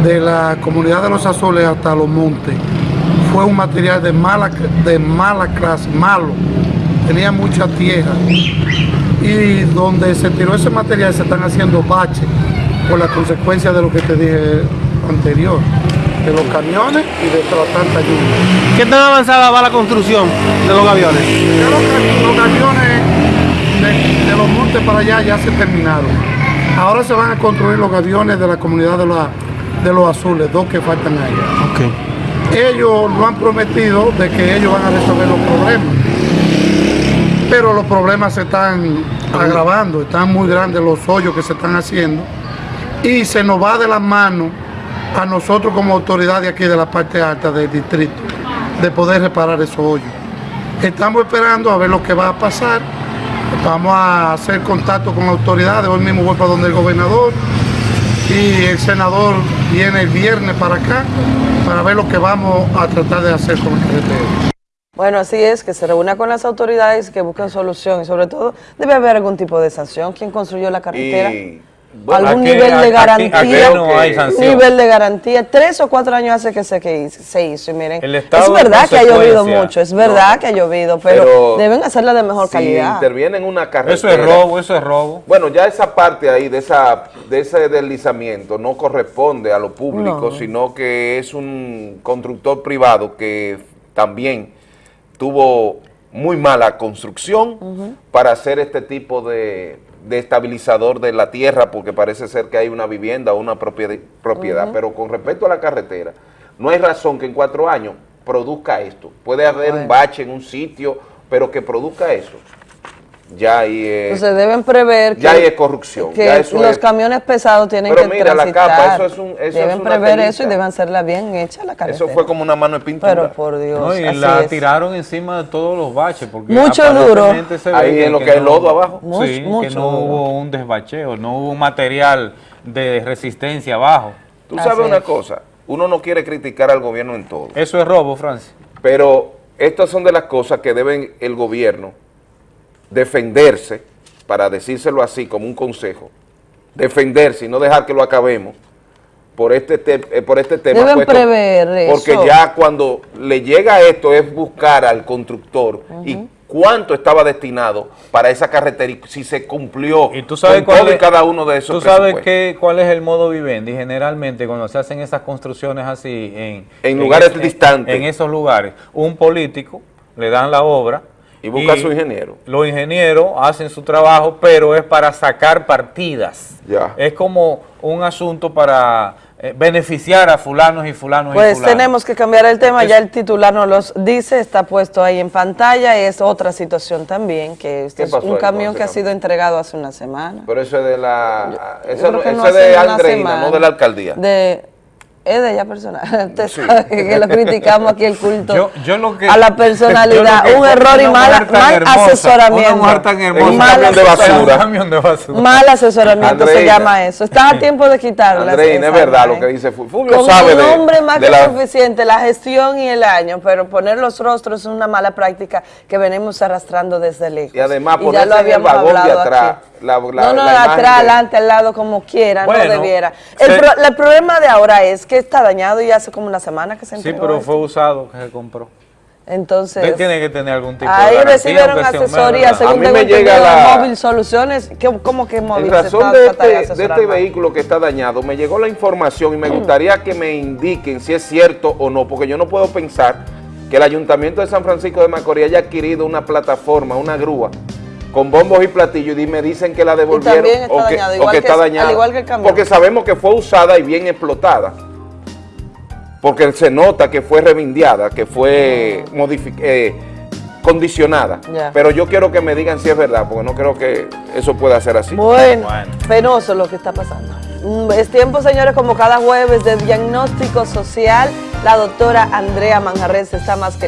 Speaker 48: de la comunidad de los azules hasta los montes fue un material de mala, de mala clase, malo. Tenía mucha tierra. Y donde se tiró ese material se están haciendo baches por la consecuencia de lo que te dije anterior, de los camiones y de toda tanta lluvia.
Speaker 49: ¿Qué tan avanzada va la construcción de los aviones?
Speaker 48: Los, camiones de, de los montes para allá ya se terminaron. Ahora se van a construir los aviones de la comunidad de, la- de los azules, dos que faltan allá. Ellos lo han prometido de que ellos van a resolver los problemas. Pero los problemas se están agravando, están muy grandes los hoyos que se están haciendo y se nos va de las manos a nosotros como autoridad de aquí de la parte alta del distrito de poder reparar esos hoyos. Estamos esperando a ver lo que va a pasar. Vamos a hacer contacto con autoridades. Hoy mismo voy para donde el gobernador y el senador viene el viernes para acá para ver lo que vamos a tratar de hacer con la carretera.
Speaker 41: Bueno, así es, que se reúna con las autoridades que busquen solución y sobre todo debe haber algún tipo de sanción. ¿Quién construyó la carretera?
Speaker 3: Y,
Speaker 41: algún
Speaker 1: aquí-
Speaker 41: nivel de garantía.
Speaker 1: aquí no hay sanción.
Speaker 41: Nivel de garantía. Tres o cuatro años hace que se, que hizo- se hizo. Y miren,
Speaker 1: El
Speaker 41: es verdad que ha llovido mucho, es verdad que ha llovido, pero,
Speaker 3: Pero
Speaker 41: deben hacerla de mejor
Speaker 3: si
Speaker 41: calidad.
Speaker 3: interviene en una carretera.
Speaker 1: Eso es robo, eso es robo.
Speaker 3: Bueno, ya esa parte ahí de esa de ese deslizamiento no corresponde a lo público,
Speaker 41: No.
Speaker 3: sino que es un constructor privado que también tuvo muy mala construcción para hacer este tipo de, de estabilizador de la tierra, porque parece ser que hay una vivienda o una propiedad, propiedad. Pero con respecto a la carretera, no hay razón que en cuatro años produzca esto. Puede haber un bache en un sitio, pero que produzca eso. Ya ahí es,
Speaker 41: Entonces deben prever que,
Speaker 3: ya ahí es corrupción.
Speaker 41: que
Speaker 3: ya eso
Speaker 41: los
Speaker 3: es-
Speaker 41: camiones pesados tienen
Speaker 3: Pero
Speaker 41: que
Speaker 3: mira, la
Speaker 41: transitar.
Speaker 3: capa, eso es un- eso
Speaker 41: deben
Speaker 3: es una
Speaker 41: prever
Speaker 3: telita.
Speaker 41: eso y deben hacerla bien hecha la carretera.
Speaker 3: Eso fue como una mano de pintura.
Speaker 41: Pero por Dios,
Speaker 1: No, y
Speaker 41: así
Speaker 1: la
Speaker 41: es.
Speaker 1: tiraron encima de todos los baches. Porque
Speaker 41: Mucho duro.
Speaker 1: aparentemente se ve
Speaker 3: Ahí en lo que hay lodo abajo.
Speaker 1: Sí,
Speaker 3: Mucho-
Speaker 1: que
Speaker 3: mucho
Speaker 1: no
Speaker 3: duro.
Speaker 1: hubo un desbacheo, no hubo un material de resistencia abajo.
Speaker 3: Tú sabes una cosa, uno no quiere criticar al gobierno en todo.
Speaker 1: Eso es robo, Francis.
Speaker 3: Pero estas son de las cosas que deben el gobierno defenderse, para decírselo así como un consejo, defenderse y no dejar que lo acabemos por este, te- eh, por este tema.
Speaker 41: Deben
Speaker 3: puesto-
Speaker 41: prever
Speaker 3: Porque
Speaker 41: eso.
Speaker 3: ya cuando le llega esto es buscar al constructor y cuánto estaba destinado para esa carretera y si se cumplió
Speaker 1: ¿Y tú sabes
Speaker 3: con
Speaker 1: cuál
Speaker 3: todo y cada uno de esos
Speaker 1: ¿Tú sabes qué, cuál es el modo vivendi? Generalmente cuando se hacen esas construcciones así en,
Speaker 3: En lugares
Speaker 1: es-
Speaker 3: distantes.
Speaker 1: En esos lugares, un político le dan la obra
Speaker 3: Y busca a su ingeniero.
Speaker 1: Los ingenieros hacen su trabajo, pero es para sacar partidas.
Speaker 3: Ya.
Speaker 1: Es como un asunto para eh, beneficiar a fulanos y fulanos y
Speaker 41: Pues
Speaker 1: fulanos.
Speaker 41: tenemos que cambiar el tema, ya el titular nos los dice, está puesto ahí en pantalla, es otra situación también, que este
Speaker 3: ¿Qué
Speaker 41: es un camión que ha sido entregado hace una semana.
Speaker 3: Pero eso es de la, eso, no es de Andreina, no de la alcaldía.
Speaker 41: De, Es de ella personal. Usted sabe que lo criticamos aquí el culto
Speaker 1: Yo- yo lo que-
Speaker 41: a la personalidad.
Speaker 1: yo lo que
Speaker 41: un error y mala- mal
Speaker 1: hermosa,
Speaker 41: asesoramiento.
Speaker 1: Una mujer tan hermosa.
Speaker 41: Mal
Speaker 3: camión de basura.
Speaker 1: Un camión de basura.
Speaker 41: Mal asesoramiento se llama eso. Estás a tiempo de quitarla.
Speaker 3: Andreina, es verdad lo que dice Fu- Fulvio
Speaker 41: Con
Speaker 3: sabe
Speaker 41: un
Speaker 3: de,
Speaker 41: nombre más
Speaker 3: de
Speaker 41: que
Speaker 3: la-
Speaker 41: suficiente, la gestión y el año, pero poner los rostros es una mala práctica que venimos arrastrando desde lejos.
Speaker 3: Y además
Speaker 41: ya
Speaker 3: ponerse
Speaker 41: lo
Speaker 3: en el
Speaker 41: habíamos
Speaker 3: vagón de
Speaker 41: hablado
Speaker 3: atrás.
Speaker 41: aquí.
Speaker 3: La, la-
Speaker 41: no, no,
Speaker 3: la
Speaker 41: atrás,
Speaker 3: de-
Speaker 41: adelante, al lado, como quiera,
Speaker 1: Bueno,
Speaker 41: no debiera. El,
Speaker 1: se-
Speaker 41: pro- el problema de ahora es que está dañado y hace como una semana que se
Speaker 1: Sí, pero
Speaker 41: esto.
Speaker 1: fue usado que se compró.
Speaker 41: Entonces,
Speaker 1: Usted tiene que tener algún tipo de
Speaker 41: ahí recibieron
Speaker 1: sea
Speaker 41: asesoría, según
Speaker 3: A mí
Speaker 41: tengo
Speaker 3: me llega
Speaker 41: entendido, de
Speaker 3: la-
Speaker 41: Móvil Soluciones. ¿Qué- ¿Cómo que Móvil
Speaker 3: En razón de este, de este vehículo que está dañado, me llegó la información y me gustaría que me indiquen si es cierto o no, porque yo no puedo pensar que el Ayuntamiento de San Francisco de Macorís haya adquirido una plataforma, una grúa, con bombos y platillos y me dicen que la devolvieron
Speaker 41: está
Speaker 3: o que,
Speaker 41: dañado,
Speaker 3: o
Speaker 41: igual
Speaker 3: que
Speaker 41: que-
Speaker 3: está
Speaker 41: al
Speaker 3: dañada.
Speaker 41: igual que el camión.
Speaker 3: Porque sabemos que fue usada y bien explotada. Porque se nota que fue revindeada, que fue modifi- eh, condicionada. Pero yo quiero que me digan si es verdad, porque no creo que eso pueda ser así.
Speaker 41: Bueno, penoso lo que está pasando. Mm, Es tiempo, señores, como cada jueves de diagnóstico social, la doctora Andrea Manjarres está más que